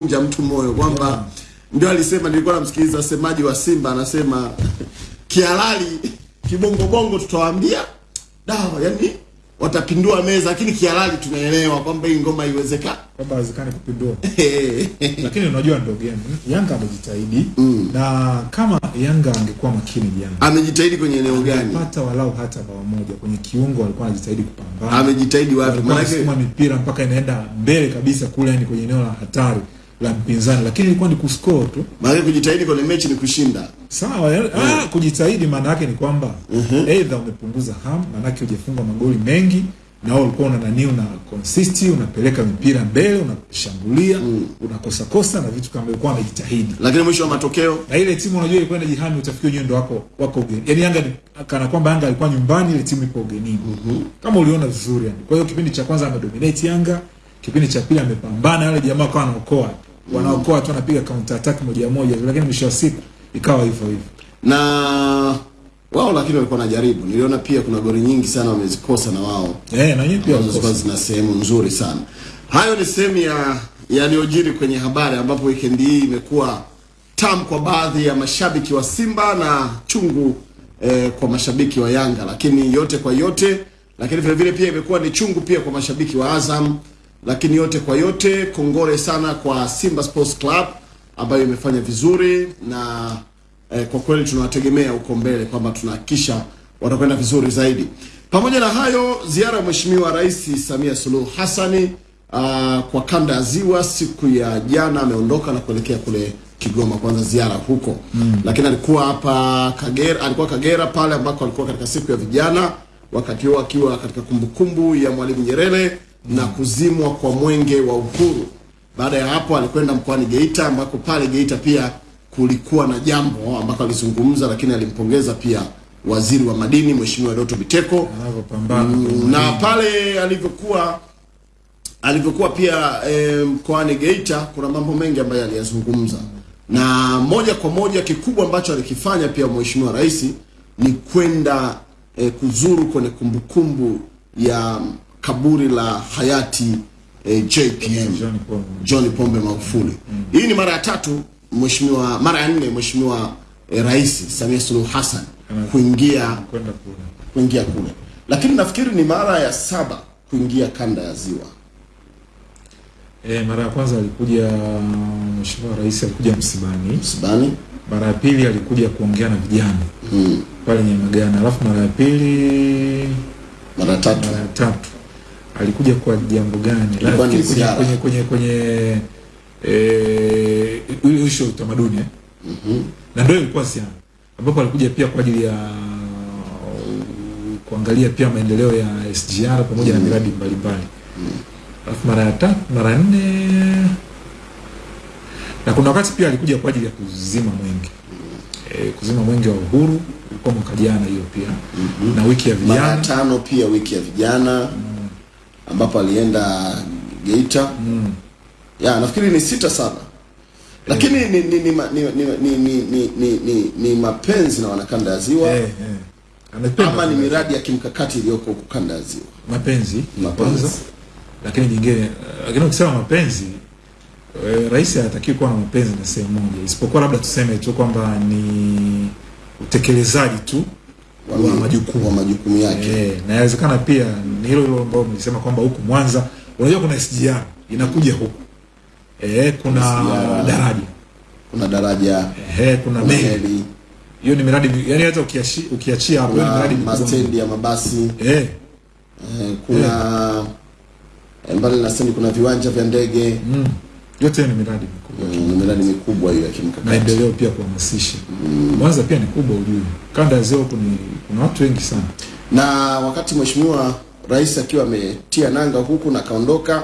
kumvunja mtu moyo kwamba ndio alisema, nilikuwa namsikiliza semaji wa Simba anasema kihalali kibongobongo tutawaambia dawa, yani watapindua meza, lakini kihalali tunaelewa kwamba hii ngoma iwezeka kwamba haiwezekani kupindua, lakini unajua ndio game. Yanga amejitahidi mm. na kama Yanga angekuwa makini jana, Amejitahidi kwenye eneo gani? pata walau hata bao moja kwenye kiungo, alikuwa anajitahidi kupambana, Amejitahidi wapi? Maana yake mpira mipira mpaka inaenda mbele kabisa kule, yani kwenye eneo la hatari la mpinzani, lakini ilikuwa ni kuscore tu. Maana kujitahidi kwenye mechi ni kushinda. Sawa, yeah. ah, kujitahidi maana yake ni kwamba aidha umepunguza ham, maana yake hujafunga magoli mengi na wewe ulikuwa una nani, una consist, unapeleka mipira mbele, unashambulia, mm. unakosa kosa na vitu kama ilikuwa amejitahidi, Lakini mwisho wa matokeo Na ile timu unajua ilikuwa inajihami, utafikia wenyewe ndio wako wako ugeni. yani Yanga ni kana kwamba Yanga alikuwa nyumbani, ile timu ipo ugenini. Kama uliona vizuri yani. Kwa hiyo kipindi cha kwanza amedominate Yanga, kipindi cha pili amepambana, wale jamaa kwa wanaokoa. Wanaokoa tu wanapiga counter attack moja moja, lakini mwisho wa siku ikawa hivyo hivyo. na wao, lakini walikuwa wanajaribu. Niliona pia kuna goli nyingi sana wamezikosa na wao Eh, na nyinyi pia wamezikosa, zina sehemu nzuri sana. Hayo ni sehemu ya yaliyojiri kwenye habari, ambapo weekend hii imekuwa tamu kwa baadhi ya mashabiki wa Simba na chungu eh, kwa mashabiki wa Yanga, lakini yote kwa yote, lakini vile vile pia imekuwa ni chungu pia kwa mashabiki wa Azam, lakini yote kwa yote, kongole sana kwa Simba Sports Club ambayo imefanya vizuri na eh, kwa kweli tunawategemea huko mbele kwamba tunahakikisha watakwenda vizuri zaidi. Pamoja na hayo, ziara ya Mheshimiwa Rais Samia Suluhu Hassani uh, kwa kanda ya Ziwa siku ya jana ameondoka na kuelekea kule Kigoma kwanza ziara huko lakini alikuwa hapa Kagera, alikuwa Kagera pale ambako alikuwa katika siku ya vijana, wakati huo akiwa katika kumbukumbu ya Mwalimu Nyerere na kuzimwa kwa mwenge wa uhuru. Baada ya hapo alikwenda mkoani Geita ambako pale Geita pia kulikuwa na jambo ambako alizungumza, lakini alimpongeza pia waziri wa madini Mheshimiwa Doto Biteko. Mm, na pale alivyokuwa alivyokuwa pia eh, mkoani Geita kuna mambo mengi ambayo aliyazungumza, na moja kwa moja kikubwa ambacho alikifanya pia Mheshimiwa Rais ni kwenda e, kuzuru kwenye kumbukumbu ya kaburi la hayati eh, JPM John Pombe, John Pombe Magufuli. Hii ni mara ya tatu mheshimiwa, mara ya nne mheshimiwa eh, Rais Samia Suluhu Hassan kuingia kuingia kule, lakini nafikiri ni mara ya saba kuingia kanda ya Ziwa. E, mara ya kwanza alikuja Mheshimiwa Rais alikuja msibani. Msibani Mara ya pili alikuja kuongea na vijana mm. pale Nyamagana. Alafu mara ya pili mara tatu mara tatu alikuja kwa jambo gani? Lakini kwenye kwenye kwenye kwenye eh ile utamaduni ya utamaduni eh. Na ndio ilikuwa siana ambapo alikuja pia kwa ajili ya kuangalia pia maendeleo ya SGR pamoja mm. na miradi mbalimbali. Alafu mara ya tatu, mara nne na kuna wakati pia alikuja kwa ajili ya kuzima mwenge e, kuzima mwenge wa uhuru ilikuwa mwaka jana hiyo pia Mm -hmm. na wiki ya mara vijana tano pia wiki ya vijana ambapo alienda Geita mm. ya nafikiri ni sita saba, lakini ni ni ni, ni, ni, ni, ni, ni, ni, ni, ni mapenzi na wanakanda ya Ziwa eh, eh. Ama ni miradi ya kimkakati iliyoko huku kanda ya Ziwa. mapenzi Mapenzi. lakini nyingine eh, lakini ukisema mapenzi eh, rais hatakiwi kuwa na mapenzi na sehemu moja isipokuwa labda tuseme tu kwamba ni utekelezaji tu wa majukumu wa majukumu yake. Eh, na inawezekana pia ni hilo hilo ambao mlisema kwamba huku Mwanza unajua kuna SGR inakuja huku. Eh, kuna SGR. daraja. Kuna daraja. Eh, kuna kuna meli. hiyo ni miradi yani hata ukiachi, ukiachia hapo ni miradi mastendi ya mabasi. Eh, eh, kuna eh, mbali na stendi kuna viwanja vya ndege. Mm, yote ni miradi mikubwa. Mm, ni miradi mikubwa hiyo ya kimkakati. Maendeleo pia kuhamasisha. Mwanza pia ni kubwa ujue. Kanda ya ziwa kuna kuna watu wengi sana. Na wakati mheshimiwa rais akiwa ametia nanga huku na kaondoka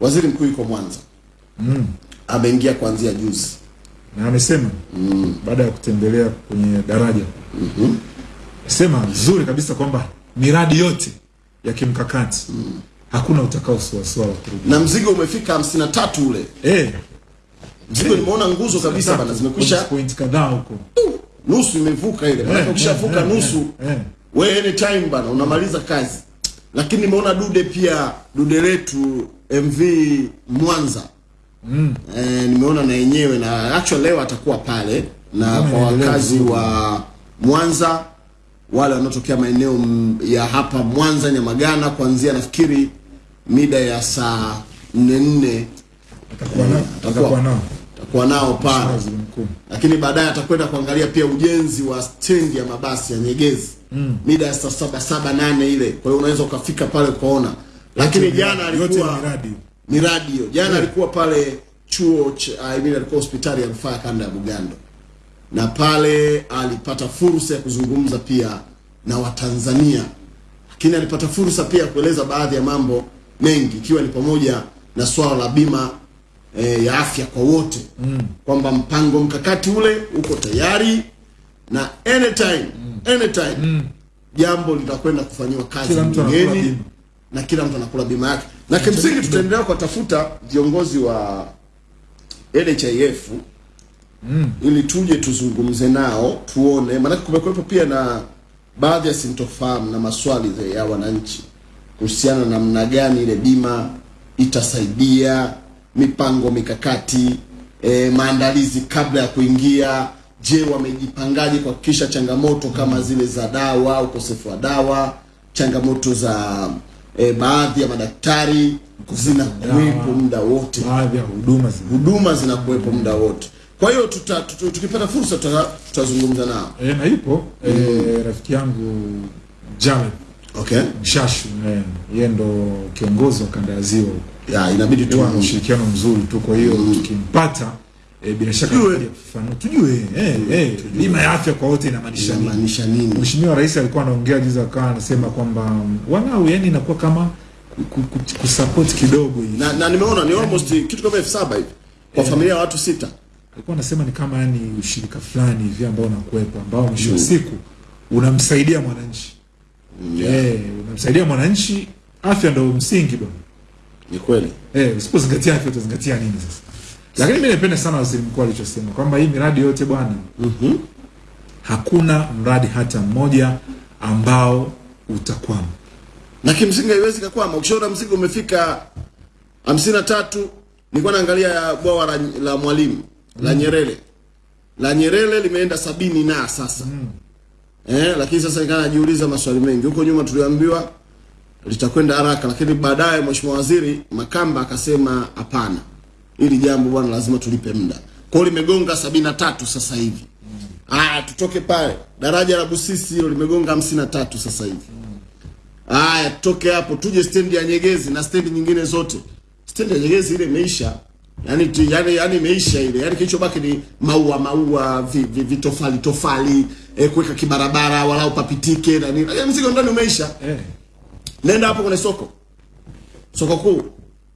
waziri mkuu yuko Mwanza. Mm. ameingia kuanzia juzi. Na amesema mm. baada ya kutembelea kwenye daraja. Sema nzuri kabisa kwamba miradi yote ya kimkakati hakuna utakao suasua kurudi. Na mzigo umefika hamsini na tatu ule. Eh. Mzigo nimeona nguzo kabisa bana zimekwisha. Point kadhaa huko. Nusu imevuka ile maana Eh, ukishavuka hey, eh, nusu hey. we anytime bana unamaliza kazi. Lakini nimeona dude pia dude letu MV Mwanza. Mm. E, nimeona na yenyewe na actually leo atakuwa pale na Kama kwa wakazi wa Mwanza wale wanaotokea maeneo ya hapa Mwanza Nyamagana, kuanzia nafikiri mida ya saa nne nne. Atakuwa nao. Atakuwa nao. pale lakini baadaye atakwenda kuangalia pia ujenzi wa stendi ya mabasi ya Nyegezi. Mm. mida ya saa saba saba nane ile. Kwa hiyo unaweza ukafika pale ukaona, lakini jana alikuwa ni miradi. jana yeah. alikuwa pale chuo cha, I mean, alikuwa hospitali ya rufaa kanda ya Bugando, na pale alipata fursa ya kuzungumza pia na Watanzania, lakini alipata fursa pia ya kueleza baadhi ya mambo mengi, ikiwa ni pamoja na swala la bima e, ya afya kwa wote mm. kwamba mpango mkakati ule uko tayari na anytime mm. anytime mm. jambo litakwenda kufanyiwa kazi bungeni na kila mtu anakula bima yake, na kimsingi tutaendelea kuwatafuta viongozi wa NHIF mm. ili tuje tuzungumze nao tuone, maanake kumekuwepo pia na baadhi ya sintofahamu na maswali ya wananchi kuhusiana na namna gani ile bima itasaidia mipango mikakati e, maandalizi kabla ya kuingia. Je, wamejipangaje kuhakikisha changamoto kama zile za dawa, ukosefu wa dawa, changamoto za e, baadhi ya madaktari zinakuwepo muda wote baadhi ya huduma zinakuwepo muda wote. Kwa hiyo tuta, tuta, tukipata fursa tuta- tutazungumza nao. e, na ipo e, rafiki yangu Jared Okay, Mshashu eh, yeye ndo kiongozi wa kanda ya ziwa ya inabidi tu Huwa ushirikiano mzuri tu, kwa hiyo mm. tukimpata e, bila shaka Tujue. fano, tujue eh, eh, bima ya afya kwa wote inamaanisha nini. inamaanisha nini? Mheshimiwa Rais alikuwa anaongea juzi, akawa anasema kwamba wanao, yani inakuwa kama ku- ku- ku- kusupport kidogo hivi. Na, na nimeona ni almost kitu kama elfu saba hivi kwa familia ya watu sita. Alikuwa anasema ni kama yani ushirika fulani hivi ambao unakuwepo ambao mwisho wa siku unamsaidia mwananchi yeah. eh, unamsaidia mwananchi. Afya ndio msingi bwana. Ni kweli. Eh, usipozingatia afya utazingatia nini sasa? Lakini mimi napenda sana waziri mkuu alichosema kwamba hii miradi yote bwana, Mhm. hakuna mradi hata mmoja ambao utakwama. Na kimsingi haiwezi kakwama. Ukishaona mzigo umefika hamsini na tatu, nilikuwa naangalia bwawa la, la Mwalimu la Nyerere la Nyerere limeenda sabini na sasa mm. eh, lakini sasa nikaa najiuliza maswali mengi. Huko nyuma tuliambiwa litakwenda haraka, lakini baadaye mheshimiwa waziri Makamba akasema hapana, ili jambo bwana, lazima tulipe muda. Kwa hiyo limegonga sabini na tatu sasa hivi. mm. Aya, tutoke pale daraja la Busisi hilo limegonga hamsini na tatu sasa hivi. mm. Aya, tutoke hapo tuje stendi ya Nyegezi na stendi nyingine zote. Stendi ya Nyegezi ile imeisha. Yaani tu, yani, yani imeisha ile. yani, kilichobaki ni maua maua, vi, vi, vitofali tofali, eh, kuweka kibarabara walau papitike na nini. yani mzigo ndani umeisha. Eh, Nenda hapo kwenye soko. Soko kuu.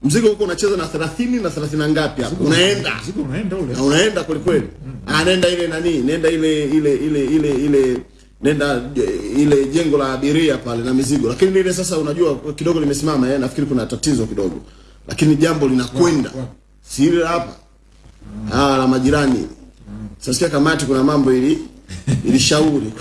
Mzigo huko unacheza na 30 na 30 na ngapi hapo? Unaenda. mzigo unaenda ule. Na unaenda kweli kweli. Ah, nenda ile nani? Nenda ile ile ile ile ile nenda eh, ile jengo la abiria pale na mizigo. Lakini ile sasa unajua kidogo limesimama eh, nafikiri kuna tatizo kidogo. Lakini jambo linakwenda. wow, wa- Si ile hapo. Ah, la majirani. Sasa kamati kuna mambo ili ilishauri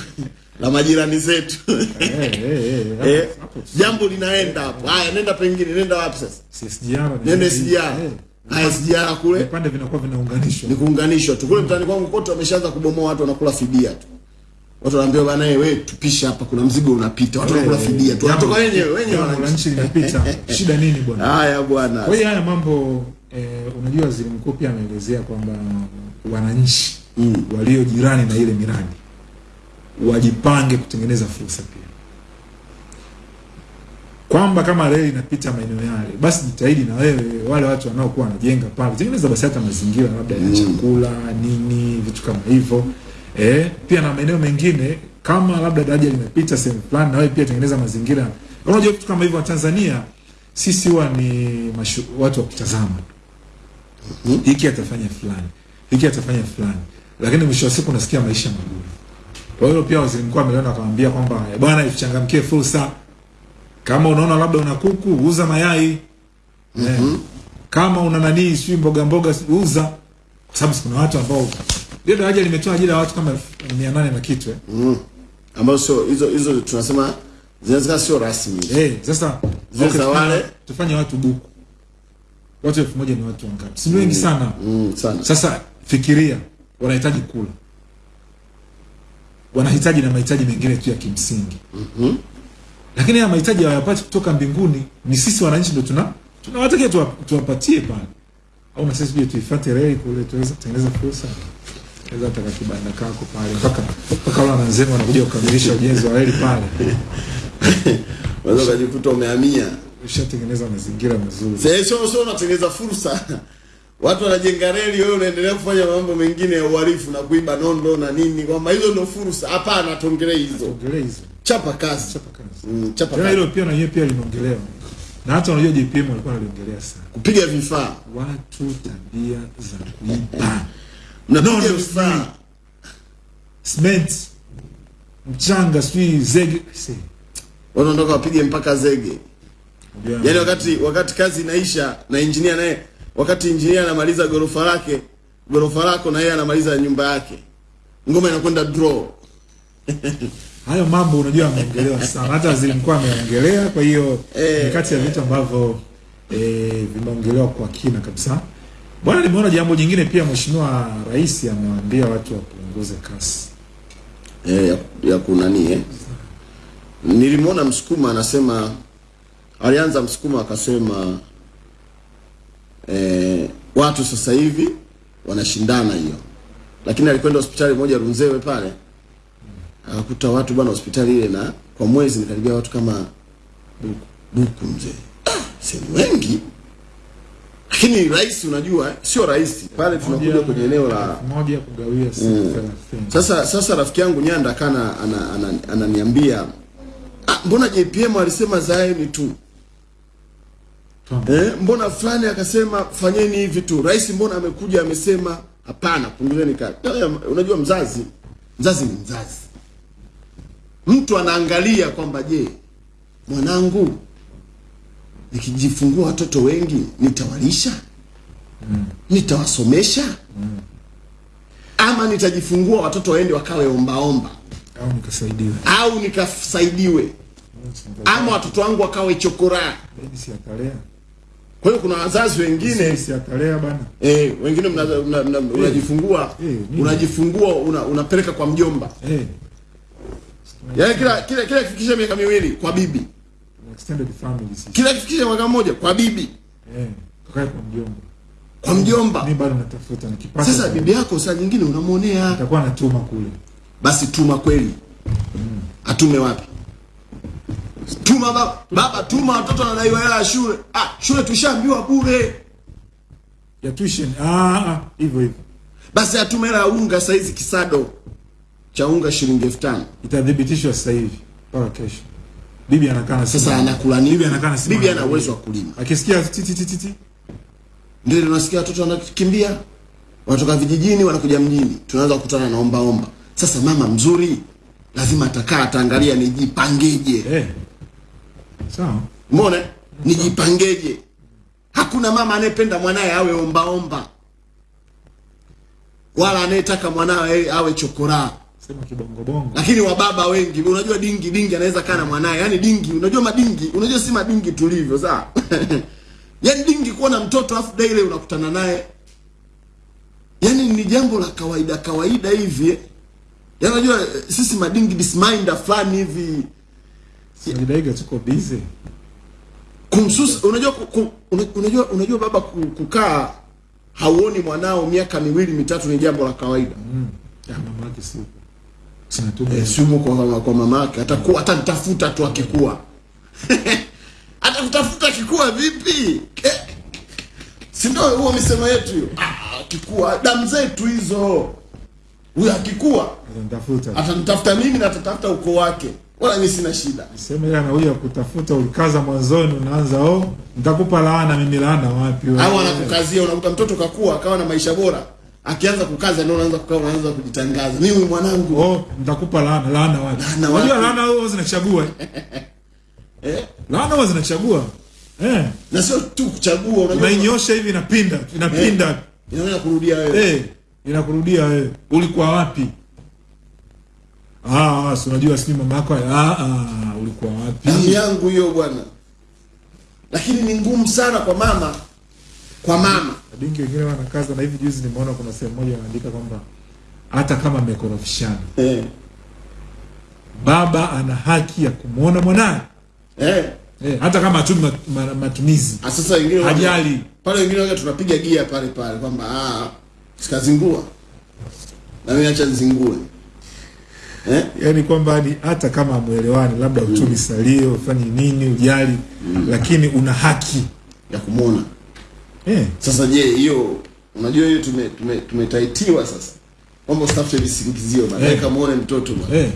la majirani zetu. Eh, eh, eh, eh, jambo linaenda hapo. Haya, nenda pengine, nenda wapi sasa? CSGR nenda SGR. Haya, SGR kule vipande vinakuwa vinaunganishwa. ni kuunganishwa tu. Kule Mtani kwangu kote wameshaanza kubomoa, watu wanakula fidia tu. Watu wanaambia bana, eh, wewe tupishe hapa, kuna mzigo unapita. Watu wanakula fidia tu. Watu wenyewe wenyewe wananchi. linapita. Shida nini bwana? Haya bwana. Kwa hiyo haya mambo eh, unajua waziri mkuu pia ameelezea kwamba wananchi Mm. walio jirani na ile miradi wajipange kutengeneza fursa pia, kwamba kama reli inapita maeneo yale, basi jitahidi na wewe, wale watu wanaokuwa wanajenga pale, tengeneza basi hata mazingira labda ya chakula nini, vitu kama hivyo eh, pia na maeneo mengine kama labda daraja linapita sehemu fulani, na wewe pia tengeneza mazingira. Unajua vitu kama hivyo, wa Tanzania sisi huwa ni mashu, watu wa kutazama hiki atafanya fulani, hiki atafanya fulani, lakini mwisho wa siku unasikia maisha magumu. Kwa hiyo pia waziri mkuu ameliona akamwambia kwamba "Eh, bwana, ichangamkie fursa. Kama unaona labda una kuku, uza mayai. mm Eh, kama una nani, sijui mboga mboga, uza, kwa sababu kuna watu ambao ndio daraja limetoa ajira ya watu kama elfu mia nane na kitu eh. Mm. Ambazo sio hizo hizo tunasema zinaweza sio rasmi. Eh, sasa okay, wale- tufanye watu buku watu elfu moja ni watu wangapi? Si wengi sana. Mm, sana. Sasa fikiria wanahitaji kula. Wanahitaji na mahitaji mengine tu ya kimsingi. Mhm. lakini haya mahitaji hawayapati kutoka mbinguni ni sisi wananchi ndo tuna tunawatakia tuwa, tuwapatie pale. Au na sisi tuifate reli kule tuweze kutengeneza fursa. Naweza taka kibanda kako pale mpaka mpaka wale wananzema wanakuja kukamilisha ujenzi wa reli pale. Unaweza ukajikuta umehamia ushatengeneza mazingira mazuri. Sasa sio sio unatengeneza fursa. Watu wanajenga reli wewe unaendelea kufanya mambo mengine ya uhalifu na kuiba nondo na nini kwamba hizo ndio fursa. Hapana tuongelee hizo. Tuongelee hizo. Chapa kazi. Chapa kazi. Mm, chapa kazi hilo pia na yeye pia linaongelewa. na hata unajua JPM walikuwa wanaliongelea sana. Kupiga vifaa. Watu tabia za kuiba. Mnapiga vifaa. cement mchanga sijui zege. Wanaondoka wapige mpaka zege unajua- Yani wakati wakati kazi inaisha na injinia naye wakati injinia anamaliza gorofa lake gorofa lako na yeye anamaliza nyumba yake. Ngoma inakwenda draw. Hayo mambo unajua ameongelewa sana. Hata waziri mkuu ameongelea kwa hiyo Eh. ni kati ya vitu ambavyo eh, vimeongelewa kwa kina kabisa. Bwana nimeona jambo jingine pia mheshimiwa rais amewaambia watu wapunguze kasi. Eh, ya, ya kunani eh. Nilimwona Msukuma anasema, alianza Msukuma akasema eh, watu sasa hivi wanashindana hiyo, lakini alikwenda hospitali moja Runzewe pale akakuta watu bwana, hospitali ile na kwa mwezi nikaribia watu kama buku buku mzee, sehemu wengi. Lakini rais, unajua sio rais pale, tunakuja kwenye eneo la moja kugawia mm. sasa sasa rafiki yangu Nyanda kana ananiambia ana, ana, ana, ah, mbona JPM alisema zaeni tu. Eh, mbona fulani akasema fanyeni hivi tu. Rais mbona amekuja amesema hapana, punguzeni kazi. Haya, Unajua mzazi mzazi ni mzazi, mtu anaangalia kwamba je, mwanangu nikijifungua watoto wengi nitawalisha mm. nitawasomesha mm. ama nitajifungua watoto waende wakawe ombaomba au nikasaidiwe, au nikasaidiwe ama watoto wangu wakawe chokoraa. Kwa hiyo kuna wazazi wengine sisi atalea bana eh, wengine mnajifungua mna, mna, unajifungua. Eh, unajifungua una, unapeleka kwa mjomba, eh. Yaani kila kila kila kifikisha miaka miwili kwa bibi, extended family sisi. Kila kifikisha mwaka mmoja kwa bibi, eh Kwa kwa mjomba. Kwa mjomba. mimi bado natafuta nikipata Sasa bibi yako saa nyingine unamwonea, Atakuwa anatuma kule. Basi tuma kweli. Atume wapi? Tuma baba, baba tuma, watoto wanadaiwa hela ya shule. Ah, shule tushaambiwa bure. ya tuition ah ah hivyo hivyo Basi atume hela ya unga saizi kisado cha unga shilingi elfu tano. itathibitishwa sasa hivi mpaka kesho bibi anakaa na Sasa anakula nini? bibi anakaa na Bibi ana uwezo wa kulima. akisikia titi titi titi Ndio tunasikia watoto wanakimbia, wanatoka vijijini wanakuja mjini, tunaanza kukutana na omba omba. Sasa mama mzuri lazima atakaa ataangalia nijipangeje. eh sawa Umeona? Nijipangeje. Hakuna mama anayependa mwanaye awe omba omba, wala anayetaka mwanawe awe chokoraa. Lakini wababa wengi, unajua dingi dingi anaweza kaa na mwanaye, yani dingi, unajua madingi, unajua si madingi tulivyo, sawa? yani dingi kuona na mtoto afu daile unakutana naye, yani ni jambo la kawaida kawaida hivi. Yani unajua eh, sisi madingi disminder fulani hivi Sajidaiga tuko busy. Kumsusa unajua ku- ku- unajua unajua baba kukaa hauoni mwanao miaka miwili mitatu ni jambo la kawaida. Mm. ya mama yake si sinatuma eh, simu kwa, kwa mama yake. Atakuwa atanitafuta tu akikua. Hata atakutafuta akikua vipi? Eh, si ndio huo misemo yetu hiyo? Ah, akikua damu zetu hizo. Huyo akikua atanitafuta. atanitafuta mimi na atatafuta ukoo wake wala mimi sina shida. Sema yeye anakuja kutafuta ulikaza mwanzoni unaanza oh nitakupa laana mimi laana wapi wewe? Au anakukazia unakuta mtoto kakua akawa na maisha bora akianza kukaza ndio unaanza kukaa unaanza kujitangaza. Mimi mwanangu. Oh nitakupa laana laana wapi? Unajua laana huwa zinachagua. Eh? eh? laana huwa zinachagua. Eh. Na sio tu kuchagua unajua unainyosha hivi inapinda inapinda. Inaanza kurudia wewe. Eh inakurudia wewe. Ulikuwa wapi ah si unajua si mama yako ah ah ulikuwa wapi? Damu yangu hiyo bwana. Lakini ni ngumu sana kwa mama kwa mama. Mabinki wengine wanakaza na hivi juzi nimeona kuna sehemu moja wanaandika kwamba hata kama amekorofishana eh. baba ana haki ya kumwona mwanaye. Eh. eh, hata kama hatumi mat, ma, matumizi. Ah, sasa wengine hajali. pale wengine waga tunapiga gia pale pale kwamba ah, sikazingua. Na mimi acha nizingue eh? yani kwamba ni hata kama amwelewani labda utumi salio ufanye nini ujali mm. lakini una haki ya kumwona eh. sasa je hiyo unajua hiyo tume, tume, tumetaitiwa sasa kwamba usitafute visingizio baadaye Eh. kamwone mtoto bwana Eh.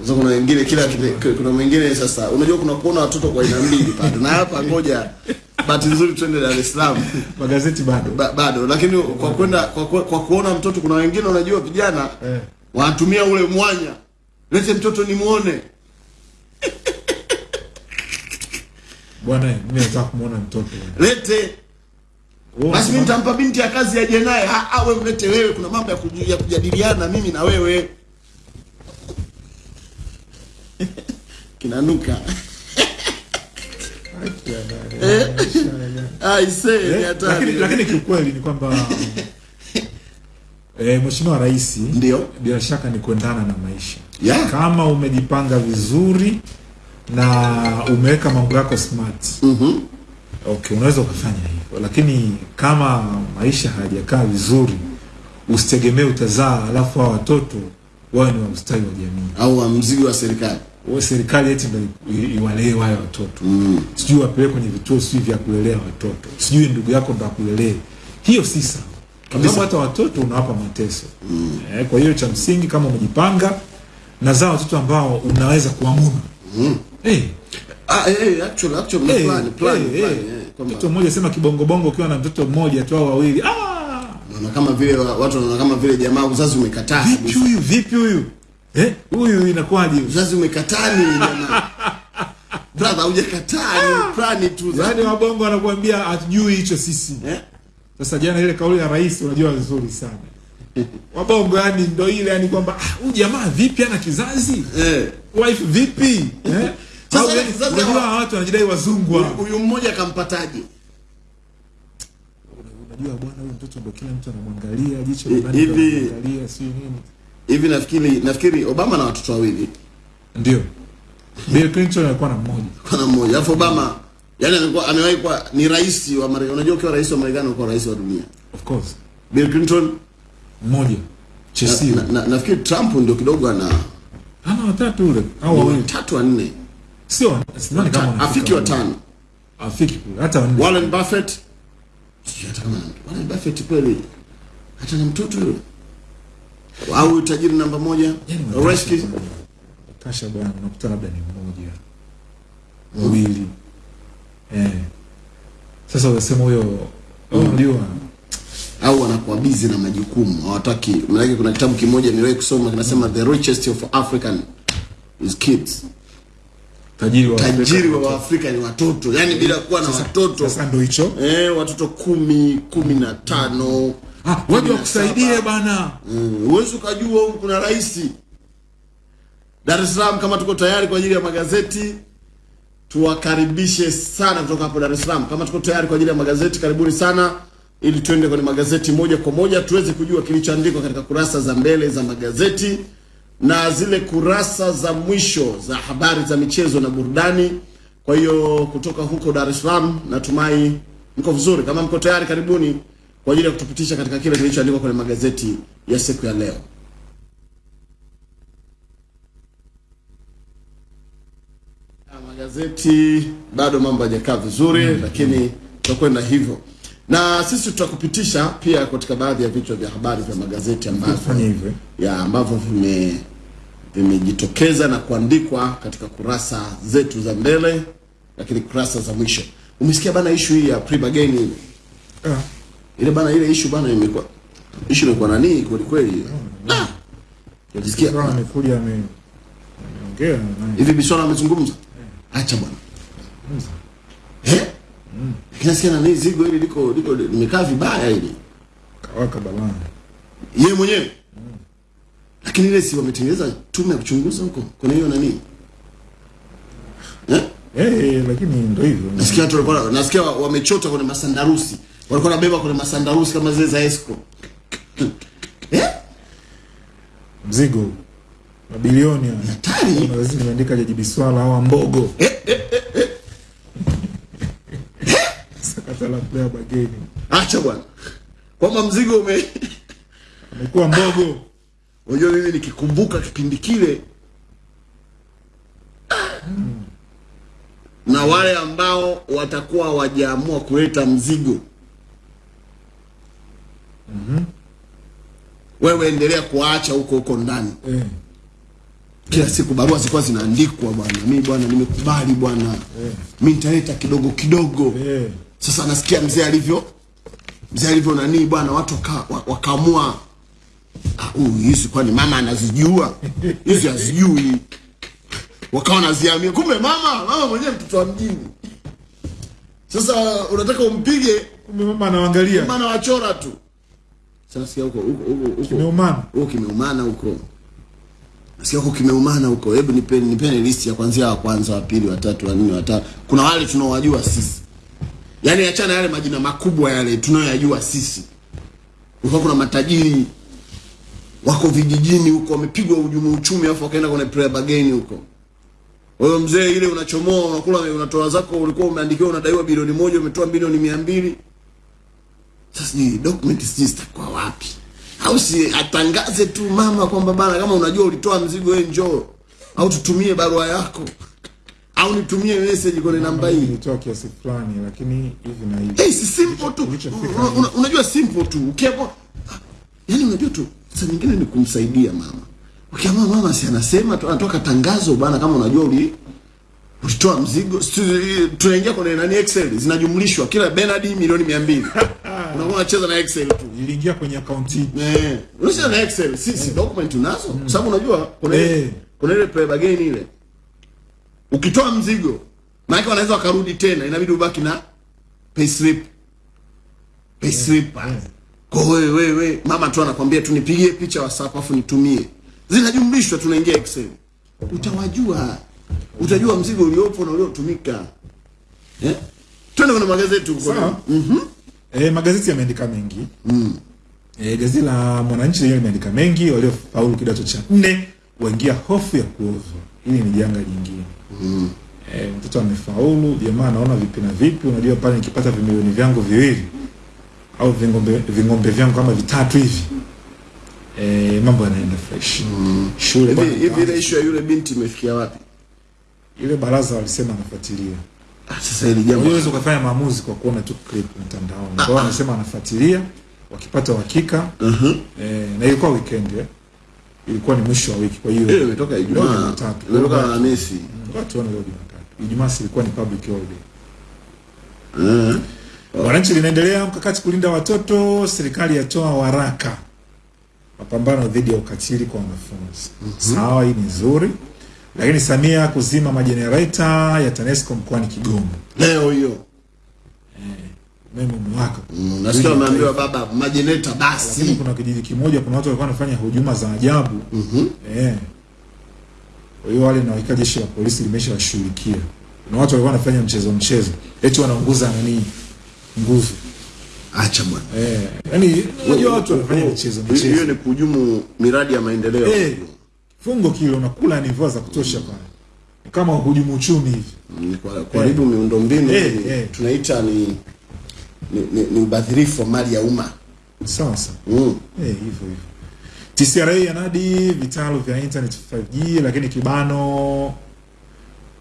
sasa kuna wengine kila kile- kuna mwingine sasa unajua kuna kuona watoto kwa aina mbili pale na hapa ngoja bahati nzuri twende Dar es Salaam magazeti bado ba, bado lakini kwa kwenda kwa, kwa, kwa kuona mtoto kuna wengine unajua vijana eh. Wanatumia ule mwanya. Lete mtoto nimuone. Bwana mimi nataka kumwona mtoto. Lete. Basi mimi nitampa binti ya kazi aje naye. Ah, ah, wewe mlete wewe. Kuna mambo ya, kujadiliana mimi na wewe. Kinanuka. Aise Eh, lakini, lakini kiukweli ni kwamba eh, mheshimiwa rais Ndio. bila shaka ni kuendana na maisha Yeah. kama umejipanga vizuri na umeweka mambo yako smart Mhm. okay unaweza ukafanya hivyo lakini kama maisha hayajakaa vizuri usitegemee utazaa alafu hao watoto wawe ni wa ustawi wa jamii au wa mzigo wa serikali Wa serikali eti ndio iwalee wale watoto mm. sijui wapeleke kwenye vituo sijui vya kulelea watoto sijui ndugu yako ndo akulelee hiyo si sawa kwa sababu hata watoto unawapa mateso. Mm. eh, kwa hiyo cha msingi kama umejipanga na zaa watoto ambao unaweza kuamudu mm. eh. ah eh actually actually hey, hey, plan plan hey, plan hey. eh, mtoto mmoja sema kibongobongo ukiwa na mtoto mmoja tu au wawili. Ah! naona kama vile watu wanaona kama vile jamaa uzazi umekataa vipi huyu vipi huyu? Eh, huyu inakuwaje? Uzazi umekataa ni jamaa? Brother hujakataa ni plani tu yaani wabongo wanakuambia hatujui hicho sisi. Eh Sasa jana ile kauli ya rais unajua vizuri sana. Wabongo yani ndo ile yani kwamba ah, huyu jamaa vipi ana kizazi? eh Wife vipi? Eh? Sasa- sasa- unajua watu wanajidai wazungu huyu mmoja kampataje Unajua bwana huyu mtoto ndo kila mtu anamwangalia jicho la nani hivi- anamwangalia si nini. hivi nafikiri nafikiri Obama na watoto wawili Ndio. Bill Clinton alikuwa na mmoja. kuna mmoja alafu Obama yani amekuwa amewahi kuwa ni rais wa Marekani unajua ukiwa rais wa Marekani unakuwa rais wa dunia Of course. Bill Clinton Mmoja. na, Chesio. na, na, nafikiri Trump ndio kidogo ana Ana watatu ule au wawili. tatu wanne. Sio, sidhani kama ana. afiki wa tano Afiki. Hata wanne. Warren Buffett Sio hata kama Warren Buffett kweli hata na mtoto yule au tajiri namba moja Yaani Reski Tasha bwana. nakuta labda ni mmoja wawili eh. Sasa unasema huyo unajua au wanakuwa busy na majukumu hawataki maanake kuna kitabu kimoja niliwahi kusoma kinasema the richest of African is kids tajiri wa tajiri Afrika. wa Afrika ni watoto yani bila kuwa na watoto Sasa ndio hicho eh, watoto kumi kumi na tano ah, wewe waje wakusaidie saba. bana Mm, huwezi ukajua huku kuna rais Dar es Salaam. Kama tuko tayari kwa ajili ya magazeti, tuwakaribishe sana kutoka hapo Dar es Salaam. Kama tuko tayari kwa ajili ya magazeti, karibuni sana, ili tuende kwenye magazeti moja kwa moja tuweze kujua kilichoandikwa katika kurasa za mbele za magazeti na zile kurasa za mwisho za habari za michezo na burudani. Kwa hiyo kutoka huko Dar es Salaam, natumai mko vizuri. Kama mko tayari, karibuni kwa ajili ya kutupitisha katika kile kilichoandikwa kwenye magazeti ya siku ya leo. Ya, magazeti bado mambo hajakaa vizuri mm, lakini tutakwenda hivyo. Na sisi tutakupitisha pia katika baadhi ya vichwa vya habari vya magazeti ambavyo ya ambavyo vime vimejitokeza na kuandikwa katika kurasa zetu za mbele lakini kurasa za mwisho. Umesikia bana ishu hii ya pre-bargain ile Uh. ile bana ile ishu bana imekuwa ishu imekuwa nani kweli kweli? Ah! Unajisikia? sasa amekuja ameongea hivi Bishora amezungumza acha bwana. Eh? Kiasi na nini zigo hili liko liko limekaa vibaya hili. Kawaka balaa. Yeye mwenyewe? Lakini ile si wametengeneza tume ya kuchunguza huko? Kuna hiyo nani? Eh? Eh, lakini ndio hivyo. Nasikia watu walikuwa nasikia wamechota kwenye masandarusi. Walikuwa wanabeba kwenye masandarusi kama zile za Esco. Eh? mzigo mabilioni. Hatari. Kuna gazeti limeandika Jaji Biswala au Mbogo sakata la player bageni Acha bwana. Kwamba mzigo ume amekuwa Mbogo Unajua mimi nikikumbuka kipindi kile na wale ambao watakuwa wajaamua kuleta mzigo wewe endelea kuwaacha huko huko ndani. eh, Kila siku barua zilikuwa zinaandikwa, bwana, mi bwana, nimekubali bwana, mi nitaleta kidogo kidogo. yeah. Sasa nasikia mzee alivyo mzee alivyo nani bwana, watu waka- wa- wakaamua "Ah, huyu hizi kwani mama anazijua hizi hazijui, wakawa naziamia, kumbe mama mama mwenyewe mtoto wa mjini. Sasa unataka umpige, kumbe mama anaangalia mama anawachora tu. Sasa huko huko huko kimeumana huko kimeumana huko, nasikia huko kimeumana huko. Hebu nipeni nipeni listi ya kwanzia wa kwanza, wa pili, wa tatu, wa nne, wa tano. Kuna wale tunaowajua sisi, yaani achana yale majina makubwa yale tunayoyajua sisi. Kulikuwa kuna matajiri wako vijijini huko, wamepigwa ujumu uchumi, afu wakaenda kwenye prayer bargain huko. Wewe mzee, ile unachomoa unakula, unatoa zako, ulikuwa umeandikiwa unadaiwa bilioni moja, umetoa bilioni mia mbili. Sasa ni document sijui zitakuwa wapi, au si atangaze tu mama kwamba bana, kama unajua ulitoa mzigo, wewe njoo, au tutumie barua yako, au nitumie message kwenye namba hii. ilitoa kiasi fulani lakini hivi na hivi Hey, si simple tu. Una- una- Unajua simple tu. Ukiamua yani unajua tu saa nyingine ni kumsaidia mama. Ukiamua mama si anasema tu anatoka tangazo bana kama unajua uli ulitoa mzigo tunaingia kwenye nani Excel zinajumlishwa kila Bernard milioni 200. Unakuwa unacheza na Excel tu. Niliingia kwenye account hii. Eh, unacheza na Excel. Si si document unazo. Kwa sababu unajua kuna ile Eh. kuna ile play bargain ile. Ukitoa mzigo, maana wanaweza wakarudi tena, inabidi ubaki na payslip. Payslip. Kwa wewe wewe mama tu anakwambia tu nipigie picha WhatsApp afu nitumie. Zinajumlishwa tunaingia Excel. Utawajua. Utajua mzigo uliopo na uliotumika. Eh? Twende kwenye magazeti huko. Sawa. Eh, magazeti yameandika mengi mm. E, gazeti la Mwananchi lenyewe limeandika mengi. Waliofaulu kidato cha nne waingia hofu ya kuozwa. Hili ni janga jingine mm. Eh, mtoto amefaulu, jamaa anaona vipi na vipi. Unajua pale nikipata vimilioni vyangu viwili au vingombe, vingombe vyangu kama vitatu hivi eh, mambo yanaenda fresh mm. Shule Hivi ile issue ya yule binti imefikia wapi? ile baraza walisema anafuatilia sasa hili jambo Unaweza ukafanya maamuzi kwa kuona tu clip mtandaoni. Kwa hiyo anasema anafuatilia wakipata uhakika. Eh, na ilikuwa weekend eh. Ilikuwa ni mwisho wa wiki kwa hiyo. ile imetoka Ijumaa. Jumatatu. Imetoka Alhamisi. Watu wana leo Jumatatu. Ijumaa si ilikuwa ni public holiday. Eh. Wananchi linaendelea mkakati kulinda watoto, serikali yatoa waraka mapambano dhidi ya ukatili kwa wanafunzi. Sawa, hii ni nzuri. Lakini Samia kuzima majenereta ya TANESCO mkoani Kigoma. Leo hiyo. Umeme umewaka. Mm, Nasikia wameambiwa baba majeneta Lakini kuna kijiji kimoja, kuna watu walikuwa wanafanya hujuma za ajabu eh. Kwa hiyo wale naweka jeshi la polisi limeshawashughulikia. Kuna watu walikuwa wanafanya mchezo mchezo, eti wanaunguza nani nguvu Acha bwana. eh, yani unajua watu wanafanya michezo Hiyo ni kuhujumu miradi ya maendeleo. eh, fungo kile unakula ni mvua za kutosha pale, kama hujumu uchumi hivi kuharibu kwa- kuharibu miundombinu Eh, eh. tunaita ni ni, ni, ni ubadhirifu wa mali ya umma. sawa sawa. Mm. Eh, hivyo hivyo. TCRA yanadi vitalu vya internet 5G, lakini kibano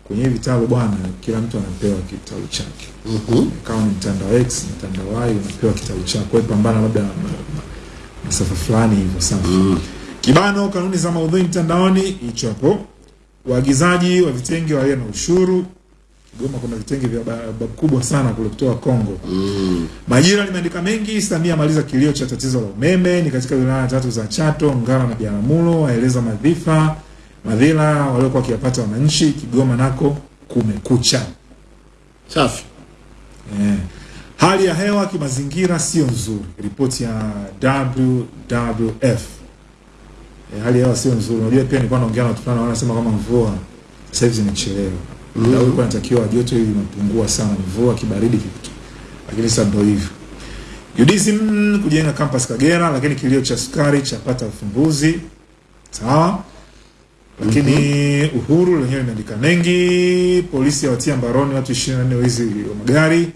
kwenye vitalu bwana, kila mtu anapewa kitalu chake. Mhm. Kama ni mtandao X, mtandao Y, unapewa kitalu chako. Wewe pambana labda na masafa fulani hivyo sawa. Kibano kanuni za maudhui mtandaoni, hicho hapo. Waagizaji wa vitenge walio na ushuru. Kigoma kuna vitenge vya ba- ba- kubwa sana kule kutoka Kongo. Mm. Majira limeandika mengi. Samia amaliza kilio cha tatizo la umeme ni katika wilaya tatu za Chato, Ngara na Biharamulo, aeleza madhifa madhila waliokuwa wakiyapata wananchi. Kigoma nako kumekucha. Safi. Eh. Hali ya hewa kimazingira sio nzuri, ripoti ya WWF. Eh, hali hewa sio nzuri. Unajua pia nilikuwa naongea na watu fulani wanasema kama mvua sasa hivi zimechelewa. Mm. huu ilikuwa inatakiwa joto hili linapungua sana, mvua, kibaridi kitu, lakini sasa ndio hivyo. UDSM kujenga campus Kagera, lakini kilio cha sukari chapata ufumbuzi. Sawa. Lakini mm -hmm. Uhuru lenyewe imeandika mengi. Polisi yawatia mbaroni watu 24 hizi wa magari.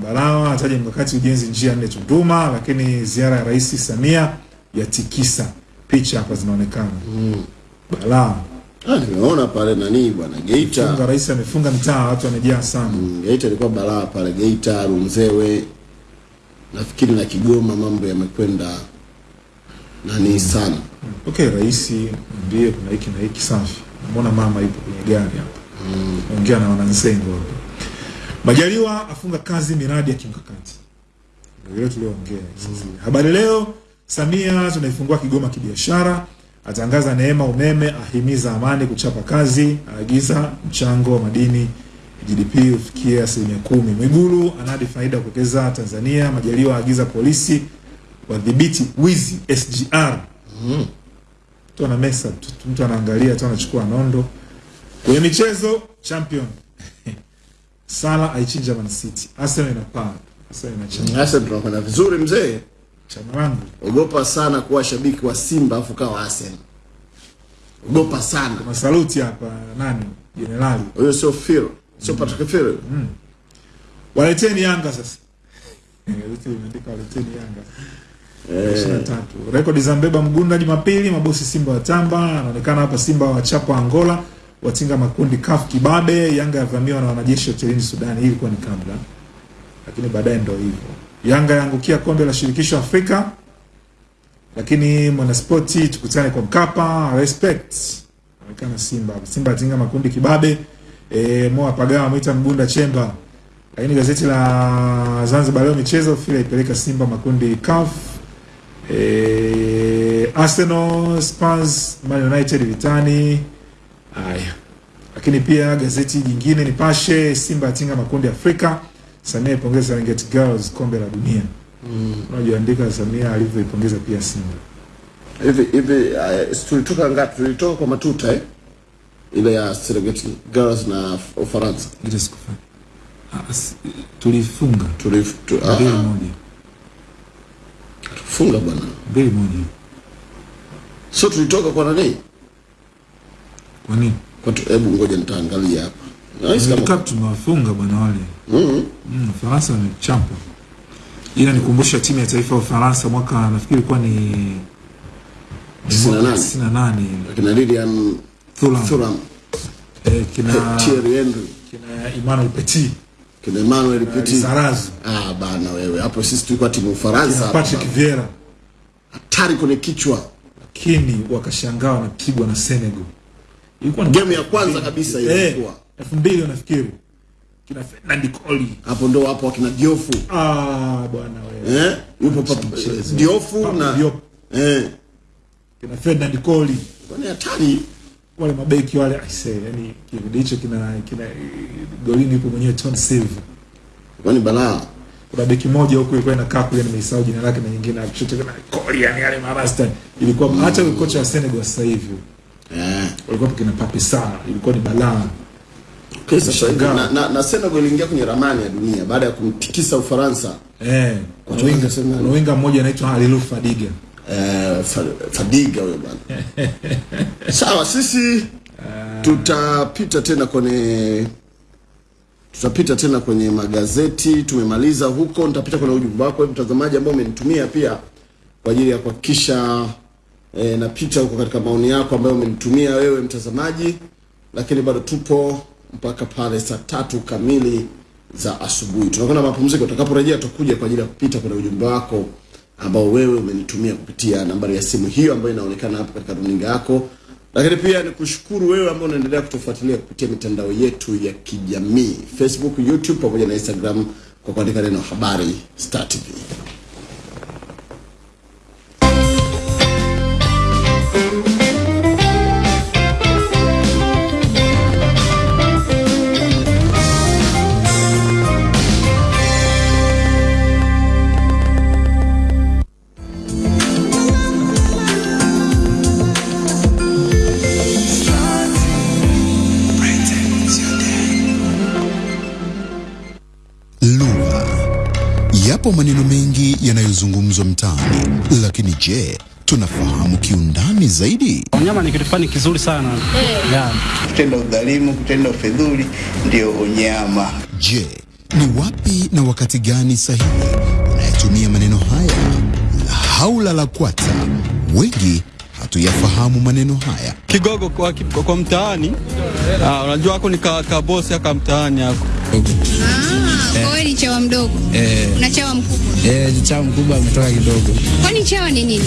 Mbarawa ataja mkakati ujenzi njia nne Tunduma, lakini ziara ya Rais Samia yatikisa. Picha hapa zinaonekana. mm. Balaa. Ah, nimeona pale nani bwana Geita. Funga rais amefunga mtaa, watu wamejaa sana. Mm, Geita ilikuwa balaa pale Geita, Runzewe. Nafikiri na Kigoma mambo yamekwenda nani mm. sana. Okay, rais mbie kuna hiki na hiki safi. Mbona mama yupo kwenye gari hapa? mm. Ongea na wananzengo hapa. Majaliwa afunga kazi miradi ya kimkakati. Ndio ile tulioongea mm. Habari leo Samia tunaifungua Kigoma kibiashara, atangaza neema umeme, ahimiza amani kuchapa kazi, aagiza mchango wa madini GDP ufikie asilimia kumi. Mwigulu anadi faida kuwekeza Tanzania. Majaliwa aagiza polisi wadhibiti wizi SGR. Mtu ana mesa tu, mtu anaangalia tu anachukua nondo. Kwenye michezo champion Sala aichinja Man City. Arsenal inapaa. Arsenal inachana. Arsenal tunakwenda vizuri mzee. Chama wangu. Ogopa sana kuwa shabiki wa Simba afu kawa Arsenal. Ogopa sana. Masaluti hapa nani? Jenerali. Huyo sio Phil, sio mm. Patrick Phil. Mm. Waleteni Yanga sasa. Gazeti limeandika waleteni Yanga. Eh. Rekodi za Mbeba Mgunda Jumapili, mabosi Simba watamba. Anaonekana hapa Simba wachapa Angola, watinga makundi kaf kibabe. Yanga yavamiwa na wanajeshi hotelini Sudani. Hii ilikuwa ni kabla, lakini baadaye ndio hivyo. Yanga yaangukia kombe la shirikisho Afrika, lakini mwanaspoti tukutane kwa Mkapa. Respect anaonekana Simba Simba atinga makundi kibabe. E, Moa Pagawa mwita Mgunda Chemba lakini gazeti la Zanzibar leo michezo fila ipeleka Simba makundi CAF. E, Arsenal, Spurs, Man United vitani. Haya. Lakini pia gazeti jingine Nipashe, Simba atinga makundi Afrika. Samia ipongeza Serengeti Girls kombe la dunia. Mm. Unajiandika Samia alivyoipongeza pia Simba. Hivi hivi uh, tulitoka ngapi? Tulitoka kwa matuta eh? Ile ya Serengeti Girls na Ufaransa. Ile sikufa. Tulifunga Tulif tu, mbili ah, moja. tulifunga bwana. Mbili moja. Sio tulitoka kwa nani? Kwa nini? Kwa tu, hebu ngoja nitaangalia hapa. Nice kama tumewafunga bwana wale. Mm, Mm, Faransa ni champa. Ila nikumbusha timu ya taifa ya Ufaransa mwaka nafikiri ilikuwa ni ni Tisini na mwaka nane. tisini na nane kina Lilian Thuram. Thuram, Eh, kina Thierry Henry, kina Emmanuel Petit, kina Emmanuel Petit. Zarazu. Ah bana wewe, hapo sisi tulikuwa timu Ufaransa kina. Patrick Vieira, Hatari kwenye kichwa. lakini wakashangaa wanapigwa na Senegal. Ilikuwa ni Game ya kwanza kabisa eh, ilikuwa. elfu mbili nafikiri. Kina Fernand Koli. Hapo ndo hapo wakina Diofu. Ah, bwana wewe. Eh? Yupo papa Diofu na Diop. eh. Kina Fernand Koli. Kwani hatari. wale mabeki wale aise, yani kipindi hicho kina kina golini yupo mwenyewe Ton Silva. Kwani balaa. Kuna beki moja huko ilikuwa inakaa kule, nimeisahau jina lake, na nyingine akishoto kama Koli, yani yale marasta ilikuwa hata yule kocha wa Senegal sasa hivi Eh. walikuwa kina Pape sana, ilikuwa ni balaa. Okay, sasa hivi Shangaa. Na, na, na Senegal iliingia kwenye ramani ya dunia baada ya kumtikisa Ufaransa. Eh, winga mmoja anaitwa Halilu Fadiga. Eh, Fa- Fadiga huyo bwana. Sawa, sisi tutapita tena kwenye tutapita tena kwenye magazeti. Tumemaliza huko, nitapita kwenye ujumbe wako hebu mtazamaji ambao umenitumia pia kwa ajili ya kuhakikisha e, napita huko katika maoni yako ambayo umenitumia wewe mtazamaji, lakini bado tupo mpaka pale saa tatu kamili za asubuhi. Tunakwenda mapumziko, tutakaporejea tutakuja kwa ajili ya kupita kwenye ujumbe wako ambao wewe umenitumia kupitia nambari ya simu hiyo ambayo inaonekana hapo katika runinga yako. Lakini pia ni kushukuru wewe ambao unaendelea kutufuatilia kupitia mitandao yetu ya kijamii Facebook, YouTube pamoja na Instagram kwa kuandika neno habari Star TV. Yapo maneno mengi yanayozungumzwa mtaani, lakini je, tunafahamu kiundani zaidi? Unyama ni kitu fulani kizuri sana hey. yeah. Kutenda udhalimu, kutenda ufedhuli ndio unyama. Je, ni wapi na wakati gani sahihi unayetumia maneno haya? La haula la kwata, wengi hatuyafahamu maneno haya. kigogo kwa, kwa, kwa mtaani ah, unajua ako ni ka, ka aka mtaani ako Ah, wewe ni chawa mdogo na chawa mkubwa. Eh, chawa mkubwa ametoka kidogo. Kwani chawa ni nini?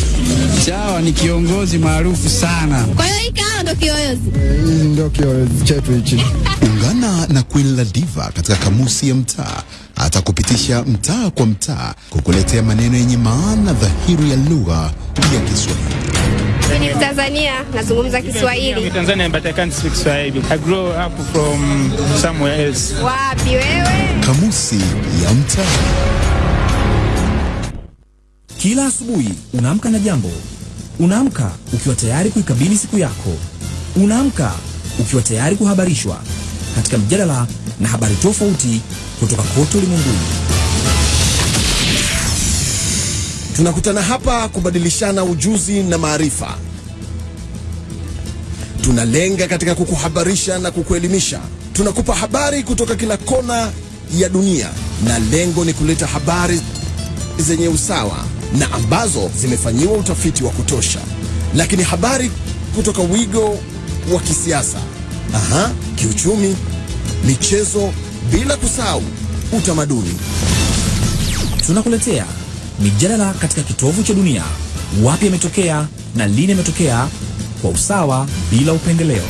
Chawa ni kiongozi maarufu sana. Kwa hiyo hii kawa ndo kiyoyozi. Hii ndio kiyoyozi chetu hichi. Ungana na Queen La Diva katika kamusi ya mtaa, atakupitisha mtaa kwa mtaa, kukuletea maneno yenye maana dhahiri ya lugha ya Kiswahili. Ni Mtanzania, nazungumza Kiswahili. Tanzania but I can't speak Swahili. I grew up from somewhere else. Wapi wewe? Kamusi ya mtaa. Kila asubuhi unaamka na jambo. Unaamka ukiwa tayari kuikabili siku yako. Unaamka ukiwa tayari kuhabarishwa katika mjadala na habari tofauti kutoka kote ulimwenguni. Tunakutana hapa kubadilishana ujuzi na maarifa. Tunalenga katika kukuhabarisha na kukuelimisha. Tunakupa habari kutoka kila kona ya dunia, na lengo ni kuleta habari zenye usawa na ambazo zimefanyiwa utafiti wa kutosha, lakini habari kutoka wigo wa kisiasa, aha, kiuchumi, michezo, bila kusahau utamaduni. Tunakuletea mijadala katika kitovu cha dunia, wapi yametokea na lini yametokea, kwa usawa bila upendeleo.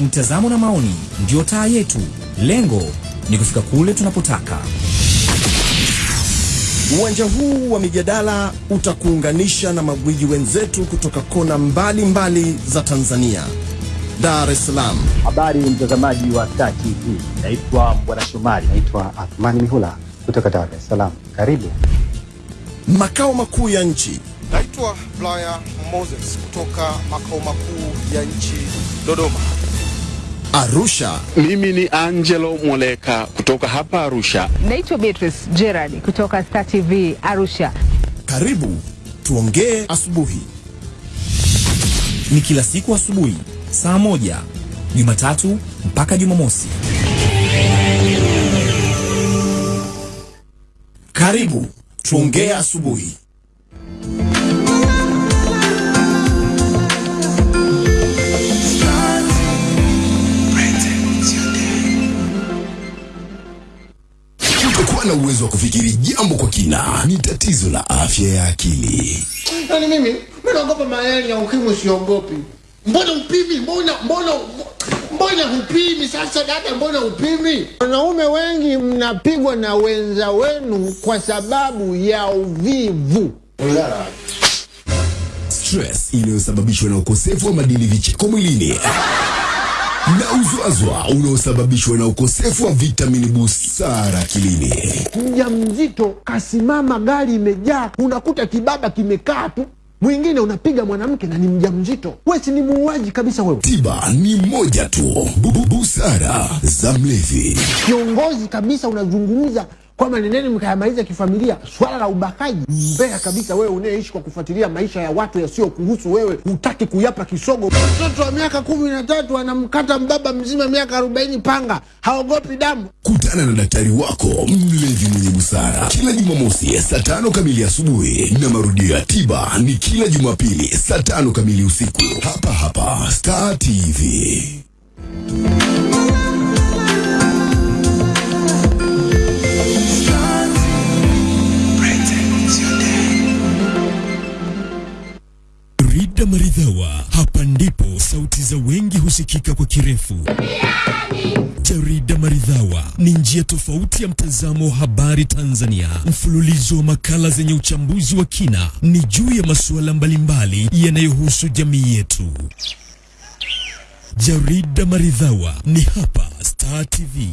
Mtazamo na maoni ndio taa yetu. Lengo ni kufika kule tunapotaka. Uwanja huu wa mijadala utakuunganisha na magwiji wenzetu kutoka kona mbalimbali mbali za Tanzania. Dar es Salaam, Habari mtazamaji wa Star TV, naitwa Bwana Shomari, naitwa Athmani Mihula kutoka Dar es Salaam. Karibu. makao makuu ya nchi, Naitwa Blaya Moses kutoka makao makuu ya nchi Dodoma. Arusha. Mimi ni Angelo Mwoleka kutoka hapa Arusha. Naitwa Beatrice Gerard kutoka Star TV Arusha. Karibu tuongee asubuhi. Ni kila siku asubuhi saa moja Jumatatu mpaka Jumamosi. Karibu tuongee asubuhi. Kutokuwa na uwezo wa kufikiri jambo kwa kina ni tatizo la afya ya akili. Yaani mimi mimi naogopa malaria ya ukimwi siogopi. Mbona upimi? Mbona mbona mbona hupimi sasa dada, mbona upimi? Wanaume wengi mnapigwa na wenza wenu kwa sababu ya uvivu. Stress inayosababishwa na ukosefu wa madini vicheko mwilini na uzwazwa unaosababishwa na ukosefu wa vitamini busara kilini mja mzito kasimama, gari imejaa, unakuta kibaba kimekaa tu, mwingine unapiga mwanamke na ni mjamzito. Wewe si ni muuaji kabisa wewe. Tiba ni moja tu, Bu- bu- busara za mlevi. Kiongozi kabisa unazungumza kwamba nendeni mkayamaliza kifamilia. Swala la ubakaji, mbea kabisa. Wewe unayeishi kwa kufuatilia maisha ya watu yasiyokuhusu wewe, hutaki kuyapa kisogo. Mtoto wa miaka kumi na tatu anamkata mbaba mzima miaka arobaini panga, haogopi damu. Kutana na daktari wako mlevi mwenye busara kila Jumamosi saa tano kamili asubuhi na marudio ya tiba ni kila Jumapili saa tano kamili usiku hapa hapa Star TV. Rida Maridhawa, hapa ndipo sauti za wengi husikika kwa kirefu. Jarida Maridhawa ni njia tofauti ya mtazamo wa habari Tanzania, mfululizo wa makala zenye uchambuzi wa kina, ni juu ya masuala mbalimbali yanayohusu jamii yetu. Jarida Maridhawa ni hapa Star TV.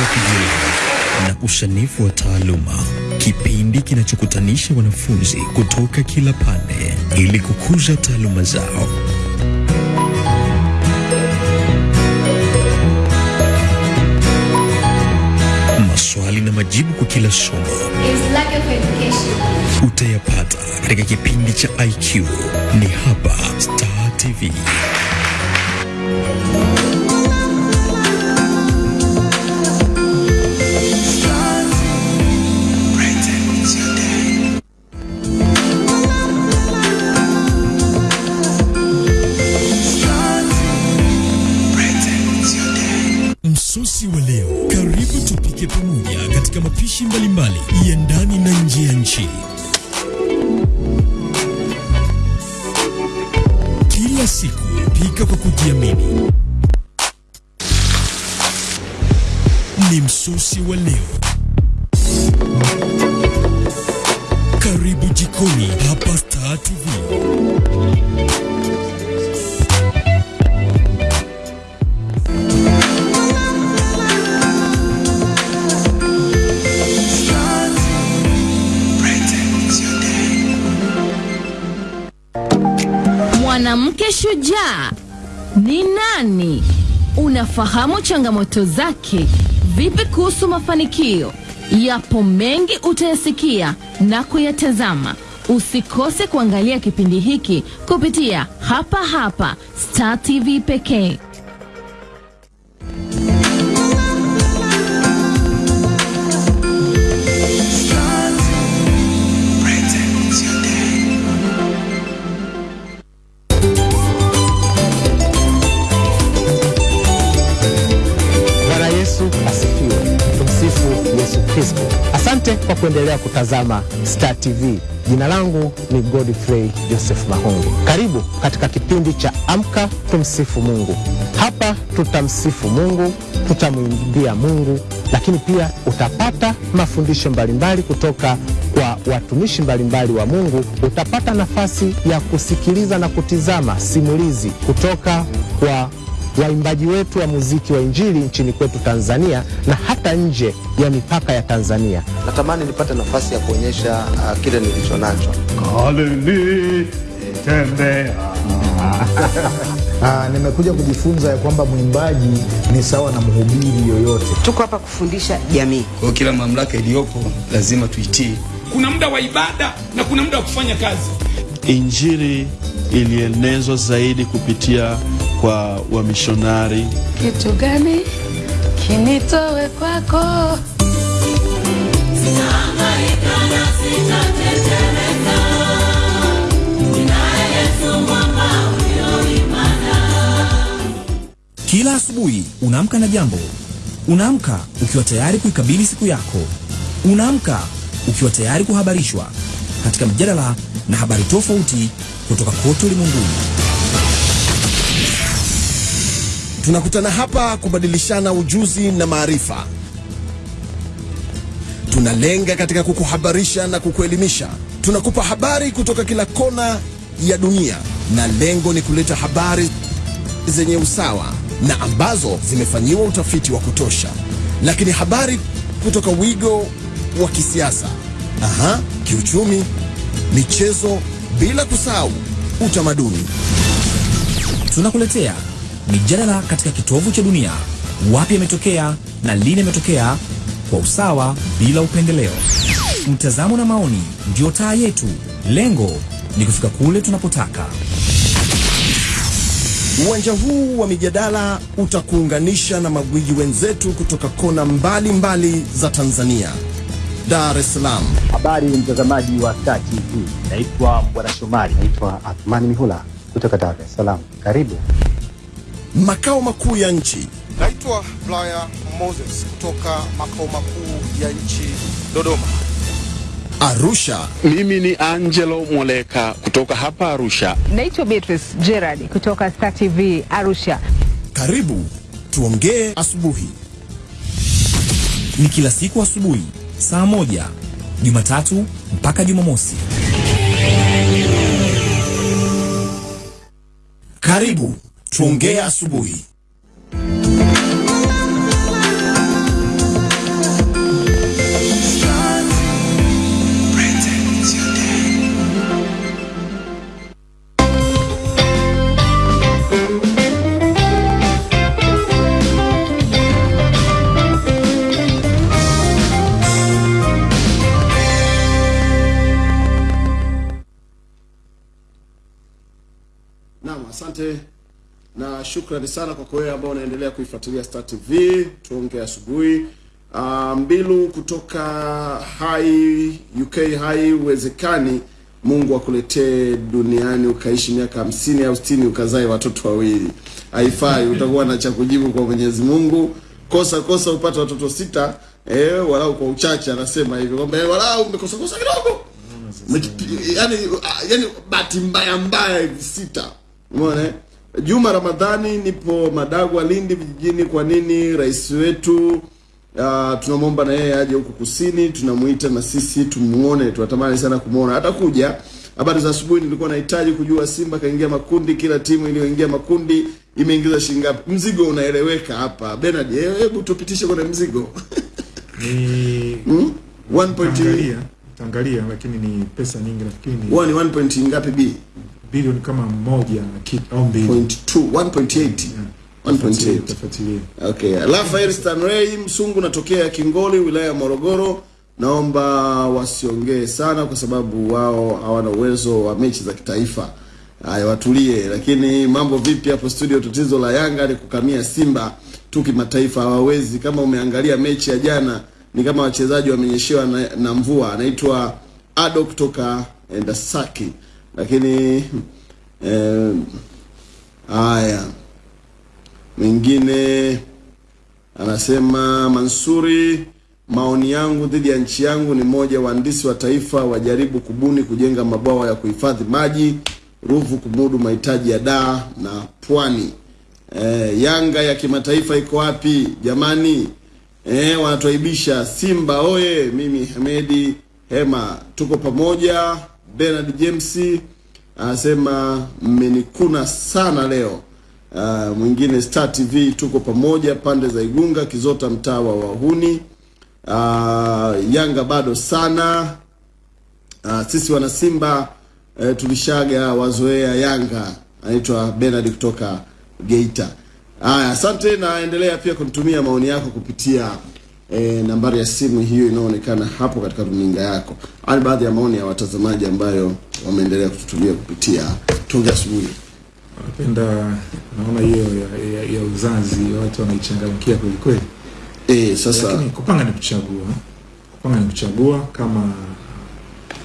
Wa kujieleza na usanifu wa taaluma. Kipindi kinachokutanisha wanafunzi kutoka kila pande ili kukuza taaluma zao. Maswali na majibu kwa kila somo utayapata katika kipindi cha IQ. Ni hapa Star TV. Wa leo. Karibu jikoni hapa Star TV. Mwanamke shujaa ni nani? Unafahamu changamoto zake? Vipi kuhusu mafanikio? Yapo mengi utayasikia na kuyatazama. Usikose kuangalia kipindi hiki kupitia hapa hapa Star TV pekee. Kuendelea kutazama Star TV. Jina langu ni Godfrey Joseph mahungu Karibu katika kipindi cha Amka Tumsifu Mungu. Hapa tutamsifu Mungu, tutamwimbia Mungu, lakini pia utapata mafundisho mbalimbali kutoka kwa watumishi mbalimbali wa Mungu. Utapata nafasi ya kusikiliza na kutizama simulizi kutoka kwa waimbaji wetu wa muziki wa injili nchini kwetu Tanzania na hata nje ya mipaka ya Tanzania. natamani nipate nafasi ya kuonyesha uh, kile nilicho nacho. Ah, nimekuja kujifunza ya kwamba mwimbaji ni sawa na mhubiri yoyote. Tuko hapa kufundisha jamii. Kwa hiyo kila mamlaka iliyopo lazima tuitii. kuna muda wa ibada na kuna muda wa kufanya kazi. Injili ilienezwa zaidi kupitia kwa wamishonari. Kitu gani kinitowe kwako? Kila asubuhi unaamka na jambo. Unaamka ukiwa tayari kuikabili siku yako. Unaamka ukiwa tayari kuhabarishwa katika mjadala na habari tofauti kutoka kote ulimwenguni. Tunakutana hapa kubadilishana ujuzi na maarifa. Tunalenga katika kukuhabarisha na kukuelimisha. Tunakupa habari kutoka kila kona ya dunia, na lengo ni kuleta habari zenye usawa na ambazo zimefanyiwa utafiti wa kutosha, lakini habari kutoka wigo wa kisiasa, aha, kiuchumi, michezo, bila kusahau utamaduni. Tunakuletea mijadala katika kitovu cha dunia, wapi yametokea na lini yametokea, kwa usawa bila upendeleo. Mtazamo na maoni ndio taa yetu. Lengo ni kufika kule tunapotaka. Uwanja huu wa mijadala utakuunganisha na magwiji wenzetu kutoka kona mbalimbali mbali za Tanzania. Dar es Salaam, Habari mtazamaji wa Star TV, naitwa Bwana Shomari, naitwa Athmani Mihula kutoka Dar es Salaam. Karibu. Makao makuu ya nchi, Naitwa Blaya Moses kutoka makao makuu ya nchi Dodoma. Arusha. Mimi ni Angelo Moleka kutoka hapa Arusha. Naitwa Beatrice Gerard kutoka Star TV Arusha. Karibu tuongee asubuhi. Ni kila siku asubuhi saa moja, Jumatatu mpaka Jumamosi. Karibu tuongee asubuhi. Shukrani sana kwa wewe ambao unaendelea kuifuatilia Star TV tuongee asubuhi. Uh, Mbilu kutoka Hai UK Hai, uwezekani Mungu akuletee duniani ukaishi miaka hamsini au sitini ukazae watoto wawili, haifai. Utakuwa na cha kujibu kwa Mwenyezi Mungu. Kosa kosa upate watoto sita, eh, walau kwa uchache, anasema hivyo kwamba eh, walau umekosa kosa kidogo Umejipi- yani, yani bahati mbaya mbaya hivi sita. Umeona? eh? Juma Ramadhani, nipo Madagwa, Lindi vijijini. Kwa nini rais wetu uh, tunamwomba na yeye aje huku kusini, tunamuita na sisi tumuone, tunatamani sana kumuona. Atakuja. Habari za asubuhi, nilikuwa nahitaji kujua Simba kaingia makundi, kila timu iliyoingia makundi imeingiza shilingi ngapi? Mzigo unaeleweka hapa. Bernard, eh, hebu tupitishe kwenye mzigo. ni Hmm? 1 Tangalia, lakini ni pesa nyingi nafikiri ni Huwa 1 point ngapi B? Bilioni kama moja na kitu au mbili. Point two, 1.8. 1.8. Tafuatilia. Okay. Rafael Stanley Msungu natokea Kingoli wilaya ya Morogoro. Naomba wasiongee sana kwa sababu wao hawana uwezo wa mechi za kitaifa. Haya watulie, lakini mambo vipi hapo studio? Tatizo la Yanga ni kukamia Simba tu kimataifa, hawawezi. Kama umeangalia mechi ya jana, ni kama wachezaji wamenyeshewa na, na mvua. Anaitwa Ado kutoka Ndasaki, lakini eh, haya mwingine anasema Mansuri, maoni yangu dhidi ya nchi yangu ni moja, wahandisi wa taifa wajaribu kubuni kujenga mabwawa ya kuhifadhi maji Ruvu kumudu mahitaji ya daa na pwani. E, Yanga ya kimataifa iko wapi jamani? E, wanatuaibisha Simba oye! Mimi Hamedi Hema tuko pamoja. Bernard James anasema mmenikuna sana leo. Uh, mwingine Star TV tuko pamoja pande za Igunga Kizota mtaa wa Wahuni. Uh, Yanga bado sana. Uh, sisi wana Simba uh, tulishaga wazoea Yanga. Anaitwa Bernard kutoka Geita. Haya, uh, asante na endelea pia kunitumia maoni yako kupitia eh, nambari ya simu hiyo inayoonekana hapo katika runinga yako. Haya baadhi ya maoni ya watazamaji ambayo wameendelea kututumia kupitia Tunge Asubuhi. Napenda naona hiyo ya, ya, ya uzazi watu wanaichangamkia kweli kweli. Eh, sasa Lakini kupanga ni kuchagua. Kupanga ni kuchagua kama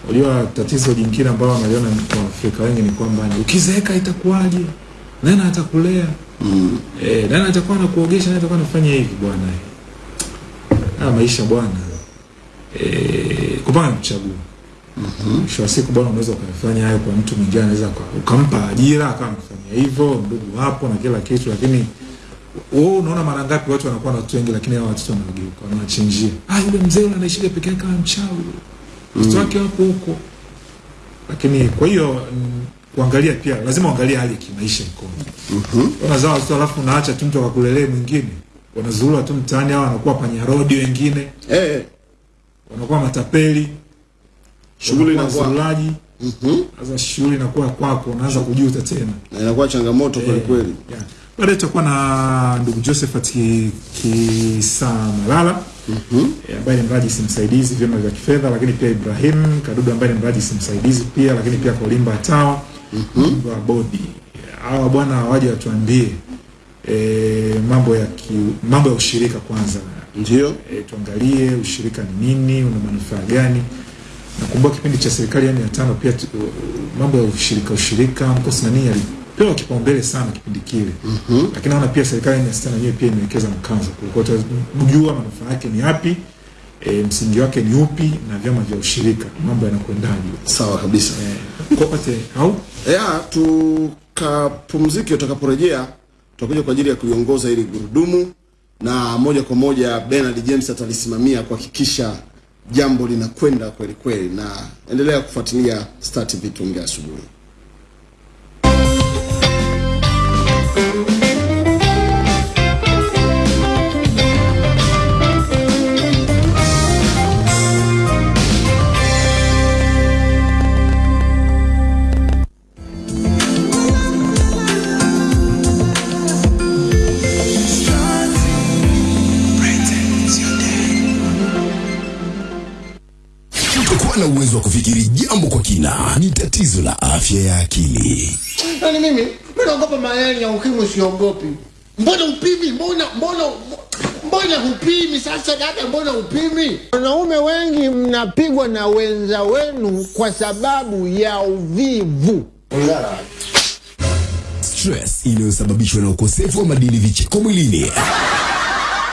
unajua tatizo jingine ambalo wanaliona kwa Afrika wengi ni kwamba ukizeeka itakuwaje? Nani atakulea? Mm. Eh, nani atakuwa anakuogesha? Nani atakuwa anafanya hivi bwana? Haya maisha bwana. Eh, kupanga kuchagua. mm -hmm. siku bwana, unaweza ukafanya hayo kwa mtu mwingine, anaweza uka- ukampa ajira akawa anafanya hivyo, ndugu hapo na kila kitu, lakini wewe unaona mara ngapi watu wanakuwa na watu wengi, lakini hao watoto wanageuka, wanachinjia. Ah, yule mzee yule anaishika peke yake kama mchawi, watoto wake wapo huko. Lakini kwa hiyo mm, kuangalia pia lazima uangalie hali ya kimaisha iko Mhm. Unazaa watoto alafu unaacha tu mtu akakulelee mwingine, wanazurura tu mtaani, hao wanakuwa panyarodi wengine eh, wanakuwa matapeli Shughuli wanakuwa inakuwa- Mm Sasa shughuli inakuwa kwako, unaanza kujuta tena. na inakuwa changamoto kweli kweli. Yeah. Baadaye tutakuwa na ndugu Josephat Ki- Kisamalala mm ambaye ni mrajisi msaidizi vyama vya kifedha, lakini pia Ibrahim Kadudu ambaye ni mrajisi msaidizi pia, lakini pia Kolimba Atawa mjumbe wa bodi. Hawa bwana waje watuambie eh, mambo ya ki, mambo ya ushirika kwanza, ndio e, tuangalie ushirika ni nini, una manufaa gani. Nakumbuka kipindi cha serikali yani ya tano pia tu, mambo ya ushirika ushirika mkosi nani alipewa kipaumbele sana kipindi kile Mm -hmm. lakini naona pia serikali ya sita na yenyewe pia imewekeza mkazo kwa kujua manufaa yake ni yapi, e, msingi wake ni upi na vyama vya ushirika mambo yanakwendaje. Sawa kabisa. Eh, kopate au ya tukapumzike. Utakaporejea tutakuja kwa ajili ya kuiongoza ili gurudumu, na moja kwa moja Bernard James atalisimamia kuhakikisha jambo linakwenda kweli kweli, na endelea kufuatilia Star TV tuongea asubuhi. Jambo ni tatizo la afya ya akili. Yaani mimi mimi naogopa mayai ya ukimwi siogopi. Mbona upimi? Mbona mbona mbona hupimi sasa dada, mbona upimi? Wanaume wengi mnapigwa na wenza wenu kwa sababu ya uvivu. Stress inayosababishwa na ukosefu wa madini vicheko mwilini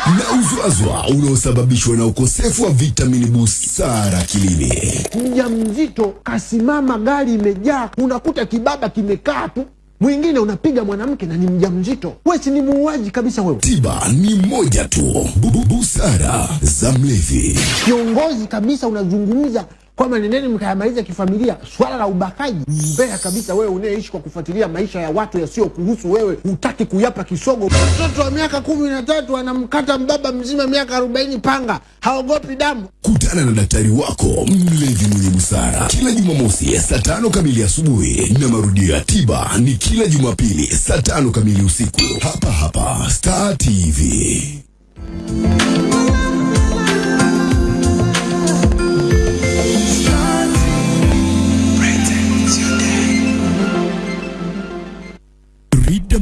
na uzwazwa unaosababishwa na ukosefu wa vitamini busara kilili mja mzito kasimama, gari imejaa, unakuta kibaba kimekaa tu, mwingine unapiga mwanamke na ni mjamzito. Wewe si ni muuaji kabisa wewe. Tiba ni moja tu, Bu- bu- busara za mlevi. Kiongozi kabisa unazungumza kwamba nendeni mkayamaliza kifamilia. Swala la ubakaji mbea kabisa. Wewe unayeishi kwa kufuatilia maisha ya watu yasiyokuhusu wewe, hutaki kuyapa kisogo. Mtoto wa miaka kumi na tatu anamkata mbaba mzima miaka arobaini panga, haogopi damu. Kutana na daktari wako mlezi mwenye busara kila Jumamosi saa tano kamili asubuhi na marudio ya tiba ni kila Jumapili saa tano kamili usiku hapa hapa Star TV.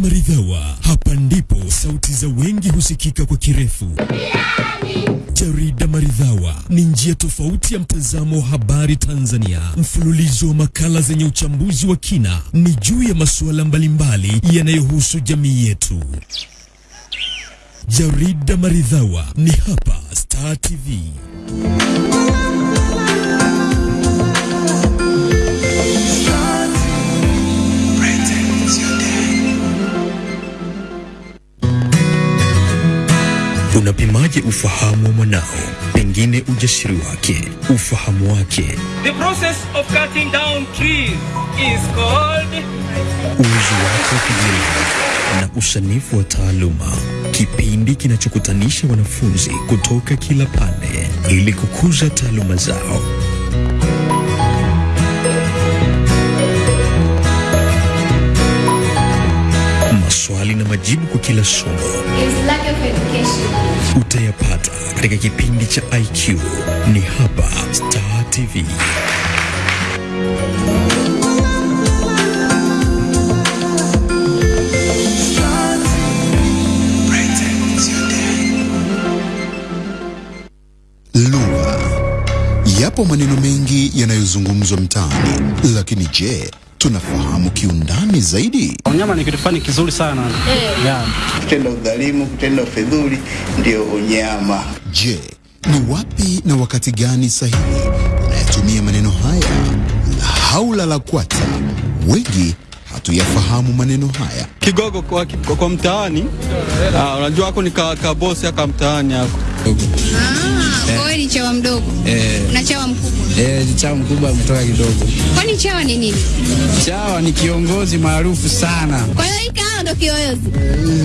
Maridhawa, hapa ndipo sauti za wengi husikika kwa kirefu. Jarida Maridhawa ni njia tofauti ya mtazamo wa habari Tanzania, mfululizo wa makala zenye uchambuzi wa kina, ni juu ya masuala mbalimbali yanayohusu jamii yetu. Jarida Maridhawa ni hapa Star TV. Unapimaje ufahamu wa mwanao? Pengine ujasiri wake, ufahamu wake, The process of cutting down trees is called uwezo wake wa kujenga na usanifu wa taaluma, kipindi kinachokutanisha wanafunzi kutoka kila pande ili kukuza taaluma zao. Maswali na majibu kwa kila somo utayapata katika kipindi cha IQ. Ni hapa Star TV. Lugha. Yapo maneno mengi yanayozungumzwa mtaani, lakini je, tunafahamu kiundani zaidi? Unyama ni kitu fulani kizuri sana. hey. Yeah. Kutenda udhalimu, kutenda ufedhuli ndio unyama. Je, ni wapi na wakati gani sahihi unayatumia maneno haya? La Haula la kwata, wengi hatuyafahamu maneno haya. kigogo kwa, kwa, kwa mtaani ah, unajua hako ni ka, ka bosi aka mtaani hako Kwa hiyo ni chawa mdogo eh, na chawa mkubwa. eh, chawa mkubwa ametoka kidogo. Kwani chawa ni nini? Chawa ni kiongozi maarufu sana. Kwa hiyo hii ndo ndo kiyoyozi.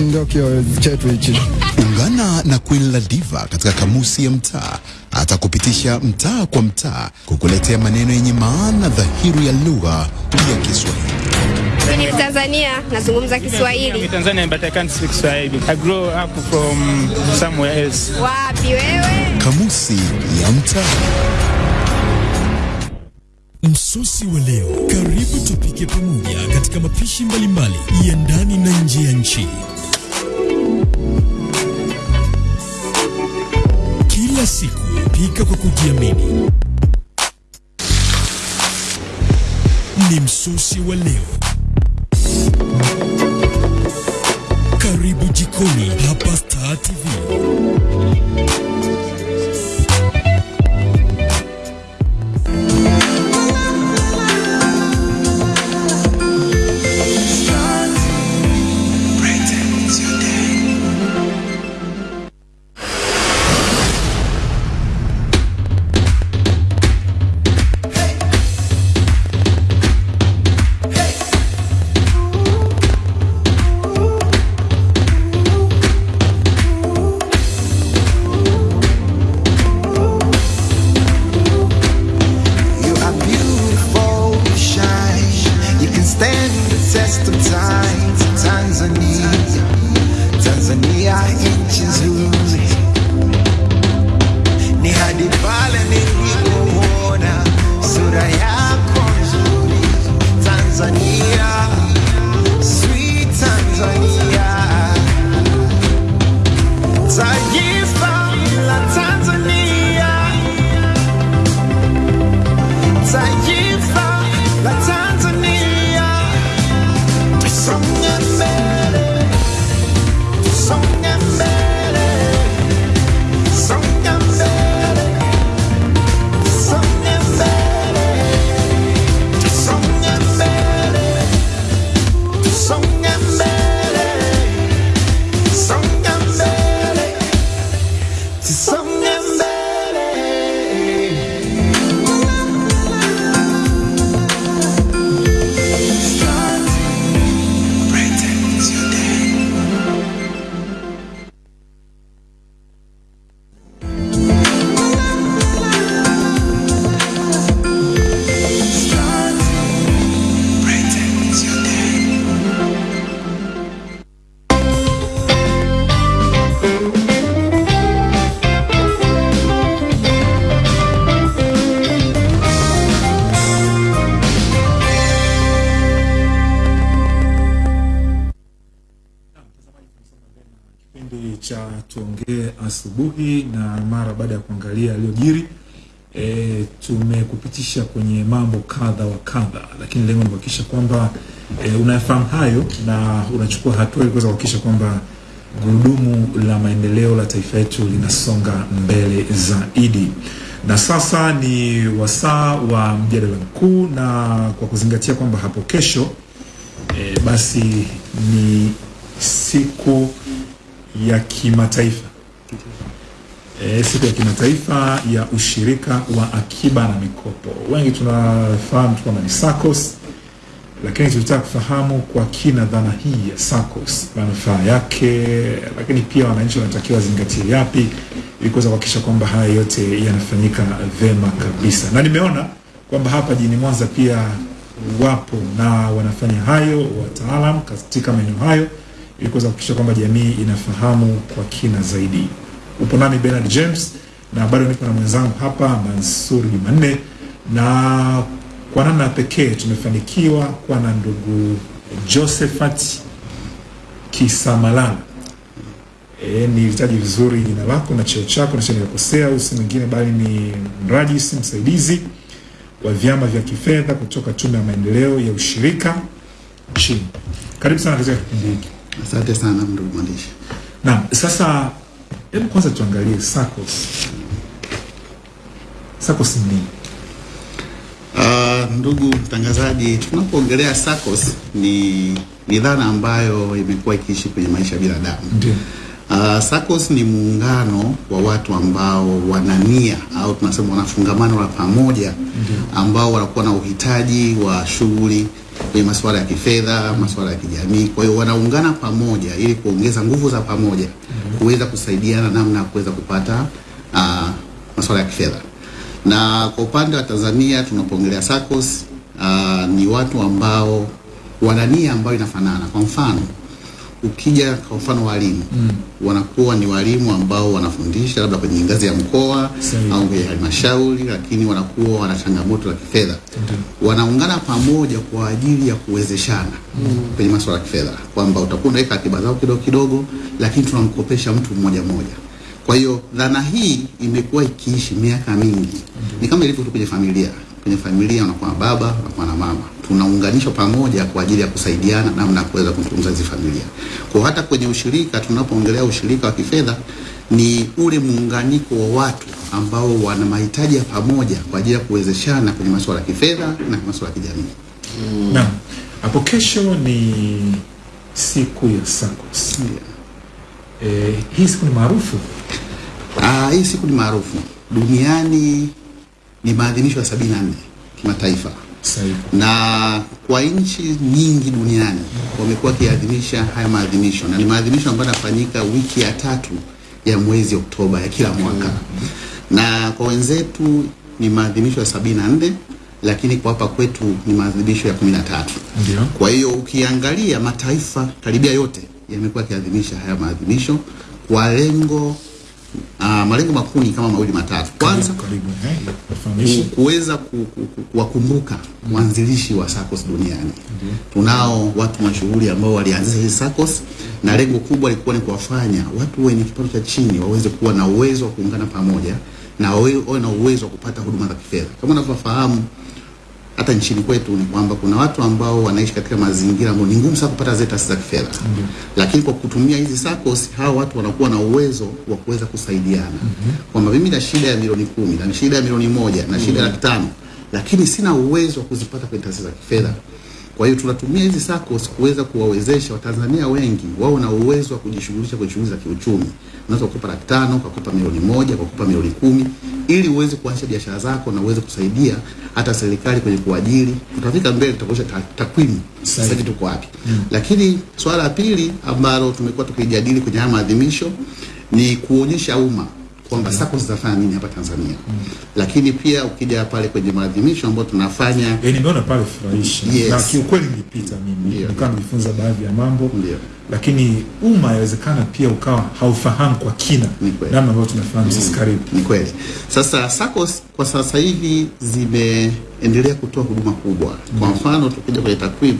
Ndio kiyoyozi chetu hichi. Ungana na Queen Ladiva katika kamusi ya mtaa, atakupitisha mtaa kwa mtaa, kukuletea maneno yenye maana dhahiri ya lugha ya Kiswahili. Mimi ni Tanzania, nazungumza Kiswahili. I'm Tanzania but I can't speak Swahili. I grew up from somewhere else. Wapi wewe? Kamusi ya mtaa. Msosi wa leo, karibu tupike pamoja katika mapishi mbalimbali ya ndani na nje ya nchi. Kila siku pika kwa kujiamini. Ni msosi wa leo. Karibu jikoni hapa Star TV. Tumekupitisha kwenye mambo kadha wa kadha, lakini lengo ni kuhakikisha kwamba e, unayafahamu hayo na unachukua hatua ili kuweza kuhakikisha kwamba gurudumu la maendeleo la taifa letu linasonga mbele zaidi. Na sasa ni wasaa wa mjadala mkuu, na kwa kuzingatia kwamba hapo kesho e, basi ni siku ya kimataifa e, siku ya kimataifa ya ushirika wa akiba na mikopo. Wengi tunafahamu tu na SACCOS, lakini tunataka kufahamu kwa kina dhana hii ya SACCOS, manufaa yake, lakini pia wananchi wanatakiwa zingatie yapi ili kuweza kuhakikisha kwamba haya yote yanafanyika vema kabisa. Na nimeona kwamba hapa jijini Mwanza pia wapo na wanafanya hayo wataalam katika maeneo hayo ili kuweza kuhakikisha kwamba jamii inafahamu kwa kina zaidi. Upo nami Bernard James na bado niko na mwenzangu hapa Mansur Jumanne, na kwa namna pekee tumefanikiwa kuwa na ndugu Josephat Kisamalala. E, nilitaji vizuri jina lako na cheo chako na nimekosea, huyu si mwingine bali ni mrajisi msaidizi wa vyama vya kifedha kutoka Tume ya Maendeleo ya Ushirika nchini. Karibu sana katika kipindi hiki. Asante sana ndugu mwandishi. Naam, sasa hebu kwanza tuangalie SACCOS. SACCOS ni nini? Uh, ndugu mtangazaji, tunapoongelea SACCOS ni ni dhana ambayo imekuwa ikiishi kwenye maisha ya binadamu. Ndio. Uh, SACCOS ni muungano wa watu ambao wanania au tunasema wanafungamano la pamoja ambao wanakuwa na uhitaji wa shughuli kwenye masuala ya kifedha, masuala ya kijamii. Kwa hiyo wanaungana pamoja ili kuongeza nguvu za pamoja kuweza kusaidiana namna ya kuweza kupata uh, masuala ya kifedha. Na kwa upande wa Tanzania tunapoongelea SACCOS uh, ni watu ambao wana nia ambayo inafanana. Kwa mfano ukija kwa mfano walimu Mm. wanakuwa ni walimu ambao wanafundisha labda kwenye ngazi ya mkoa au kwenye halmashauri, lakini wanakuwa wana changamoto la kifedha mm. wanaungana pamoja kwa ajili ya kuwezeshana mm. kwenye masuala ya kifedha, kwamba utakuwa unaweka akiba zao kidogo kidogo, lakini tunamkopesha mtu mmoja mmoja. Kwa hiyo dhana hii imekuwa ikiishi miaka mingi, mm. ni kama ilivyo tu kwenye familia. Kwenye familia unakuwa na baba, unakuwa na mama, tunaunganishwa pamoja kwa ajili ya kusaidiana namna ya kuweza kutunza hizi familia. Kwa hata kwenye ushirika, tunapoongelea ushirika wa kifedha ni ule muunganiko wa watu ambao wana mahitaji ya pamoja kwa ajili ya kuwezeshana kwenye masuala ya kifedha na masuala ya kijamii. Mm. Naam. Hapo kesho ni siku ya SACCOS. Eh, hii siku ni maarufu. Ah, hii siku ni maarufu duniani, ni maadhimisho ya 74 kimataifa na kwa nchi nyingi duniani wamekuwa wakiadhimisha haya maadhimisho, na ni maadhimisho ambayo yanafanyika wiki ya tatu ya mwezi Oktoba ya kila mwaka, na kwa wenzetu ni maadhimisho ya 74 lakini kwa hapa kwetu ni maadhimisho ya 13. Ndio. Kwa hiyo ukiangalia mataifa karibia yote yamekuwa yakiadhimisha haya maadhimisho kwa lengo uh, malengo makuu ni kama mawili matatu. Kwanza eh, kuweza ku- ku- ku- kuwakumbuka mwanzilishi wa SACCOS duniani. Tunao watu mashuhuri ambao walianzisha hizi SACCOS na lengo kubwa lilikuwa ni kuwafanya watu wenye kipato cha chini waweze kuwa na uwezo wa kuungana pamoja na wawe na uwezo wa kupata huduma za kifedha. Kama unavyofahamu hata nchini kwetu ni kwamba kuna watu ambao wanaishi katika mazingira ambayo ni ngumu sana kupata zile taasisi za kifedha mm -hmm. lakini kwa kutumia hizi SACCOS hawa watu wanakuwa na uwezo wa kuweza kusaidiana mm -hmm. kwamba mimi na shida ya milioni kumi na shida ya milioni moja na shida ya laki tano lakini sina uwezo wa kuzipata kwenye taasisi za kifedha. Kwa hiyo tunatumia hizi SACCOS kuweza kuwawezesha Watanzania wengi wao na uwezo wa kujishughulisha kwenye shughuli za kiuchumi. Unaweza kukopa laki tano, ukakopa milioni moja, ukakopa milioni kumi ili uweze kuanzisha biashara zako na uweze kusaidia hata serikali kwenye kuajiri. Tutafika mbele tutakuonyesha takwimu sasa hivi tuko wapi. Lakini swala la pili ambalo tumekuwa tukijadili kwenye haya maadhimisho ni kuonyesha umma kwamba SACCOS zinafanya nini hapa Tanzania. mm. Lakini pia ukija pale kwenye maadhimisho ambayo tunafanya Eh, nimeona pale furahisha Yes. na kiukweli nilipita mimi nikawa nijifunza baadhi ya mambo lakini umma yawezekana pia ukawa haufahamu kwa kina namna ambayo tunafahamu sisi karibu Ni kweli. Sasa SACCOS kwa sasa hivi zimeendelea kutoa huduma kubwa. Kwa mfano tukija kwenye takwimu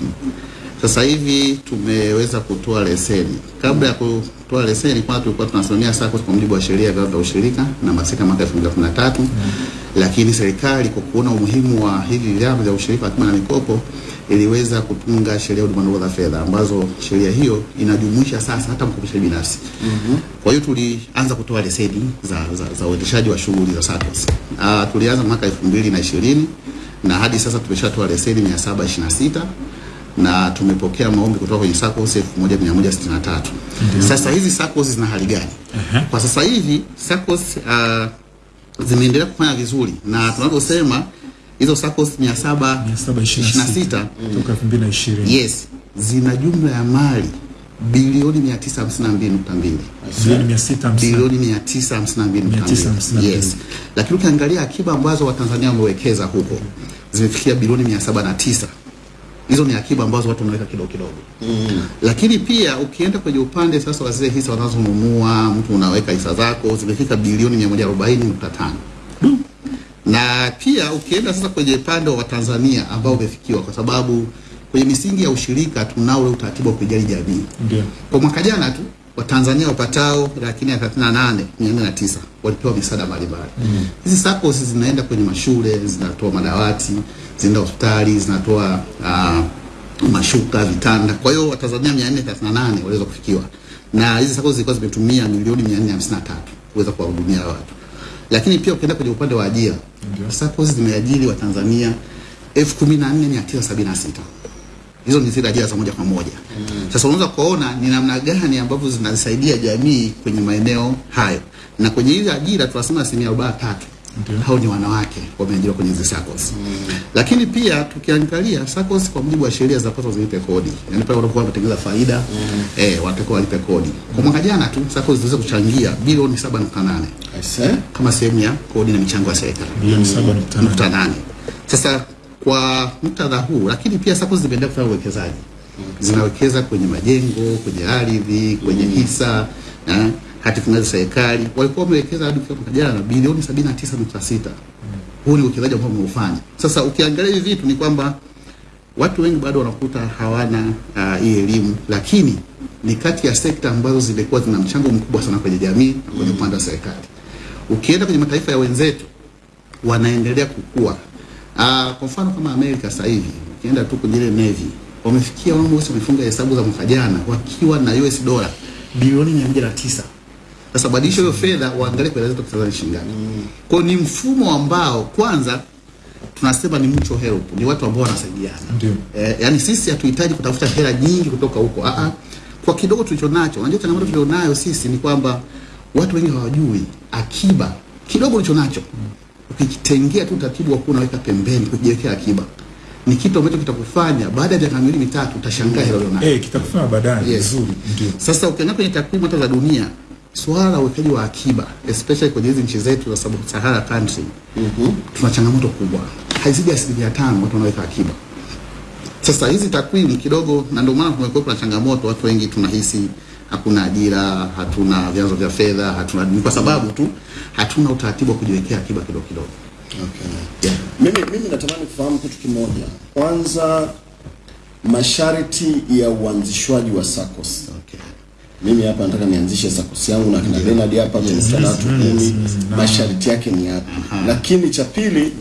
Sasa hivi tumeweza kutoa leseni. Kabla ya kutoa leseni, kwanza tulikuwa tunasimamia SACCOS kwa mujibu wa sheria ya vyama vya ushirika namba sita mwaka 2013 lakini serikali kwa kuona umuhimu wa hivi vyama vya ushirika wa akiba na mikopo iliweza kutunga sheria ya huduma ndogo za fedha ambazo sheria hiyo inajumuisha sasa hata mkopeshaji binafsi. mm -hmm. Kwa hiyo tulianza kutoa leseni za, za, za uendeshaji wa shughuli za SACCOS. Uh, tulianza mwaka 2020 na hadi sasa tumeshatoa leseni 726 na tumepokea maombi kutoka kwenye SACCOS 1163. Sasa hizi SACCOS zina hali gani? Kwa sasa hivi SACCOS uh, zimeendelea kufanya vizuri na tunavyosema hizo SACCOS 726 toka 2020 yes zina jumla ya mali bilioni 952.2 Bilioni 650. bilioni 952.2 yes. Lakini ukiangalia akiba ambazo watanzania wamewekeza huko zimefikia bilioni 709 hizo ni akiba ambazo watu wanaweka kidogo kidogo. Mm. lakini pia ukienda kwenye upande sasa wa zile hisa wanazonunua mtu unaweka hisa zako zimefika bilioni 140.5 na pia ukienda sasa kwenye upande wa Tanzania ambao umefikiwa kwa sababu kwenye misingi ya ushirika tunao ule utaratibu wa kujali jamii. Ndio. Kwa mwaka jana tu Watanzania wapatao laki nne thelathini na nane mia nne na tisa walipewa misaada mbalimbali. Hizi SACCOS zinaenda kwenye mashule, zinatoa madawati, zinaenda hospitali, zinatoa uh, mashuka, vitanda. Kwa hiyo Watanzania mia nne thelathini na nane waliweza kufikiwa, na hizi SACCOS zilikuwa zimetumia milioni mia nne hamsini na tatu kuweza kuwahudumia watu. Lakini pia ukienda kwenye upande wa ajira, SACCOS zimeajiri Watanzania elfu kumi na nne mia tisa sabini na sita hizo ni zile ajira za moja kwa moja. mm. Sasa unaweza kuona ni namna gani ambavyo zinasaidia jamii kwenye maeneo hayo, na kwenye hizi ajira tunasema asilimia arobaini na tatu hao ni wanawake wameajiriwa kwenye hizi SACCOS. Lakini pia tukiangalia SACCOS kwa mujibu wa sheria zinapaswa zilipe kodi, yaani pale wanapokuwa wanatengeneza faida mm. eh, watakuwa walipe kodi. Kwa mwaka jana tu SACCOS ziliweza kuchangia bilioni 7.8 kama sehemu ya kodi na michango ya serikali. Bilioni 7.8. Sasa kwa muktadha huu, lakini pia SACCOS zimeendelea kufanya uwekezaji, zinawekeza kwenye majengo, kwenye ardhi, kwenye hisa eh, hati fungani serikali. Walikuwa wamewekeza hadi kwa mwaka jana bilioni 79.6. Huu ni uwekezaji ambao wameufanya. Sasa ukiangalia hivi vitu ni kwamba watu wengi bado wanakuta hawana uh, elimu, lakini ni kati ya sekta ambazo zimekuwa zina mchango mkubwa sana kwenye jamii na kwenye upande wa serikali. Ukienda kwenye mataifa ya wenzetu wanaendelea kukua. Uh, kwa mfano kama Amerika sasa hivi ukienda tu kwenye ile Navy wamefikia wao wamefunga hesabu za mwaka jana wakiwa na US dola bilioni 109. Sasa badilisha hiyo fedha waangalie kwa zetu Tanzania shilingi ngapi. Kwa ni mfumo ambao kwanza tunasema ni mutual help, ni watu ambao wanasaidiana. Eh, yani sisi hatuhitaji kutafuta hela nyingi kutoka huko. Ah ah. Kwa kidogo tulicho nacho, unajua changamoto tulionayo sisi ni kwamba watu wengi hawajui akiba kidogo ulicho nacho ukitengea tu utaratibu wa kuwa unaweka pembeni kujiwekea akiba ni kitu ambacho kitakufanya baada ya miaka miwili mitatu utashangaa hilo ulionayo. eh kitakufanya baadaye Yes. vizuri ndio Sasa ukiangalia kwenye takwimu hata za dunia, swala la uwekaji wa akiba especially kwenye hizi nchi zetu za Sahara country mm -hmm. tuna changamoto kubwa, haizidi asilimia tano watu wanaweka akiba. Sasa hizi takwimu kidogo, na ndio maana kumekuwa kuna changamoto, watu wengi tunahisi hakuna ajira, hatuna vyanzo vya fedha, hatuna ni kwa sababu tu hatuna utaratibu wa kujiwekea akiba kidogo kidogo. Okay. Yeah. Mimi, mimi natamani kufahamu kitu kimoja. Kwanza, masharti ya uanzishwaji wa SACCOS. Okay. Mimi hapa nataka nianzishe SACCOS yangu na kina Bernard hapa tumesikia na watu kumi, masharti yake ni yapi? Lakini cha pili,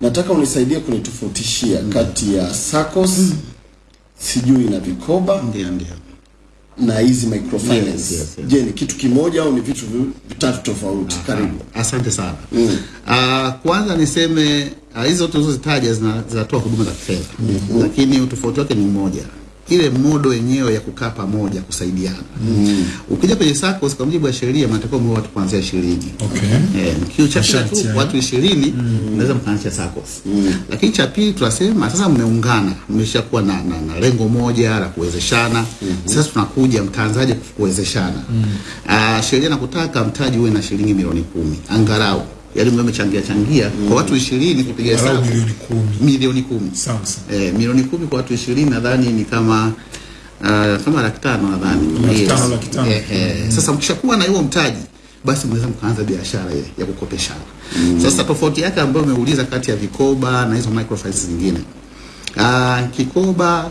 nataka unisaidie kunitofautishia kati ya SACCOS sijui na vikoba Ndio ndio. na hizi microfinance. Yes, yes, yes. Je, ni kitu kimoja au ni vitu vitatu tofauti? Karibu. Asante sana. Mm. Uh, kwanza niseme ah, hizo uh, tulizozitaja zinatoa huduma za kifedha lakini utofauti wake ni mmoja, ile modo yenyewe ya kukaa pamoja kusaidiana. Mm. Ukija kwenye SACCOS kwa mujibu wa sheria mnatakiwa mwe watu kuanzia ishirini. okay Eh, mkiu tu tatu watu ishirini mnaweza mkaanzisha SACCOS. Lakini cha pili tunasema sasa mmeungana, mmeshakuwa na, na, na lengo moja la kuwezeshana. Mm. Sasa tunakuja mtaanzaje kuwezeshana? Mm. Ah, sheria nakutaka mtaji uwe na shilingi milioni kumi angalau yaani mwe mmechangia changia mm. kwa watu ishirini kupiga Angalau hesabu milioni kumi. Milioni kumi. Sawa sawa. Eh, milioni kumi kwa watu ishirini nadhani ni kama uh, kama laki tano nadhani. Tano, laki tano. Eh, eh. Sasa mkishakuwa na huo mtaji basi mnaweza mkaanza biashara ile ya kukopeshana. Sasa tofauti yake ambayo umeuliza kati ya vikoba na hizo microfinance zingine, uh, kikoba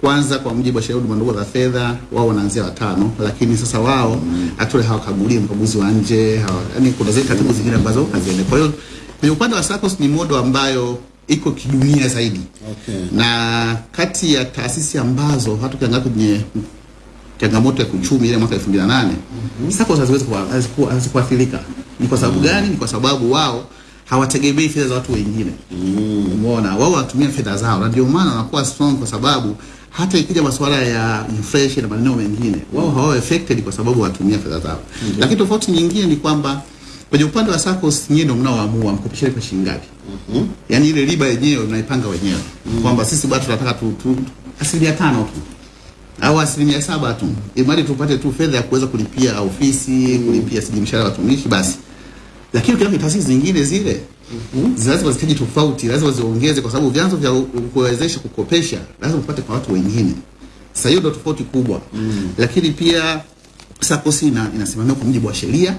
kwanza kwa mujibu wa sheria huduma ndogo za fedha wao wanaanzia watano, lakini sasa wao actually hawakagulii mkaguzi wa nje hawa, yani kuna zile taratibu zingine ambazo haziende. Kwa hiyo kwenye upande wa SACCOS ni modo ambayo iko kidunia zaidi Okay. na kati ya taasisi ambazo hata ukiangalia kwenye changamoto ya kiuchumi ile mwaka 2008 mm -hmm. SACCOS haziwezi hazikuathirika. Ni kwa sababu mm. gani? Ni kwa sababu wao hawategemei fedha za watu wengine. Mm. Umeona, wao wanatumia fedha zao, na ndio maana wanakuwa strong, kwa sababu hata ikija masuala ya inflation na maneno mengine, wao hawawe affected kwa sababu watumia fedha zao. Mm -hmm. Lakini tofauti nyingine ni kwamba kwenye upande wa SACCOS nyinyi ndio mnaoamua mkopesheni kwa shilingi ngapi. Mm -hmm. Yaani ile riba yenyewe mnaipanga wenyewe mm -hmm. kwamba sisi bado tunataka tu, tu asilimia tano tu au asilimia saba tu, imali tupate tu fedha ya kuweza kulipia ofisi, kulipia sijui mshahara sijimshara watumishi basi. Lakini kwenye taasisi zingine zile lazima zihitaji tofauti, lazima ziongeze, kwa sababu vyanzo vya kuwezesha kukopesha lazima upate kwa watu wengine. Sasa hiyo ndio tofauti kubwa, lakini pia SACCOS ina, inasimamiwa kwa mujibu wa sheria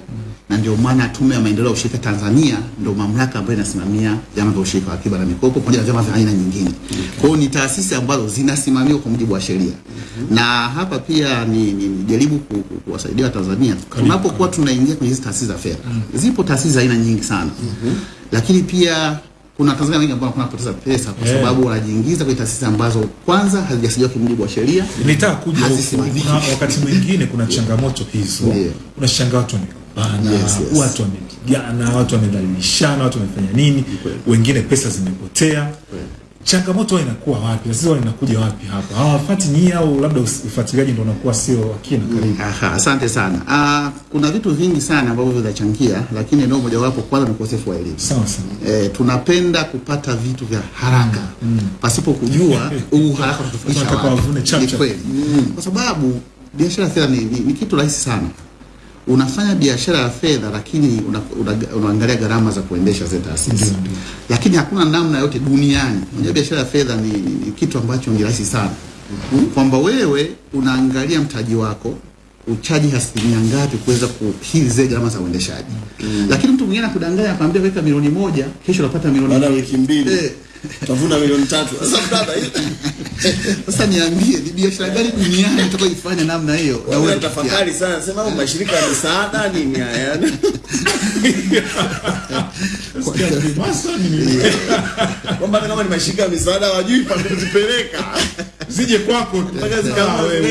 na ndio maana Tume ya Maendeleo ya Ushirika Tanzania ndio mamlaka ambayo inasimamia vyama vya ushirika wa akiba na mikopo pamoja na vyama vya aina nyingine. Kwa hiyo ni taasisi ambazo zinasimamiwa kwa mujibu wa sheria, mm -hmm. na hapa pia ni, ni, ni jaribu ku- ku- kuwasaidia Watanzania tunapokuwa tunaingia kwenye hizi taasisi za fedha. mm. Zipo taasisi za aina nyingi sana, lakini pia kuna Tanzania wengi ambao wanapoteza pesa kwa sababu wanajiingiza kwenye taasisi ambazo kwanza hazijasajiliwa kimjibu wa sheria nitaka kuja wakati mwingine kuna changamoto hizo, kuna unashangaa watu wamepambana, Yes, yes. watu wamepigana, watu wamedhalilishana, watu wamefanya nini, wengine pesa zimepotea. Changamoto inakuwa wapi? Huwa inakuja wapi hapa? Hawafuati nyie au labda ufuatiliaji ndio unakuwa sio wakina karibu? Aha, asante sana. Ah, kuna vitu vingi sana ambavyo vinachangia, lakini eneo mojawapo kwanza ni ukosefu wa elimu. Sawa sawa. Eh, tunapenda kupata vitu vya haraka mm. pasipo kujua huu haraka tutafikisha kwa wapi. kweli. Kwa sababu biashara fedha ni, ni, ni kitu rahisi sana. Unafanya biashara ya fedha lakini una, una, unaangalia gharama za kuendesha zile taasisi, lakini hakuna namna yote duniani. Unajua biashara ya fedha ni, ni, ni kitu ambacho ni rahisi sana mm -hmm. kwamba wewe unaangalia mtaji wako uchaji asilimia ngapi kuweza kuhili zile gharama za uendeshaji mm. lakini mtu mwingine akudanganya akwambia weka milioni moja kesho unapata milioni Baada ya wiki mbili Eh. Utavuna milioni tatu. Sasa mtata Sasa niambie ni biashara gani duniani utakayoifanya namna hiyo na wewe tafakari sana, sema au mashirika ya misaada nini haya? Kwamba kama ni mashirika ya misaada wajui pa kuzipeleka. Zije kwako Mpaka zikawe tu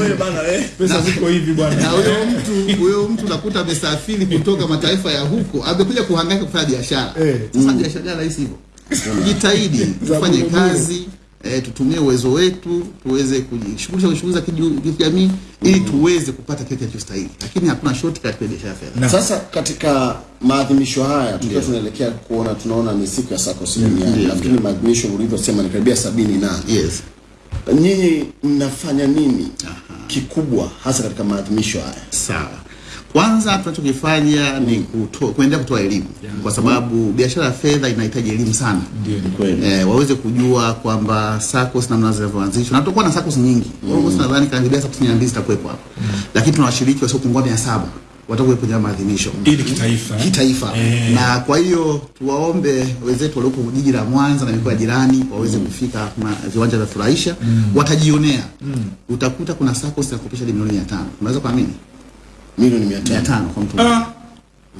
wewe bana wewe. Pesa ziko hivi bwana. na huyo mtu huyo mtu nakuta amesafiri kutoka mataifa ya huko amekuja kuhangaika kufanya biashara sasa biashara gani rahisi hivyo tujitahidi tufanye kazi eh, tutumie uwezo wetu tuweze kujishughulisha kwenye shughuli za kijamii ili tuweze kupata kile kinachostahili lakini hakuna shortcut kwenye biashara ya fedha Sasa katika maadhimisho haya tukiwa tunaelekea kuona tunaona ni siku ya SACCOS duniani. lakini maadhimisho ulivyosema ni karibia sabini na yes. Nyinyi mnafanya nini Aha. kikubwa hasa katika maadhimisho haya? Sawa. Kwanza tunachokifanya ni kuto, kuendelea kutoa elimu kwa sababu biashara ya fedha inahitaji elimu sana. Eh, waweze kujua kwamba SACCOS namna zinavyoanzishwa. Na tutakuwa na SACCOS nyingi. Mm. nadhani karibia SACCOS 200 zitakuwepo hapo. Lakini tuna washiriki wasiopungua 700 watakuwepo kwenye maadhimisho. Ili kitaifa. Kitaifa. e. Na kwa hiyo tuwaombe wenzetu walioko jiji la Mwanza na mikoa jirani waweze mm. kufika viwanja vya furahisha mm. watajionea. mm. Utakuta kuna SACCOS ya kukopesha milioni 500. Unaweza kuamini? Milioni 500. 500 kwa mtu. Ah,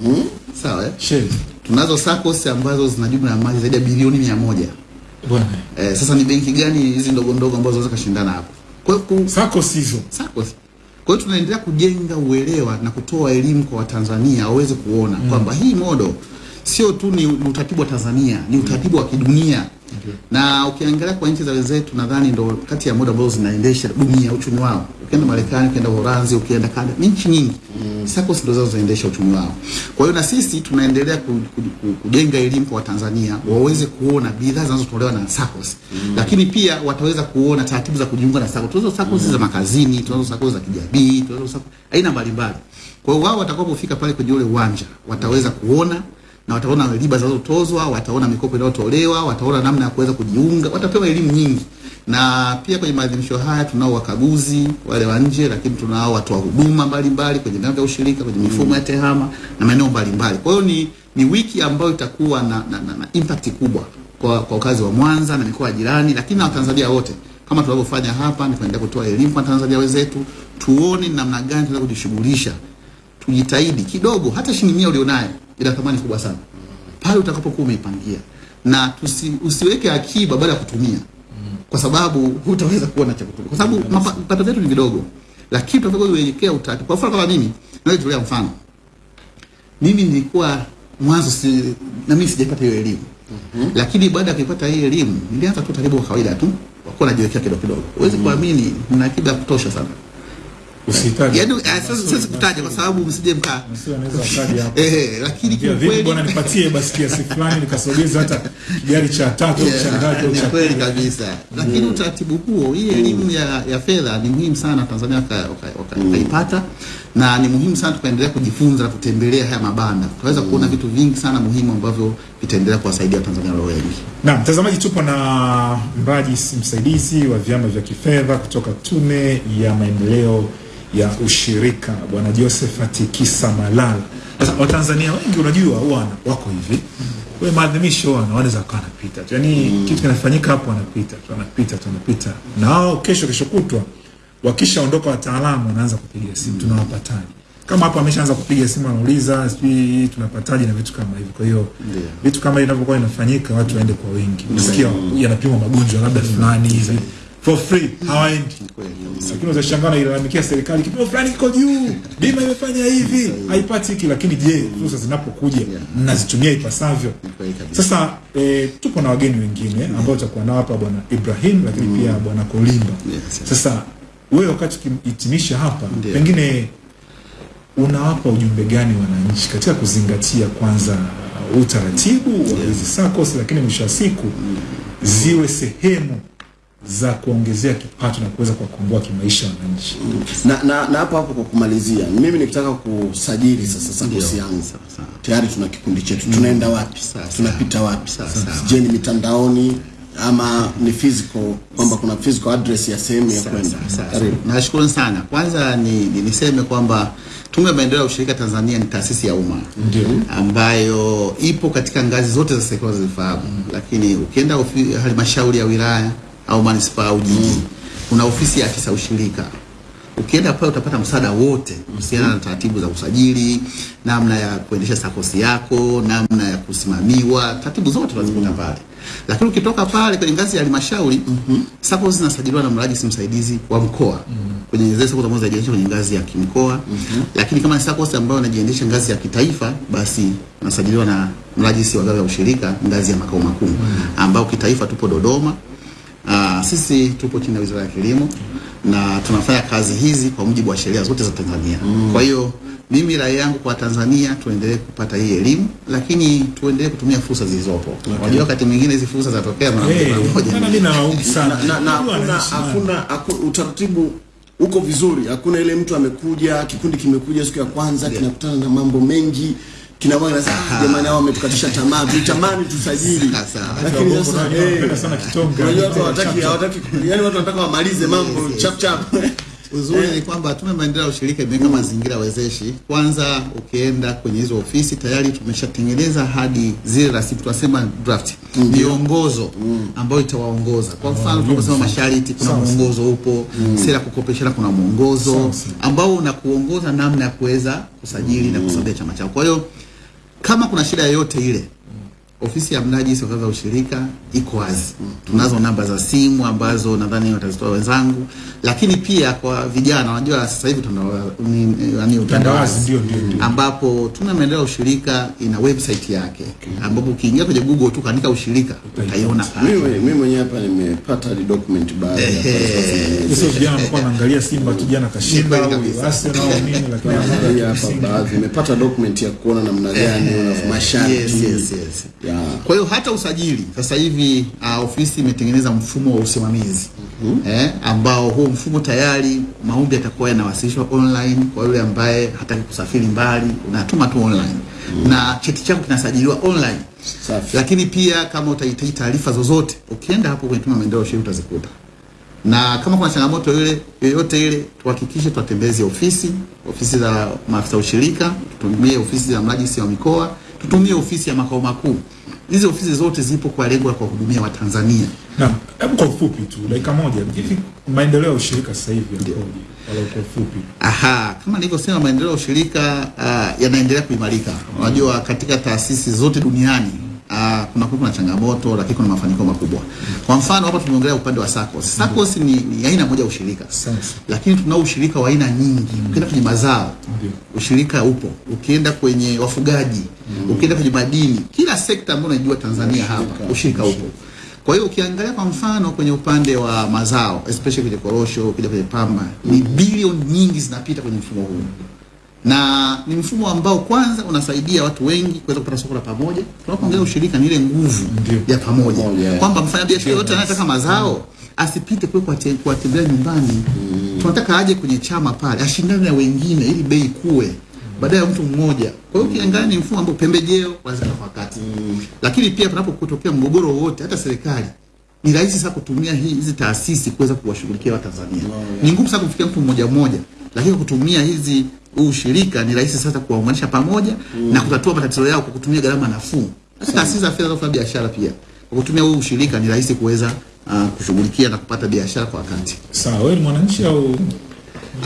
Mm. Sawa eh? sheri. Tunazo SACCOS ambazo zina jumla ya mali zaidi ya bilioni 100. Bwana. Eh, sasa ni benki gani hizi ndogo ndogo ambazo zinaweza kushindana hapo? Kwa hiyo SACCOS hizo. SACCOS. Kwa hiyo tunaendelea kujenga uelewa na kutoa elimu kwa Watanzania waweze kuona mm. kwamba hii modo sio tu ni utaratibu wa Tanzania, ni utaratibu wa kidunia. Na ukiangalia kwa nchi za wenzetu nadhani ndo kati ya moda ambazo zinaendesha dunia uchumi wao. Ukienda Marekani, ukienda Uholanzi, ukienda Kanada, ni nchi nyingi. Mm. SACCOS ndo zao zinaendesha uchumi wao. Kwa hiyo na sisi tunaendelea ku, ku, ku, kujenga elimu kwa Watanzania waweze kuona bidhaa zinazotolewa na SACCOS. Lakini pia wataweza kuona taratibu za kujiunga na SACCOS. Tunazo SACCOS za makazini, tunazo SACCOS za kijamii, tunazo SACCOS aina mbalimbali. Kwa hiyo wao watakapofika pale kwenye ule uwanja wataweza kuona na wataona riba zinazotozwa, wataona mikopo inayotolewa, wataona namna ya kuweza kujiunga, watapewa elimu nyingi. Na pia kwenye maadhimisho haya tunao wakaguzi wale wa nje, lakini tunao watoa huduma mbalimbali kwenye vyama vya ushirika, kwenye mifumo ya tehama na maeneo mbalimbali. Kwa hiyo ni, ni wiki ambayo itakuwa na, na, na, na impact kubwa kwa, kwa wakazi wa Mwanza na mikoa jirani, lakini na Watanzania wote kama tunavyofanya hapa, ni kuendelea kutoa elimu kwa Tanzania wenzetu, tuone namna gani tunaweza kujishughulisha, tujitahidi kidogo, hata shilingi mia ulionayo ina thamani kubwa sana. Pale utakapokuwa umeipangia, na tusi, usiweke akiba baada ya kutumia, kwa sababu hutaweza kuona cha kutumia, kwa sababu mapa- mapato yetu ni vidogo, lakini tutakapoiwekea utaratibu. Kwa mfano kama mimi, naweza kutolea mfano. Mimi nilikuwa mwanzo si, na mimi sijaipata hiyo elimu. Mm-hmm. lakini baada ya kuipata hii elimu nilianza tu taratibu wa kawaida tu wakuwa najiwekea kidogo kidogo. Huwezi kuamini na akiba ya kutosha sana Usihitaji. yaani sasa sasa siwezi kutaja kwa sababu msije mkaa anaweza hapo. eh lakini kwa kweli bwana nipatie basi kiasi fulani nikasogeza hata gari cha tatu yeah, cha ngapi au cha kweli kabisa. Lakini utaratibu huo hii elimu ya, ya fedha ni muhimu sana Tanzania waka- waka- waka- wakaipata na ni muhimu sana tukaendelea kujifunza na kutembelea haya mabanda. Tutaweza kuona vitu vingi sana muhimu ambavyo vitaendelea kuwasaidia Tanzania wengi. Na mtazamaji, tupo na mraji msaidizi wa vyama vya kifedha kutoka Tume ya Maendeleo ya Ushirika, Bwana Josephat Kisa Malala. Sasa Watanzania wengi unajua wana- wako hivi. We maadhimisho wana wanaweza wakawa wanapita tu, yaani kitu kinafanyika hapo, wanapita tu wanapita tu wanapita, na hao kesho kesho kutwa wakishaondoka wataalamu wanaanza kupiga simu, tunawapataje? Kama hapo ameshaanza kupiga simu, anauliza sijui tunapataje na vitu kama hivyo. Kwa hiyo vitu kama hivi vinavyokuwa inafanyika, watu waende kwa wingi. Unasikia yanapimwa magonjwa labda fulani hivi for free, hawaendi. Lakini unashangaa nailalamikia serikali, kipimo fulani kiko juu, bima imefanya hivi, haipati hiki. Lakini je, fursa zinapokuja mnazitumia ipasavyo? Sasa e, tupo na wageni wengine ambao tutakuwa nao hapa, bwana Ibrahim, lakini pia bwana Kolimba. Sasa wewe wakati ukihitimisha hapa, pengine unawapa ujumbe gani wananchi katika kuzingatia kwanza utaratibu wa hizi SACCOS, lakini mwisho wa siku ziwe sehemu za kuongezea kipato na kuweza kuwakomboa kimaisha wananchi. na, na, na hapo hapo kwa kumalizia, mimi nikitaka kusajili sasa SACCOS yangu. Tayari tuna kikundi chetu, tunaenda wapi? Tunapita wapi? Je, ni mitandaoni ama ni physical, kwamba kuna physical address ya sehemu ya kwenda? Karibu. Nashukuru sana. Kwanza ni, ni niseme kwamba Tume ya Maendeleo ya Ushirika Tanzania ni taasisi ya umma. Ambayo ipo katika ngazi zote za serikali zifahamu, lakini ukienda halmashauri ya wilaya au manispaa au jiji kuna ofisi ya afisa ushirika. Ukienda pale utapata msaada wote kuhusiana na taratibu za usajili, namna ya kuendesha sakosi yako, namna ya kusimamiwa, taratibu zote utazikuta pale. Lakini ukitoka pale kwenye ngazi ya halmashauri, mm -hmm. sakosi zinasajiliwa na mrajisi msaidizi wa mkoa mm. kwenye zile sakosi ambazo zinajiendesha kwenye ngazi ya kimkoa. mm -hmm. Lakini kama ni sakosi ambayo inajiendesha ngazi ya kitaifa, basi nasajiliwa na mrajisi wa ngazi ya ushirika ngazi ya makao makuu, mm. ambao kitaifa tupo Dodoma. Uh, sisi tupo chini ya Wizara ya Kilimo na tunafanya kazi hizi kwa mujibu wa sheria zote za Tanzania. Mm. Kwa hiyo mimi rai yangu kwa Tanzania tuendelee kupata hii elimu, lakini tuendelee kutumia fursa zilizopo. Unajua wakati mwingine hizi fursa zinatokea mara Hey, moja. mimi sana. na, na, hakuna utaratibu uko vizuri. Hakuna ile mtu amekuja, kikundi kimekuja siku ya kwanza yeah, kinakutana na mambo mengi kinamwaga nasema "Ah, jamani, hao wametukatisha tamaa, tulitamani tusajili, lakini sasa eh, sana kitonga. unajua watu hawataki hawataki, yani watu wanataka wamalize mambo chap chap. Uzuri ni kwamba Tume Maendeleo ya Ushirika imeweka mazingira wezeshi. Kwanza ukienda kwenye hizo ofisi tayari tumeshatengeneza hadi zile rasimu tunasema draft. Miongozo ambayo itawaongoza. Kwa mfano tunasema masharti, kuna mwongozo upo, sera ya kukopeshana kuna mwongozo ambao unakuongoza namna ya kuweza kusajili na kusambia chama chao. Kwa hiyo kama kuna shida yoyote ile ofisi ya mnajisi wa vyama vya ushirika iko wazi. Tunazo namba za simu ambazo nadhani watazitoa wenzangu, lakini pia kwa vijana, unajua sasa hivi ni- yaani utandawazi ambapo tuna Maendeleo ya Ushirika ina website yake okay, ambapo ukiingia kwenye Google tu kaandika ushirika utaiona pale. Mimi mimi mwenyewe hapa nimepata ile document baada ya sio vijana wanakuwa wanaangalia Simba kijana jana kashinda au kabisa. Arsenal au nini, lakini Naangalia hapa baadhi, nimepata document ya kuona namna gani una masharti. Yes, yes, yes. Ya. Kwa hiyo hata usajili sasa hivi uh, ofisi imetengeneza mfumo wa usimamizi mm -hmm. eh, ambao huo mfumo tayari maombi yatakuwa yanawasilishwa online kwa yule ambaye hataki kusafiri mbali, unatuma tu online mm -hmm. na cheti chako kinasajiliwa online. Safi. Lakini pia kama utahitaji taarifa zozote, ukienda hapo kwenye Tume Maendeleo sheria utazikuta na kama kuna changamoto ile yoyote ile, tuhakikishe tuwatembeze ofisi ofisi za maafisa ushirika, tutumie ofisi za mrajisi wa mikoa, tutumie ofisi ya makao makuu hizi ofisi zote zipo kwa lengo la kuwahudumia Watanzania. Naam, hebu kwa ufupi tu dakika moja, hivi maendeleo ya ushirika sasa hivi yakoje? Kwa ufupi. Aha, kama nilivyosema maendeleo ya ushirika uh, yanaendelea kuimarika. Unajua katika taasisi zote duniani uh, kuna kuna changamoto lakini kuna mafanikio makubwa. Kwa mfano hapa tumeongelea upande wa SACCOS. SACCOS ni, ni aina moja ya ushirika. Lakini tunao ushirika wa aina nyingi. Ukienda kwenye mazao, ushirika upo. Ukienda kwenye wafugaji, ukienda kwenye madini, kila sekta ambayo unajua Tanzania hapa, ushirika upo. Kwa hiyo ukiangalia kwa mfano kwenye upande wa mazao especially kwenye korosho, ukija kwenye pamba, ni bilioni nyingi zinapita kwenye mfumo huu, na ni mfumo ambao kwanza unasaidia watu wengi kuweza kupata soko la pamoja. Tunapoongelea ushirika, ni ile nguvu ya pamoja, kwamba mfanyabiashara yote anayetaka mazao asipite kule kwa kuwatembelea nyumbani. Tunataka aje kwenye chama pale, ashindane na wengine ili bei kuwe baada ya mtu mmoja. Kwa hiyo ukiangalia ni mfumo ambao pembejeo lazima kwa wakati, lakini pia panapotokea mgogoro wowote, hata serikali ni rahisi sana kutumia hii hizi taasisi kuweza kuwashughulikia Watanzania. Ni ngumu sana kufikia mtu mmoja mmoja, lakini kutumia hizi ushirika ni rahisi sasa kuwaunganisha pamoja mm. na kutatua matatizo yao kwa kutumia gharama nafuu. Hata taasisi za fedha za kufanya biashara pia kwa kutumia huu ushirika ni rahisi kuweza uh, kushughulikia na kupata biashara kwa wakati. Sawa, wewe ni mwananchi au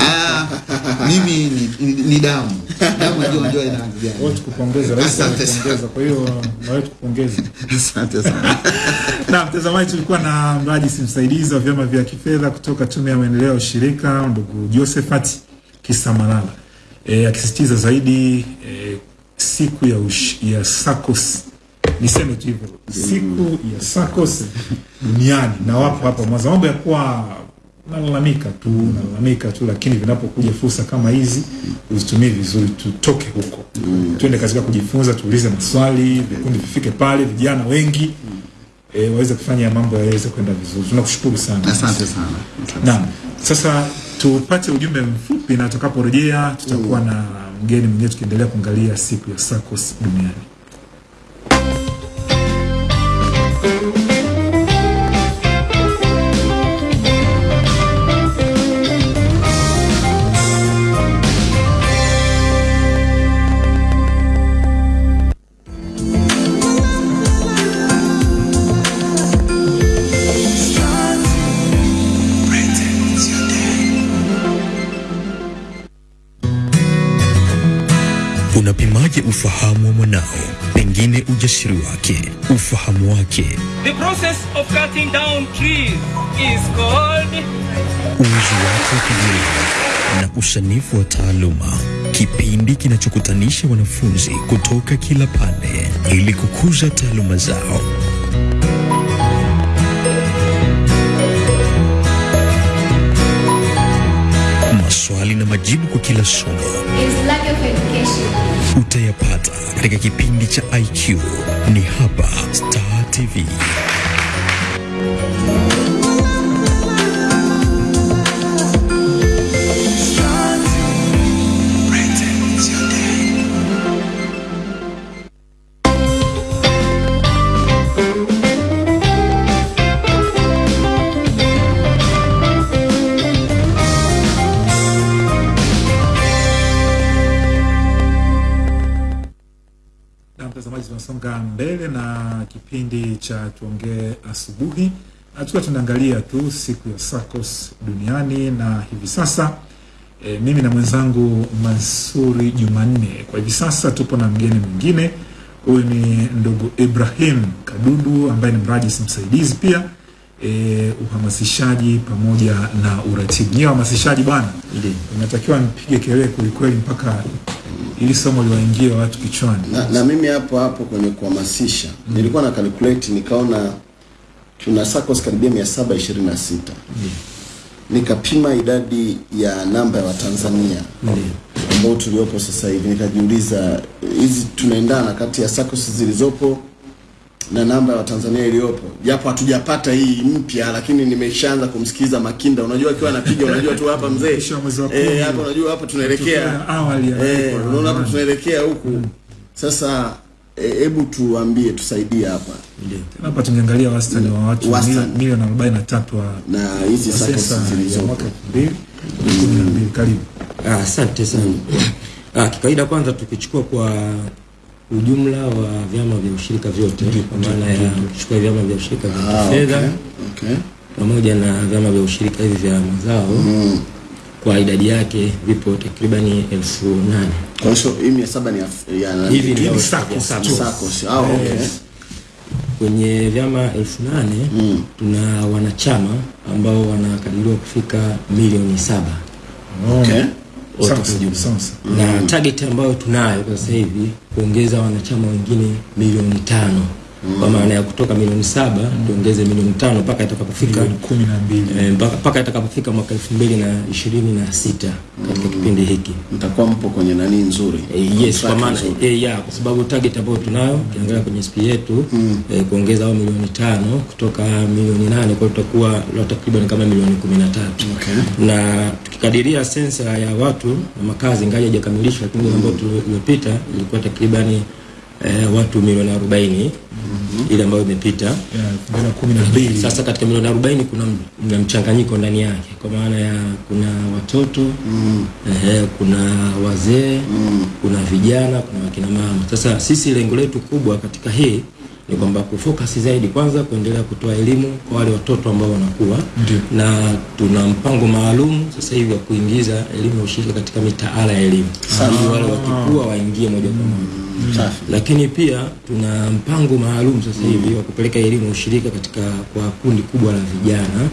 Ah, mimi ni, ni, ni damu damu najua ndio ina rangi gani. Wote kupongeza, rais kupongeza. Kwa hiyo na wewe tukupongeze. Asante sana. Na mtazamaji, tulikuwa na mrajisi msaidizi wa vyama vya kifedha kutoka Tume ya Maendeleo ya Ushirika, ndugu Josephat Kisamalala e, akisisitiza zaidi e, siku ya, ush, ya SACCOS niseme tu hivyo, siku ya SACCOS duniani, na wapo hapa Mwanza. Mambo ya kuwa nalalamika tu nalalamika tu, lakini vinapokuja fursa kama hizi uzitumie vizuri, tutoke huko tuende katika kujifunza, tuulize maswali, vikundi vifike pale, vijana wengi e, waweze kufanya mambo yaweze kwenda vizuri. Tunakushukuru sana. Asante sana. Naam, sasa tupate ujumbe mfupi na tukaporejea tutakuwa na mgeni mwingine tukiendelea kuangalia siku ya SACCOS duniani. Unapimaje ufahamu wa mwanao? Pengine ujasiri wake, ufahamu wake, The process of cutting down trees is called uwezo wake wa kujieleza na usanifu wa taaluma. Kipindi kinachokutanisha wanafunzi kutoka kila pande ili kukuza taaluma zao. Maswali na majibu kwa kila somo utayapata katika kipindi cha IQ. Ni hapa Star TV. Kipindi cha tuongee asubuhi, tukiwa tunaangalia tu siku ya SACCOS duniani, na hivi sasa e, mimi na mwenzangu Mansuri Jumanne, kwa hivi sasa tupo na mgeni mwingine. Huyu ni ndugu Ibrahim Kadudu ambaye ni mrajisi msaidizi pia e, uhamasishaji pamoja na uratibu. Nyie wahamasishaji bwana, unatakiwa mpige kelele kwelikweli mpaka ili somo liwaingie watu kichwani. na, na mimi hapo hapo kwenye kuhamasisha mm. nilikuwa na calculate nikaona tuna SACCOS karibia mia saba ishirini na sita nikapima idadi ya namba ya Watanzania ambao tuliopo sasa hivi, nikajiuliza hizi tunaendana kati ya SACCOS zilizopo na namba ya Watanzania iliyopo, japo hatujapata hii mpya, lakini nimeshaanza kumsikiza Makinda. Unajua akiwa anapiga, unajua tu hapa mzee eh, hapa unajua hapa tunaelekea awali ya eh, unaona hapa tunaelekea huku sasa. Hebu e, tuambie, tusaidie hapa Hapa tumeangalia wastani wa watu milioni arobaini na tatu wa na hizi sasa zilizopo. Karibu. Ah, Asante sana. Ah, kikawaida kwanza tukichukua kwa ujumla wa vyama vya ushirika vyote kwa maana ya kuchukua vyama vya ushirika vya Ah, kifedha okay, okay. pamoja na vyama vya ushirika hivi vya mazao kwa idadi yake vipo takribani elfu nane. Kwa hiyo hii mia saba ni ya- hivi ni SACCOS. Ah, okay. Kwenye vyama elfu nane tuna wanachama ambao wanakadiriwa kufika milioni saba. Okay. Kwa sawa. na target ambayo tunayo kwa sasa hivi kuongeza wanachama wengine milioni tano kwa maana ya kutoka milioni saba mm. tuongeze milioni tano mpaka itakapofika eh, mpaka mpaka itakapofika mwaka elfu mbili na ishirini na sita katika kipindi hiki. Mtakuwa mpo kwenye nani nzuri? E, yes kwa maana nzuri. eh, ya kwa sababu target ambayo tunayo ukiangalia kwenye SP yetu mm. e, kuongeza au milioni tano kutoka milioni nane kwa tutakuwa la takriban kama milioni kumi na tatu. Na tukikadiria sensa ya watu na makazi ingawa haijakamilishwa lakini ambayo tuliyopita ilikuwa takribani eh, watu milioni arobaini ile ambayo imepita. Mbili. Sasa katika milioni arobaini kuna, mna mchanganyiko ndani yake. Kwa maana ya kuna watoto mm. eh, kuna wazee mm. kuna vijana kuna wakina mama. Sasa sisi lengo letu kubwa katika hii ni kwamba kufocus zaidi kwanza kuendelea kutoa elimu kwa wale watoto ambao wanakuwa. Ndiyo. na tuna mpango maalum sasa hivi wa kuingiza elimu ya ushirika katika mitaala ya elimu. Ili wale wakikua waingie moja kwa moja lakini pia tuna mpango maalum sasa hivi wa kupeleka elimu ushirika katika kwa kundi kubwa la vijana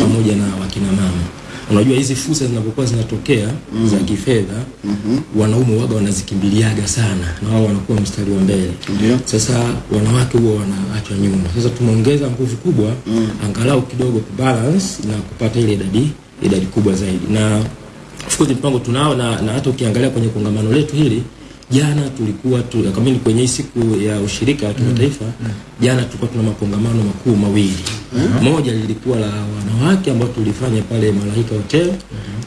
pamoja na wakina mama unajua hizi fursa zinapokuwa zinatokea mm. za kifedha mm -hmm. wanaume waga wanazikimbiliaga sana na wao wanakuwa mstari wa mbele yeah. sasa wanawake huwa wanaachwa nyuma sasa tumeongeza nguvu kubwa mm. angalau kidogo kubalance na kupata ile idadi idadi kubwa zaidi na of course mpango tunao na, na hata ukiangalia kwenye kongamano letu hili jana tulikuwa tu, kama ni kwenye hii siku ya ushirika wa kimataifa jana tulikuwa tuna makongamano makuu mawili. Moja lilikuwa la wanawake ambao tulifanya pale Malaika Hotel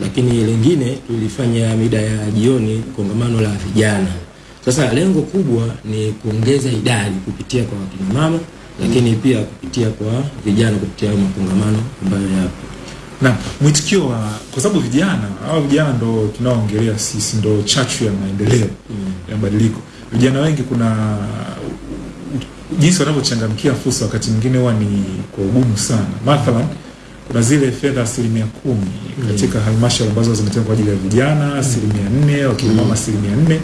lakini lingine tulifanya mida ya jioni kongamano la vijana. Sasa lengo kubwa ni kuongeza idadi kupitia kwa wakina mama lakini pia kupitia kwa vijana kupitia makongamano ambayo yapo na mwitikio wa kwa sababu vijana hawa vijana ndo tunaoongelea sisi ndo chachu ya maendeleo mm. ya mabadiliko. Vijana wengi kuna jinsi wanavyochangamkia fursa wakati mwingine huwa ni kwa ugumu sana. Mathalan kuna zile fedha asilimia kumi katika halmashauri ambazo zimetengwa kwa ajili ya vijana asilimia nne wakina mama asilimia nne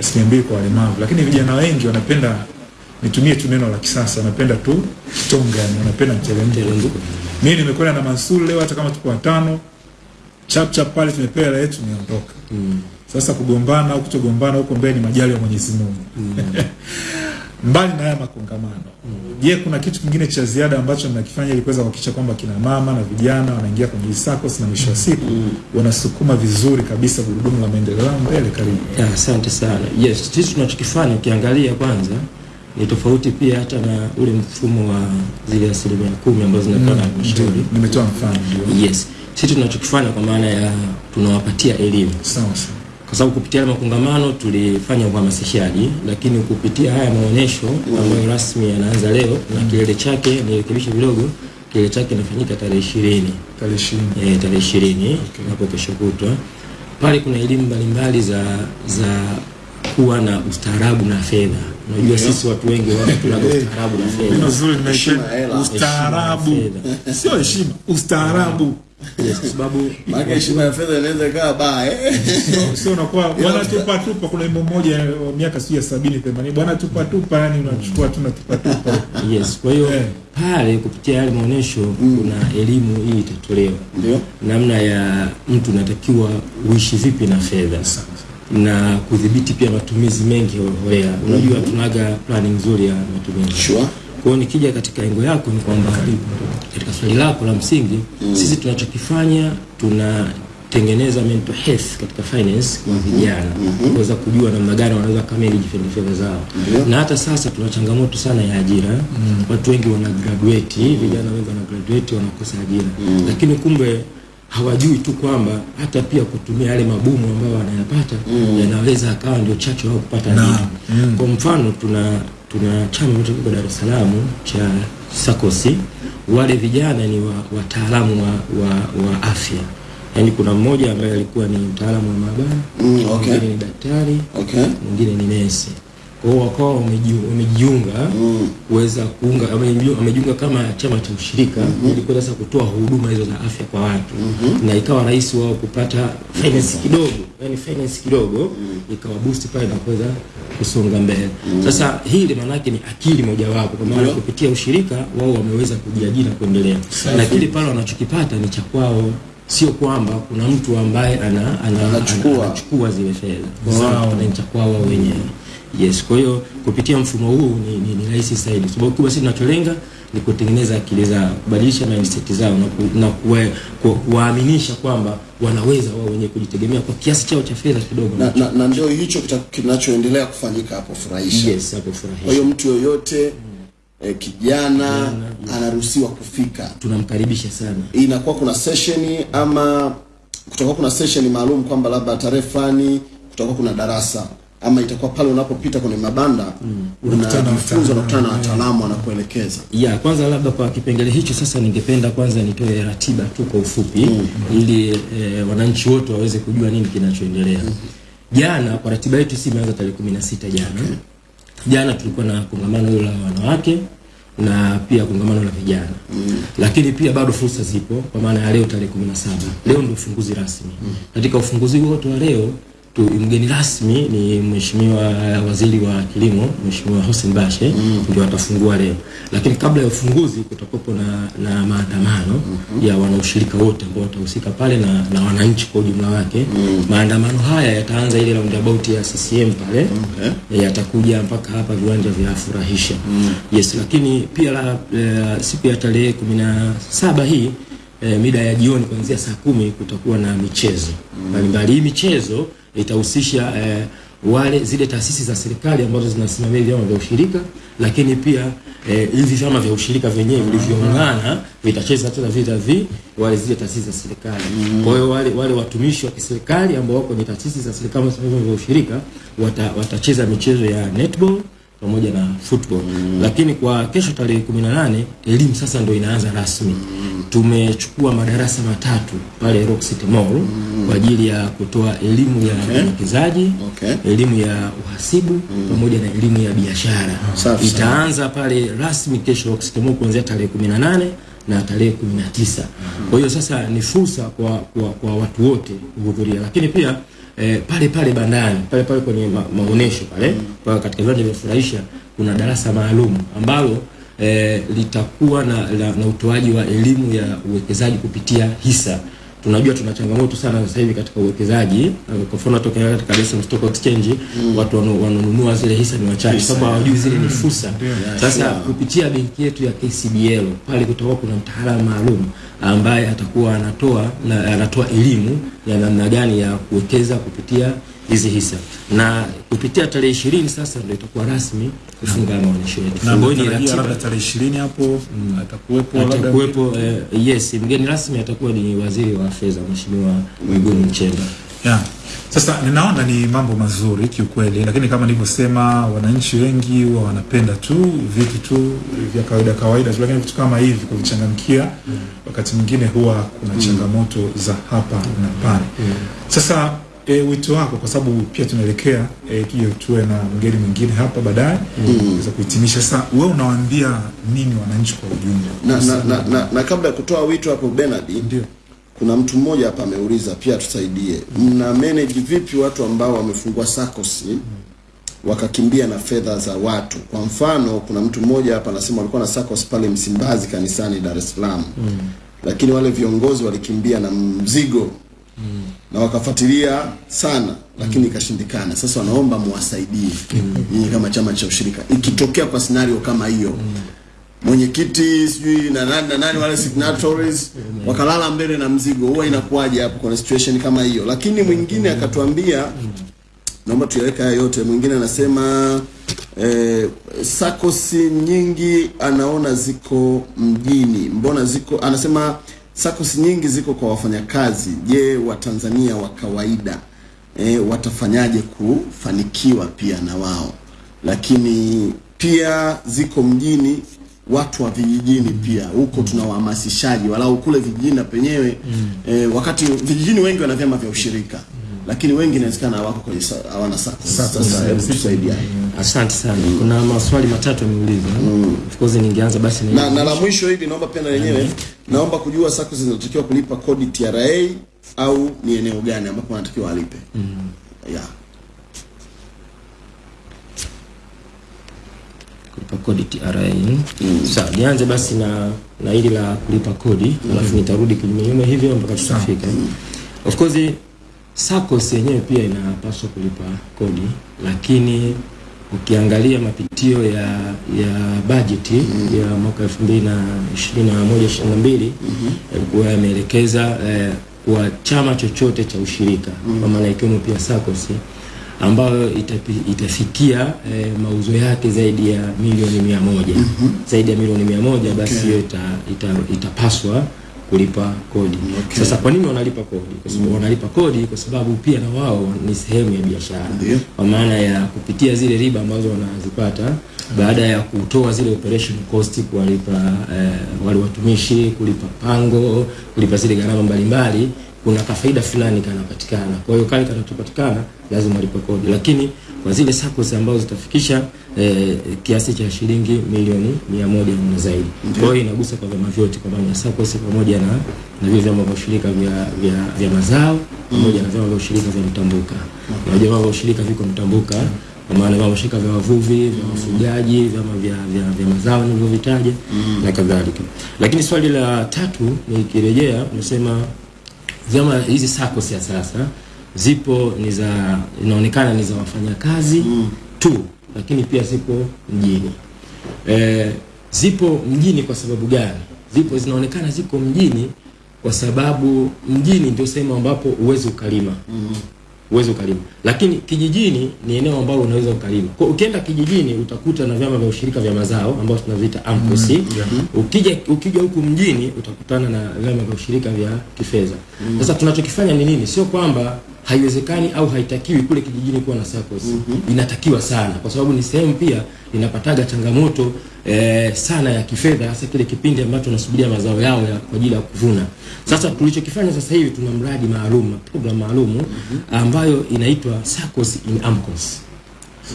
asilimia mbili kwa walemavu. Lakini vijana wengi wanapenda nitumie tu neno la kisasa napenda tu tonga yani wanapenda mteremko mimi nimekwenda na Mansur leo hata kama tuko watano chap chap pale tumepewa hela yetu mm. sasa kugombana au kutogombana huko mbele ni majali ya Mwenyezi Mungu mm. mbali na haya makongamano je kuna kitu kingine cha ziada ambacho mnakifanya ili kuweza kuhakikisha kwamba kina mama na vijana wanaingia kwenye SACCOS na mwisho wa siku wanasukuma vizuri kabisa gurudumu la maendeleo mbele karibu asante sana. Yes, sisi tunachokifanya ukiangalia kwanza ni tofauti pia hata na ule mfumo wa zile asilimia kumi ambazo zinapewa na halmashauri. Nimetoa mfano ndio. Yes, sisi tunachokifanya kwa maana ya tunawapatia elimu. Sawa sawa. Kwa sababu kupitia makongamano tulifanya uhamasishaji, lakini kupitia haya maonyesho ambayo rasmi yanaanza leo na kilele chake, nirekebishe kidogo, kilele chake inafanyika tarehe ishirini. Tarehe ishirini. Eh, tarehe ishirini hapo kesho kutwa. Pale kuna elimu mbalimbali za za kuwa na ustaarabu na fedha. Unajua sisi watu wengi wana tunaga ustaarabu na fedha. ustaarabu. Sio heshima ustaarabu. Yes, sababu Maana heshima ya fedha inaweza ikawa eh. Sio- unakuwa bwana tupa tupa kuna wimbo mmoja wa miaka sijui ya sabini themanini. Bwana tupa tupa yani unachukua tu na tupa tupa. Yes, kwa hiyo pale kupitia yale maonyesho kuna elimu hii itatolewa, ndio. Namna ya mtu unatakiwa uishi vipi na fedha na kudhibiti pia matumizi mengi holela. Unajua tunaga planning nzuri ya matumizi. Sure. Kwa hiyo nikija katika engo yako ni kwamba katika swali lako la msingi mm. sisi tunachokifanya tunatengeneza mental health katika finance kwa vijana mm kuweza kujua namna gani wanaweza kamili fedha fedha zao -hmm. na hata sasa tuna changamoto sana ya ajira mm. watu wengi wana graduate vijana wengi wana graduate wanakosa ajira mm. lakini kumbe hawajui tu kwamba hata pia kutumia yale mabomu ambayo wanayapata mm. yanaweza akawa ndio chachu wao kupata Naam. Mm. kwa mfano tuna tuna chama kiko Dar es Salaam cha Sakosi, wale vijana ni wa- wataalamu wa, wa, wa afya yaani kuna mmoja ambaye alikuwa ni mtaalamu wa maabara Mm, okay. mwingine ni daktari Okay. mwingine ni nesi kwa hiyo wakawa wamejiu- wamejiunga kuweza kuunga wamejiu- wamejiunga kama chama cha ushirika mm -hmm. ili kuweza sasa kutoa huduma hizo za afya kwa watu mm -hmm. na ikawa rahisi wao kupata finance kidogo yani finance kidogo mm. ikawa boost pale na kuweza kusonga mbele mm. sasa hili yake ni akili mojawapo kwa maana kupitia ushirika wao wameweza kujiajiri na kuendelea na kile pale wanachokipata ni cha kwao sio kwamba kuna mtu ambaye ana, ana, Anachukua. ana, zile fedha Kwa hiyo Zao. wanapata ni cha kwao wao wenyewe yes kwa hiyo kupitia mfumo huu ni, ni, ni rahisi zaidi. Sababu kubwa sisi tunacholenga ni kutengeneza akili zao kubadilisha mindset zao na, ku, na kuwe- ku, kuwaaminisha kwamba wanaweza wao wenyewe kujitegemea kwa kiasi chao cha fedha kidogo. Na, na, na ndio hicho kinachoendelea kufanyika hapo furahisha. Yes hapo furahisha. Kwa hiyo mtu yoyote eh, kijana anaruhusiwa kufika. Tunamkaribisha sana. Inakuwa kuna sesheni ama kutakuwa kuna sesheni maalum kwamba labda tarehe fulani kutakuwa kuna darasa ama itakuwa pale unapopita kwenye mabanda na unajifunza unakutana na wataalamu. wanakuelekeza. Ya kwanza labda kwa kipengele hicho sasa ningependa kwanza nitoe ratiba tu kwa ufupi mm. ili e, wananchi wote waweze kujua nini kinachoendelea. Jana kwa ratiba yetu si imeanza tarehe 16 jana. Okay. jana tulikuwa na kongamano hilo la wanawake na pia kongamano la vijana. Mm. lakini pia bado fursa zipo kwa maana ya leo tarehe kumi na saba. Leo ndio ufunguzi rasmi. Katika ufunguzi wote wa leo tu, mgeni rasmi ni mheshimiwa waziri wa kilimo mheshimiwa Hussein Bashe mm. ndio atafungua leo lakini kabla ya ufunguzi kutakuwepo na, na maandamano mm -hmm. ya wanaushirika wote ambao watahusika pale na, na wananchi kwa ujumla wake mm. maandamano haya yataanza ile roundabout ya CCM pale okay. yatakuja mpaka hapa viwanja vya furahisha mm. yes lakini pia la, e, siku ya tarehe kumi na saba hii e, mida ya jioni kuanzia saa kumi kutakuwa na michezo mbalimbali hii michezo itahusisha e, wale zile taasisi za serikali ambazo zinasimamia vyama vya ushirika lakini pia eh, hivi vyama vya ushirika vyenyewe vilivyoungana vitacheza tena vita vi wale zile taasisi za serikali. Kwa hiyo wale wale watumishi wa kiserikali ambao wako kwenye taasisi za serikali ambazo vya ushirika wata, watacheza michezo ya netball pamoja na football mm. lakini kwa kesho tarehe 18 elimu sasa ndio inaanza rasmi mm. tumechukua madarasa matatu pale Rock City Mall mm. kwa ajili ya kutoa elimu ya Okay. uwekezaji Okay. elimu ya uhasibu mm. pamoja na elimu ya biashara itaanza pale rasmi kesho Rock City Mall kuanzia tarehe 18 na tarehe 19 kwa hiyo sasa ni fursa kwa, kwa, kwa watu wote kuhudhuria lakini pia eh, pale pale bandani pale pale kwenye ma, maonesho pale kwa katika viwanja vya furahisha kuna darasa maalum ambalo eh, litakuwa na, na, na utoaji wa elimu ya uwekezaji kupitia hisa tunajua tuna changamoto sana sasa hivi katika uwekezaji. Eh, kwa mfano toka katika Dar es Salaam Stock Exchange mm. watu wanunua zile hisa ni wachache. Sababu hawajui zile ni fursa. Sasa kupitia benki yetu ya KCBL pale kutakuwa kuna mtaalamu maalum ambaye atakuwa anatoa na anatoa elimu ya namna gani ya kuwekeza kupitia hizi hisa na kupitia tarehe ishirini sasa ndio itakuwa rasmi kufunga maonyesho yetu. na Fungueni natarajia ratiba. labda tarehe ishirini hapo atakuwepo labda Atakuwepo uh, yes, mgeni rasmi atakuwa ni waziri wa fedha Mheshimiwa Mwigulu Nchemba. Yeah. Sasa ninaona ni mambo mazuri kiukweli, lakini kama nilivyosema, wananchi wengi huwa wanapenda tu vitu tu vya kawaida kawaida tu, lakini vitu kama hivi kuvichangamkia, wakati mwingine huwa kuna changamoto za hapa na pale. Sasa e, wito wako, kwa sababu pia tunaelekea e, kio tuwe na mgeni mwingine hapa baadaye Mm. za kuhitimisha. Sasa wewe unawaambia nini wananchi kwa ujumla? na, na, na, na, na kabla ya kutoa wito hapo Bernard, ndio kuna mtu mmoja hapa ameuliza pia tusaidie, mna manage vipi watu ambao wamefungua SACCOS wakakimbia na fedha za watu? Kwa mfano, kuna mtu mmoja hapa anasema walikuwa na SACCOS pale Msimbazi kanisani Dar es Salaam, mm. lakini wale viongozi walikimbia na mzigo na wakafuatilia sana lakini ikashindikana. Sasa wanaomba muwasaidie. Nyinyi kama chama cha ushirika, ikitokea kwa scenario kama hiyo mm. mwenyekiti sijui na nani na nani wale signatories wakalala mbele na mzigo, huwa inakuwaje hapo kwa situation kama hiyo? Lakini mwingine akatuambia, naomba tuyaweka haya yote. Mwingine anasema eh, sakosi nyingi anaona ziko mjini, mbona ziko, anasema sakosi nyingi ziko kwa wafanyakazi. Je, Watanzania wa kawaida e, watafanyaje kufanikiwa pia na wao? Lakini pia ziko mjini watu wa vijijini pia huko tuna wahamasishaji walau kule vijijini na penyewe mm. E, wakati vijijini wengi wana vyama vya ushirika lakini wengi inawezekana hawako kwenye hawana sako. Sasa hebu tusaidia. Asante sana. Kuna maswali matatu yameulizwa. Mm. Of course ningeanza basi na na, na la mwisho hili naomba pia na lenyewe naomba kujua sako zinatakiwa kulipa kodi TRA au ni eneo gani ambapo wanatakiwa Mm. yeah. kulipa kodi TRA. Mm. Sawa, nianze basi na na hili la kulipa kodi, alafu nitarudi kinyume nyume hivyo mpaka tutafika. Of course SACCOS yenyewe pia inapaswa kulipa kodi, lakini ukiangalia mapitio ya ya bajeti ya mwaka 2021 22 yalikuwa yameelekeza eh, kwa chama chochote cha ushirika mm. kwa maana ikiwemo pia SACCOS ambayo itapi, itafikia eh, mauzo yake zaidi ya milioni mia moja. Zaidi ya milioni mia moja basi hiyo ita, ita, itapaswa kulipa kodi. Okay. Sasa kwa nini wanalipa kodi? Kwa sababu mm. wanalipa kodi kwa sababu pia na wao ni sehemu ya biashara, kwa maana ya kupitia zile riba ambazo wanazipata baada ya kutoa zile operation cost, kuwalipa eh, wale watumishi, kulipa pango, kulipa zile gharama mbalimbali kuna kafaida fulani kanapatikana. Kwa hiyo kale kanachopatikana lazima walipe kodi, lakini kwa zile SACCOS ambazo zitafikisha eh, kiasi cha shilingi milioni mia moja na zaidi. Kwa hiyo inagusa kwa vyama vyote, kwa maana SACCOS pamoja na na vile vyama vya ushirika vya vya, vya mazao pamoja na vyama vya ushirika vya mtambuka. Unajua vyama vya ushirika viko mtambuka kwa maana vyama vya ushirika vya wavuvi, vya wafugaji, vyama vya, vya, vya mazao nilivyovitaja na kadhalika. Lakini swali la tatu nikirejea, unasema vyama hizi SACCOS ya sasa zipo ni za inaonekana ni za wafanyakazi mm. tu, lakini pia zipo mjini. E, zipo mjini kwa sababu gani? Zipo zinaonekana ziko mjini kwa sababu mjini ndio sehemu ambapo uwezi ukalima mm -hmm. uwezi ukalima, lakini kijijini ni eneo ambalo unaweza ukalima. Kwa ukienda kijijini utakuta na vyama vya ushirika vya mazao ambao tunaviita AMCOS. Ukija ukija huku mjini utakutana na vyama vya ushirika vya kifedha. Sasa mm -hmm. tunachokifanya ni nini? Sio kwamba haiwezekani au haitakiwi kule kijijini kuwa na SACCOS. Inatakiwa sana kwa sababu ni sehemu pia inapataga changamoto eh, sana ya kifedha hasa kile kipindi ambacho unasubiria mazao yao ya, kwa ajili ya kuvuna. Sasa tulichokifanya sasa hivi tuna mradi maalum, program maalum ambayo inaitwa SACCOS in AMCOS.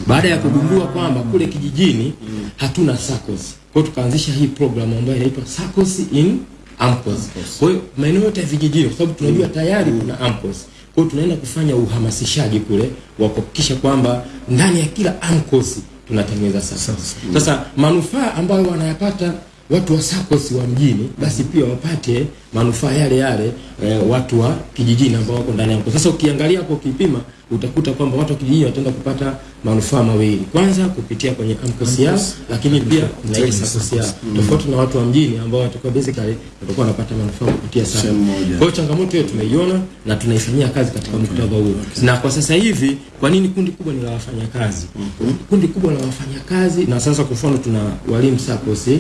Baada ya kugundua kwamba kule kijijini hatuna SACCOS, kwa hiyo tukaanzisha hii program ambayo inaitwa SACCOS in AMCOS. Kwa hiyo maeneo yote ya vijijini, kwa sababu tunajua tayari kuna AMCOS, kwa tunaenda kufanya uhamasishaji kule wa kuhakikisha kwamba ndani ya kila amkosi tunatengeneza SACCOS. Sasa manufaa ambayo wanayapata watu wa SACCOS wa mjini basi pia wapate manufaa yale yale eh, watu wa kijijini ambao wako ndani ya AMCOS. Sasa ukiangalia hapo ukipima utakuta kwamba watu wa kijijini wataenda kupata manufaa mawili. Kwanza kupitia kwenye AMCOS yao, lakini pia na SACCOS yao. Tofauti na watu wa mjini ambao watakuwa basically watakuwa wanapata manufaa kupitia sana. Kwa hiyo changamoto hiyo tumeiona na tunaifanyia kazi katika okay. muktadha huo. Na kwa sasa hivi kwa nini kundi kubwa ni la wafanyakazi? mm Kundi kubwa la wafanyakazi na sasa kwa mfano tuna walimu SACCOS, eh,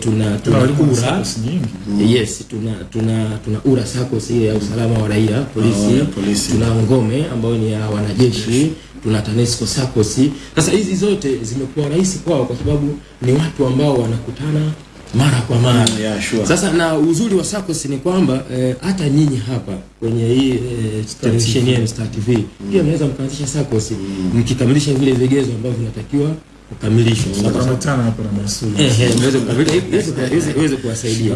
tuna tuna kura mm -hmm. Nyingi. yes, tuna tuna tuna tuna URA SACCOS ile ya usalama wa raia, polisi, oh, polisi. tuna ngome ambayo ni ya wanajeshi, tuna TANESCO SACCOS. Sasa hizi zote zimekuwa rahisi kwao kwa sababu ni watu ambao wanakutana mara kwa mara. Yeah, sure. Sasa na uzuri wa SACCOS ni kwamba eh, hata nyinyi hapa kwenye hii eh, televisheni yenu Star TV pia mnaweza mkaanzisha SACCOS mkikamilisha vile vigezo ambavyo vinatakiwa kukamilisha- iweze- kuwasaidia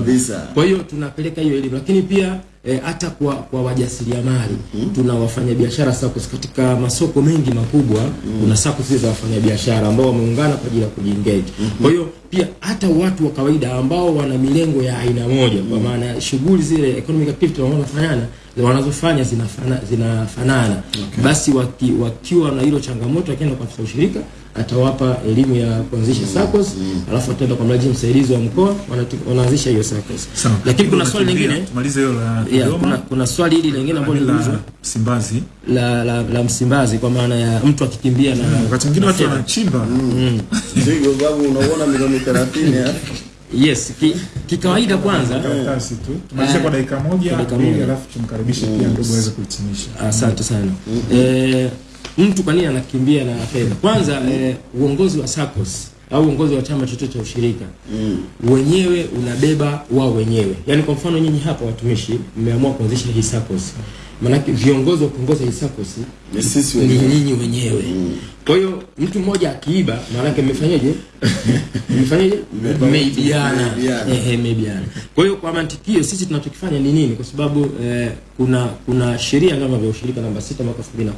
kwa hiyo tunapeleka hiyo elimu, lakini pia hata e, kwa kwa wajasiriamali tuna wafanyabiashara SACCOS katika masoko mengi makubwa. hmm. Kuna SACCOS za wafanyabiashara ambao wameungana kwa ajili ya kujiengage. hmm. Kwa hiyo pia hata watu wa kawaida ambao wana milengo ya aina moja, kwa maana shughuli zile economic activity wanazofanyana wanazofanya zinafanana zinafanana okay. basi waki, wakiwa na hilo changamoto, akienda kwa ushirika atawapa elimu ya kuanzisha SACCOS alafu ataenda kwa mradi msaidizi wa mkoa wanaanzisha hiyo SACCOS. Lakini kuna swali lingine. Tumalize hilo la yeah, kuna, kuna swali hili lingine ambalo la liliulizwa Msimbazi. la, la, la Msimbazi kwa maana ya mtu akikimbia na Wakati mwingine watu wanachimba. Zigo babu unaona milioni 30 ya? Yes, ki, kikawaida kwanza. Karatasi tu. Tumalize kwa dakika moja, Kwa dakika moja. alafu tumkaribishe pia ndugu aweze kuhitimisha. Asante sana. Eh, mtu kwa nini anakimbia na fedha? Kwanza mm. eh, uongozi wa SACCOS au uongozi wa chama chochote cha ushirika mm. wenyewe unabeba wao wenyewe. Yaani kwa mfano nyinyi hapa watumishi mmeamua kuanzisha hii SACCOS. Maanake viongozi wa kuongoza SACCOS Ni sisi ni wenyewe. nyinyi wenyewe. Kwa hiyo mtu mmoja akiiba, maanake mmefanyaje? mmefanyaje? Mmeibiana. Ehe, mmeibiana. Kwa hiyo kwa mantiki hiyo sisi tunachokifanya ni nini? Kwa sababu eh, kuna kuna sheria kama vya ushirika namba 6 mwaka 2013 mm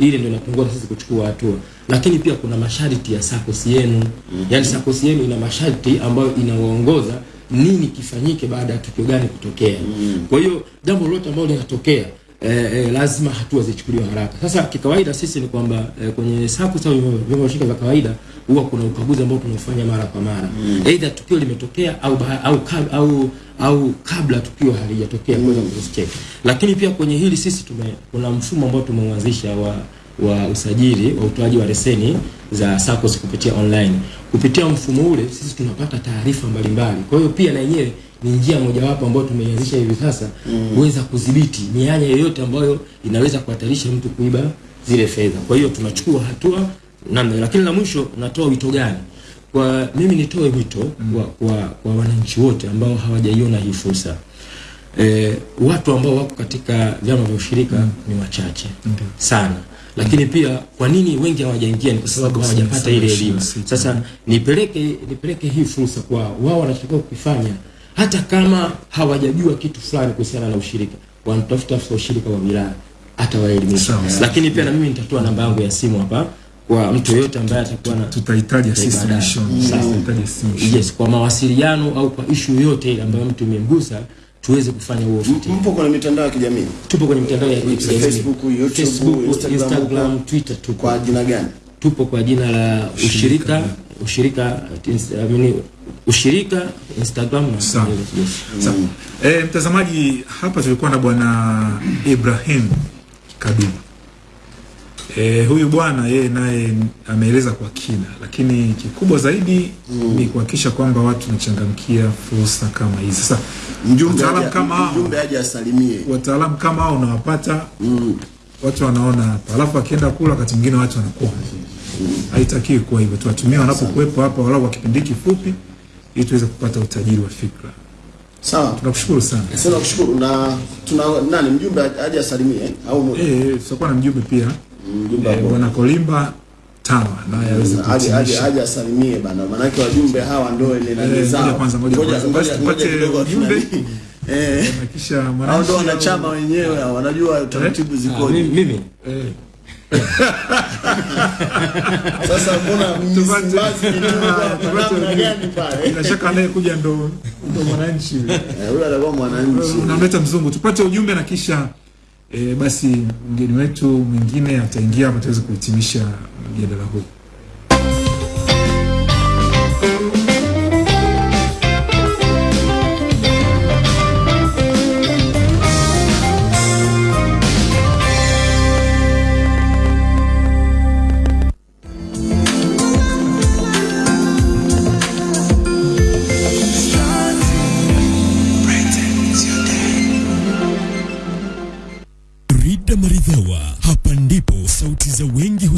-hmm. ile ndio inatuongoza sisi kuchukua hatua, lakini pia kuna masharti ya SACCOS yenu. mm -hmm. yani SACCOS yenu ina masharti ambayo inawaongoza nini kifanyike baada ya tukio gani kutokea. Mm. Kwa hiyo jambo lolote ambalo linatokea eh, eh, lazima hatua zichukuliwe haraka. Sasa kikawaida sisi ni kwamba eh, kwenye SACCOS au vyombo vya vya kawaida huwa kuna ukaguzi ambao tunaufanya mara kwa mara, mm. aidha tukio limetokea au au, au au kabla tukio halijatokea mm. kuweza cross check. Lakini pia kwenye hili sisi tume kuna mfumo ambao tumeuanzisha wa wa usajili wa utoaji wa leseni za SACCOS kupitia online. Kupitia mfumo ule sisi tunapata taarifa mbalimbali. Kwa hiyo pia na yenyewe ni njia mojawapo ambayo tumeianzisha hivi sasa kuweza mm. kudhibiti mianya yoyote ambayo inaweza kuhatarisha mtu kuiba zile fedha. Kwa hiyo tunachukua hatua namna, lakini la mwisho natoa wito gani? Kwa mimi nitoe wito mm. kwa, kwa, kwa wananchi wote ambao hawajaiona hii fursa. E, watu ambao wako katika vyama vya ushirika mm. ni wachache sana lakini pia kwa nini wengi hawajaingia? Ni kwa sababu hawajapata ile elimu. Sasa nipeleke nipeleke hii fursa kwa wao, wanachotakiwa kukifanya, hata kama hawajajua kitu fulani kuhusiana na ushirika, wanatafuta afisa ushirika wa wilaya atawaelimisha. Lakini pia na mimi nitatoa namba yangu ya simu hapa kwa mtu yeyote ambaye atakuwa na tutahitaji mwishoni. Tutahitaji sisi. Yes, kwa mawasiliano au kwa issue yoyote ile ambayo mtu imemgusa tuweze kufanya huo ufuatiliaji. Mpo kwenye mitandao ya kijamii? Tupo kwenye mitandao ya kijamii. Facebook, YouTube, Facebook, Instagram, Instagram. Twitter tupo. Kwa jina gani? Tupo kwa jina la ushirika ushirika amini ushirika Instagram na Sawa. Sawa. Eh, mtazamaji, hapa tulikuwa na bwana Ibrahim Kadumu. Eh, huyu bwana yeye naye ameeleza kwa kina, lakini kikubwa zaidi mm. ni kuhakikisha kwamba watu wanachangamkia fursa kama hizi. Sasa Mjumbe aje- kama mjumbe aje asalimie. wataalamu kama hao unawapata mm. watu wanaona hapa, alafu akienda kula wakati mwingine watu wanakuwa mm. haitakiwi kuwa hivyo. Tuwatumie wanapokuwepo hapa walau kwa kipindi kifupi, ili tuweze kupata utajiri wa fikra. Sawa. Tunakushukuru sana. Sasa nakushukuru na tuna nani mjumbe aje asalimie eh? au Eh, tutakuwa na mjumbe pia. Bwana Kolimba tano naye aweze aje aje asalimie bana, manake wajumbe hawa ndio ile nani Eh, zao. ngoja kwanza, ngoja Ngoja- tupate ujumbe. tunani. Eh, Na kisha hao ndio wanachama wenyewe wanajua taratibu zikoje. mimi Sasa mbona Msimbazi ni gani pale? bila shaka anayekuja ndo ndo mwananchi yule. Eh, Huyo atakuwa mwananchi. unamleta mzungu tupate ujumbe na kisha e, basi mgeni wetu mwingine ataingia hapa tuweze kuhitimisha mjadala huu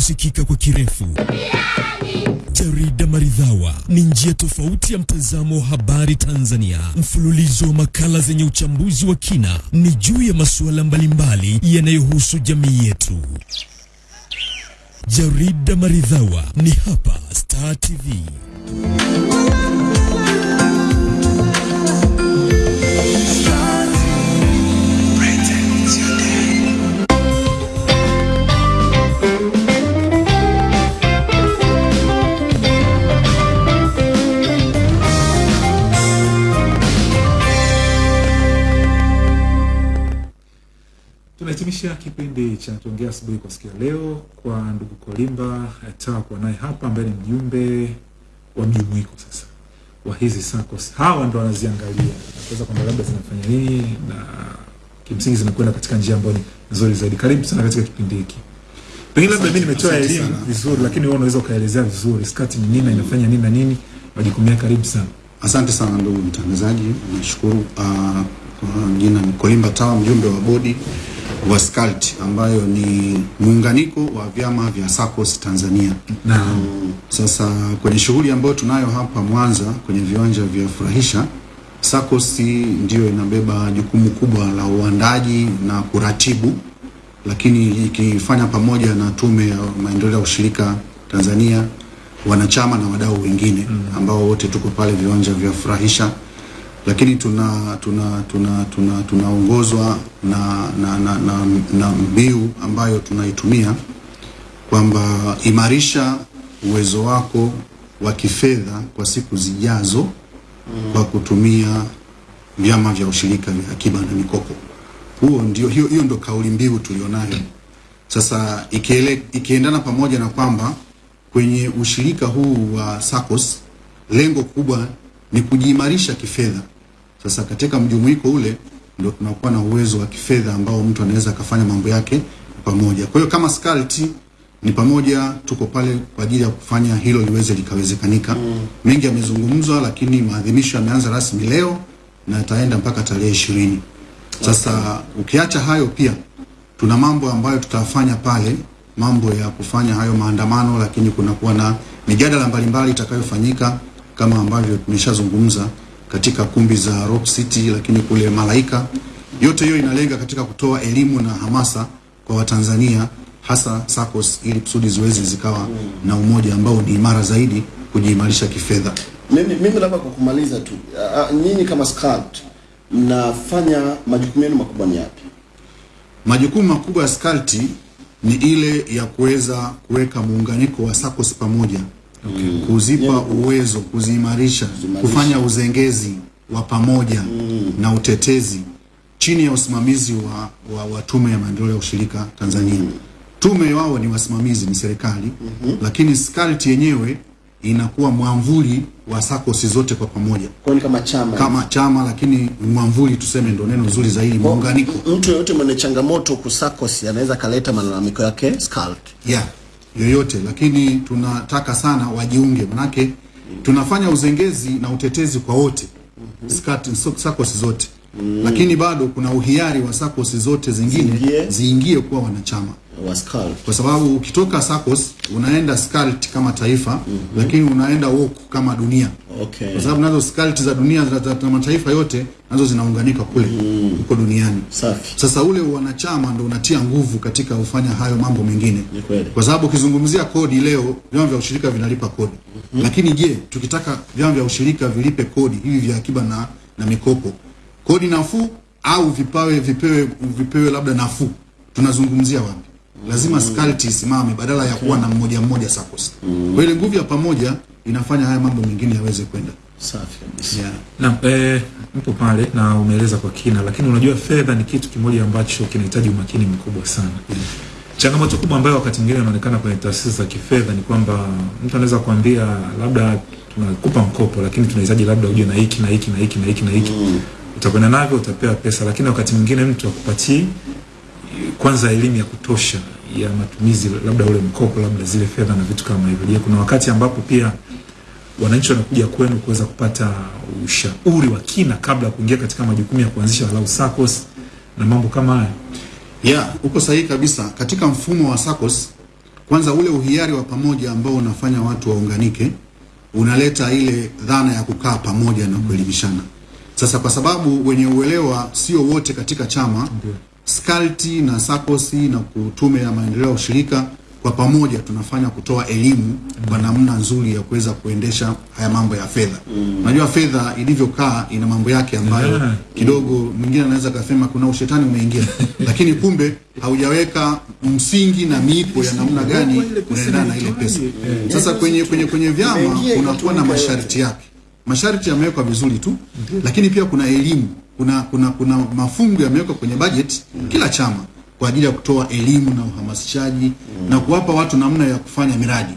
wengi husikika kwa kirefu. Jarida Maridhawa ni njia tofauti ya mtazamo wa habari Tanzania. Mfululizo wa makala zenye uchambuzi wa kina ni juu ya masuala mbalimbali yanayohusu jamii yetu. Jarida Maridhawa ni hapa Star TV. Tunahitimisha kipindi cha tuongea asubuhi kwa siku ya leo kwa ndugu Kolimba Tawa kuwa naye hapa ambaye ni mjumbe wa mjumuiko sasa wa hizi SACCOS. Hawa ndo wanaziangalia kuweza kwamba labda zinafanya nini na kimsingi zinakwenda katika njia ambayo ni nzuri zaidi. Karibu sana katika kipindi hiki. Pengine labda mimi nimetoa elimu vizuri, lakini wewe unaweza ukaelezea vizuri skati ni nini na inafanya nini na nini, majukumu yake. Karibu sana. Asante sana ndugu mtangazaji, nashukuru. Uh, kwa jina ni Kolimba Tawa, mjumbe wa bodi wa SCCULT ambayo ni muunganiko wa vyama vya SACCOS Tanzania. Naam. Sasa kwenye shughuli ambayo tunayo hapa Mwanza kwenye viwanja vya Furahisha SACCOS ndiyo inabeba jukumu kubwa la uandaji na kuratibu, lakini ikifanya pamoja na Tume ya Maendeleo ya Ushirika Tanzania, wanachama na wadau wengine ambao wote tuko pale viwanja vya Furahisha, lakini tuna tuna tuna tuna tunaongozwa na na, na, na, na mbiu ambayo tunaitumia kwamba imarisha uwezo wako wa kifedha kwa siku zijazo kwa kutumia vyama vya ushirika vya akiba na mikopo. Huo ndio, hiyo, hiyo ndio kauli mbiu tulionayo sasa, ikiele, ikiendana pamoja na kwamba kwenye ushirika huu wa SACCOS lengo kubwa ni kujiimarisha kifedha. Sasa katika mjumuiko ule ndio tunakuwa na uwezo wa kifedha ambao mtu anaweza akafanya mambo yake pamoja. Kwa hiyo kama SCCULT ni pamoja, tuko pale kwa ajili ya kufanya hilo liweze likawezekanika. Mm. Mengi yamezungumzwa, lakini maadhimisho yameanza rasmi leo na yataenda mpaka tarehe ishirini. Sasa okay. ukiacha hayo, pia tuna mambo ambayo tutafanya pale, mambo ya kufanya hayo maandamano, lakini kunakuwa na mijadala mbalimbali itakayofanyika kama ambavyo tumeshazungumza katika kumbi za Rock City, lakini kule Malaika. Yote hiyo inalenga katika kutoa elimu na hamasa kwa Watanzania hasa SACCOS ili kusudi ziweze zikawa na umoja ambao ni imara zaidi kujiimarisha kifedha. Mimi, mimi labda kwa kumaliza tu, nyinyi kama SCCULT mnafanya majukumu yenu makubwa ni yapi? Majukumu makubwa ya SCCULT ni ile ya kuweza kuweka muunganiko wa SACCOS pamoja Okay. kuzipa yeah. uwezo, kuziimarisha, kufanya uzengezi wa pamoja mm. na utetezi chini ya usimamizi wa, wa, wa Tume ya Maendeleo ya Ushirika Tanzania. mm. Tume wao ni wasimamizi, ni serikali mm -hmm. lakini SCCULT yenyewe inakuwa mwamvuli wa SACCOS zote kwa pamoja Kwa kama chama kama chama, lakini mwamvuli tuseme ndo neno zuri zaidi, muunganiko mtu yoyote mwenye changamoto ku SACCOS anaweza kaleta malalamiko yake SCCULT. yeah, yoyote, lakini tunataka sana wajiunge, manake tunafanya uzengezi na utetezi kwa wote. Sakosi zote. Lakini bado kuna uhiari wa SACCOS zote zingine ziingie kuwa wanachama wa SCAL kwa sababu ukitoka SACCOS unaenda SCCULT kama taifa mm -hmm. lakini unaenda WOC kama dunia Okay. kwa sababu nazo SCCULT za dunia za, mataifa yote nazo zinaunganika kule huko duniani. Safi. Sasa ule wanachama ndo unatia nguvu katika kufanya hayo mambo mengine, kwa sababu ukizungumzia kodi leo, vyama vya ushirika vinalipa kodi mm -hmm. lakini je, tukitaka vyama vya ushirika vilipe kodi hivi vya akiba na, na mikopo, kodi nafuu au vipawe vipewe vipewe labda nafuu, tunazungumzia wapi? Lazima mm. skalti isimame badala ya kuwa na mmoja mmoja SACCOS. Kwa ile nguvu ya pamoja inafanya haya mambo mengine yaweze kwenda Safi kabisa. yeah. Na eh, mpo pale na umeeleza kwa kina, lakini unajua fedha ni kitu kimoja ambacho kinahitaji umakini mkubwa sana. Mm. Changamoto kubwa ambayo wakati mwingine inaonekana kwenye taasisi za kifedha ni kwamba mtu anaweza kuambia labda tunakupa mkopo, lakini tunahitaji labda uje na hiki na hiki na hiki na hiki na hiki mm. utakwenda navyo, utapewa pesa, lakini wakati mwingine mtu akupatii kwanza elimu ya kutosha ya matumizi, labda ule mkopo, labda zile fedha na vitu kama hivyo. Je, kuna wakati ambapo pia wananchi wanakuja kwenu kuweza kupata ushauri wa kina kabla ya kuingia katika majukumu ya kuanzisha walau SACCOS na mambo kama haya? Yeah, uko sahihi kabisa. Katika mfumo wa SACCOS, kwanza ule uhiari wa pamoja ambao unafanya watu waunganike unaleta ile dhana ya kukaa pamoja na kuelimishana. Sasa kwa sababu wenye uelewa sio wote katika chama, SCCULT na SACCOS na Tume ya Maendeleo ya Ushirika kwa pamoja tunafanya kutoa elimu kwa namna nzuri ya kuweza kuendesha haya mambo ya fedha. Unajua mm. fedha ilivyokaa ina mambo yake ambayo Yeah. kidogo mwingine anaweza kasema kuna ushetani umeingia, lakini kumbe haujaweka msingi na miiko ya namna gani unaendana na ile pesa. Sasa kwenye kwenye kwenye vyama kunakuwa na masharti yake. Masharti yamewekwa vizuri tu, lakini pia kuna elimu, kuna kuna kuna mafungu yamewekwa kwenye budget mm. kila chama kwa ajili ya kutoa elimu na uhamasishaji mm. na kuwapa watu namna ya kufanya miradi.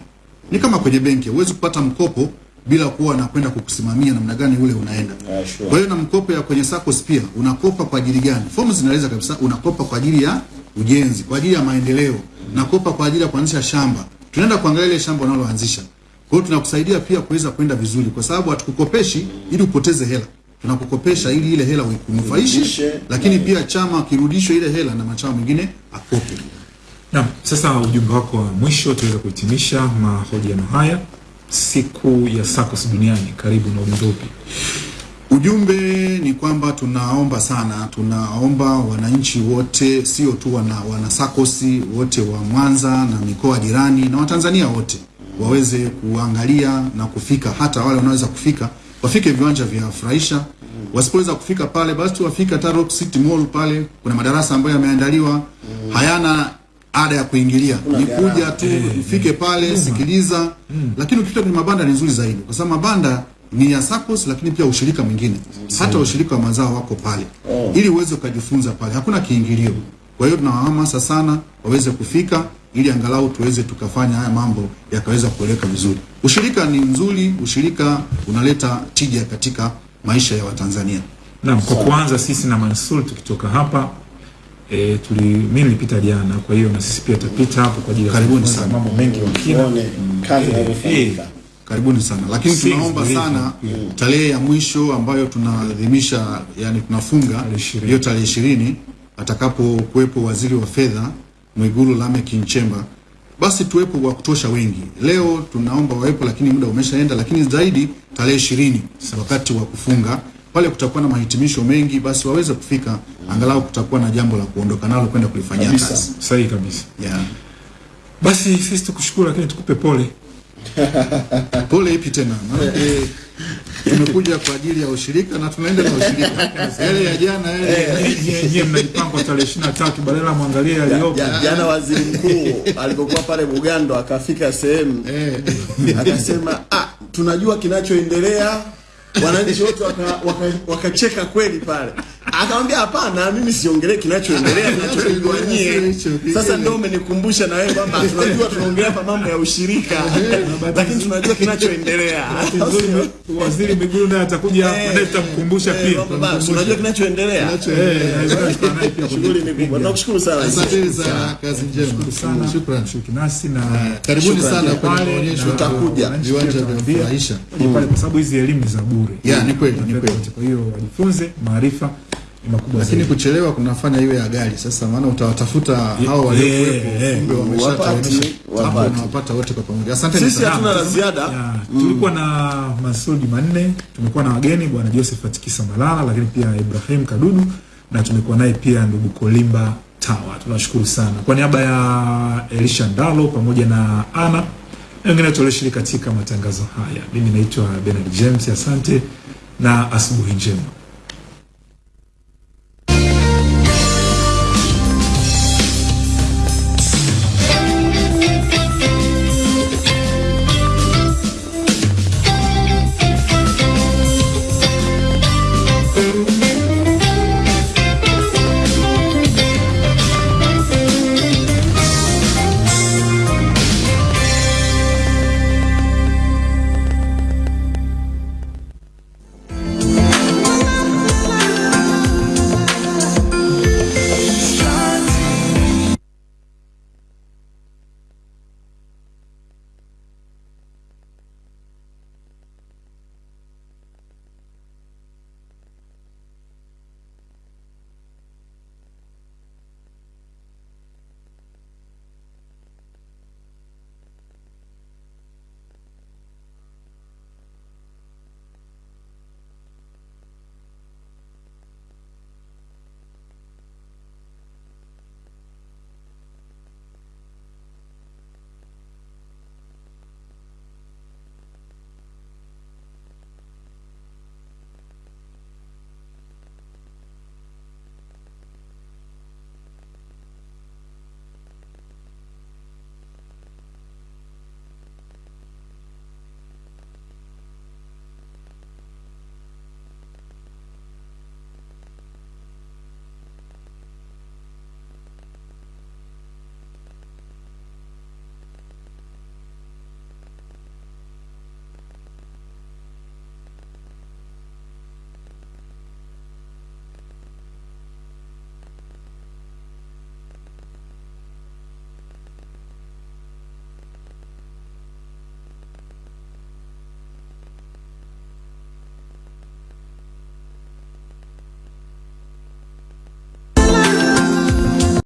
Ni kama kwenye benki, huwezi kupata mkopo bila kuwa na kwenda kukusimamia namna gani ule unaenda. Yeah, sure. Kwa hiyo na mkopo ya kwenye SACCOS pia unakopa kwa ajili gani? Fomu zinaeleza kabisa unakopa kwa ajili ya ujenzi, kwa ajili ya maendeleo, mm. nakopa kwa ajili ya kuanzisha shamba. Tunaenda kuangalia ile shamba unaloanzisha. Kwa hiyo tunakusaidia pia kuweza kwenda vizuri, kwa sababu hatukukopeshi ili upoteze hela, tunakukopesha ili ile hela uikunufaishe, lakini pia chama kirudishwe ile hela na machama mengine akope. Naam, sasa ujumbe wako wa mwisho tuweza kuhitimisha mahojiano haya. Siku ya SACCOS duniani, karibu na ujumbe upi? Ujumbe ni kwamba tunaomba sana, tunaomba wananchi wote, sio tu wana, wana sakosi wote wa Mwanza na mikoa jirani na Watanzania wote waweze kuangalia na kufika, hata wale wanaweza kufika wafike viwanja vya furahisha. Wasipoweza kufika pale, basi tu wafike hata Rock City Mall pale, kuna madarasa ambayo yameandaliwa. Hayana ada ya kuingilia, ni kuja tu ufike pale, sikiliza. Lakini ukifika kwenye mabanda ni nzuri zaidi, kwa sababu mabanda ni ya SACCOS, lakini pia ushirika mwingine, hata ushirika wa mazao wako pale, ili uweze ukajifunza pale, hakuna kiingilio. Kwa hiyo tunawahamasa sana waweze kufika ili angalau tuweze tukafanya haya mambo yakaweza kueleka vizuri. Ushirika ni mzuri, ushirika unaleta tija katika maisha ya Watanzania. Naam, kwa kuanza sisi na Mansur tukitoka hapa e, tuli mimi nilipita jana, kwa hiyo na sisi pia tutapita hapo kwa ajili ya Karibuni sana. mambo mengi wa kina. Kazi Eh, inavyofanyika. eh, Karibuni sana, lakini Six tunaomba days. sana tarehe ya mwisho ambayo tunaadhimisha, yani tunafunga hiyo tarehe ishirini atakapo kuwepo waziri wa fedha Mwigulu Lameck Nchemba, basi tuwepo wa kutosha wengi. Leo tunaomba wawepo, lakini muda umeshaenda, lakini zaidi tarehe ishirini wakati wa kufunga pale kutakuwa na mahitimisho mengi, basi waweze kufika, angalau kutakuwa na jambo la kuondoka nalo kwenda kulifanyia kazi. Sahihi kabisa. Yeah. Basi sisi tukushukuru, lakini tukupe pole. Pole ipi tena? Tumekuja kwa ajili ya ushirika na tunaenda na ushirika. Yale ya jana yale Nyie mnajipanga tarehe ishirini na tatu badala mwangalie yaliyopo. Jana waziri mkuu alipokuwa pale Bugando akafika sehemu akasema, ah, tunajua kinachoendelea. Wananchi wote wakacheka waka, waka kweli pale. Akamwambia hapana, mimi siongelee kinachoendelea, kinachopigwa nyie. Sasa ndio umenikumbusha na wewe kwamba tunajua tunaongelea hapa mambo ya ushirika, lakini tunajua kinachoendelea. Waziri Mwigulu naye atakuja hapa naye tutamkumbusha Eh, pia. unajua kinachoendelea. Eh, Shughuli ni kubwa. Nakushukuru sana. Asanteni sana, kazi njema. shukrani, Shukrani. Na Karibuni sana kwenye maonyesho na tutakuja. Viwanja vya Aisha kufurahisha. pale kwa sababu hizi elimu za bure. Ya, ni kweli, ni kweli. Kwa hiyo wajifunze maarifa makubwa Lakini zaidi. kuchelewa kunafanya iwe ya gari. Sasa maana utawatafuta hao waliokuwepo, kumbe wameshatawanisha. Hapo unawapata wote kwa pamoja. Asante Sisi hatuna la ziada. Tulikuwa na Masudi manne, tumekuwa na wageni bwana Josephat Atikisa Malala, lakini pia Ibrahim Kadudu na tumekuwa naye pia ndugu Kolimba Tawa. Tunashukuru sana kwa niaba ya Elisha Ndalo pamoja na Ana na wengine wote walioshiriki katika matangazo haya. Mimi naitwa Bernard James, asante na asubuhi njema.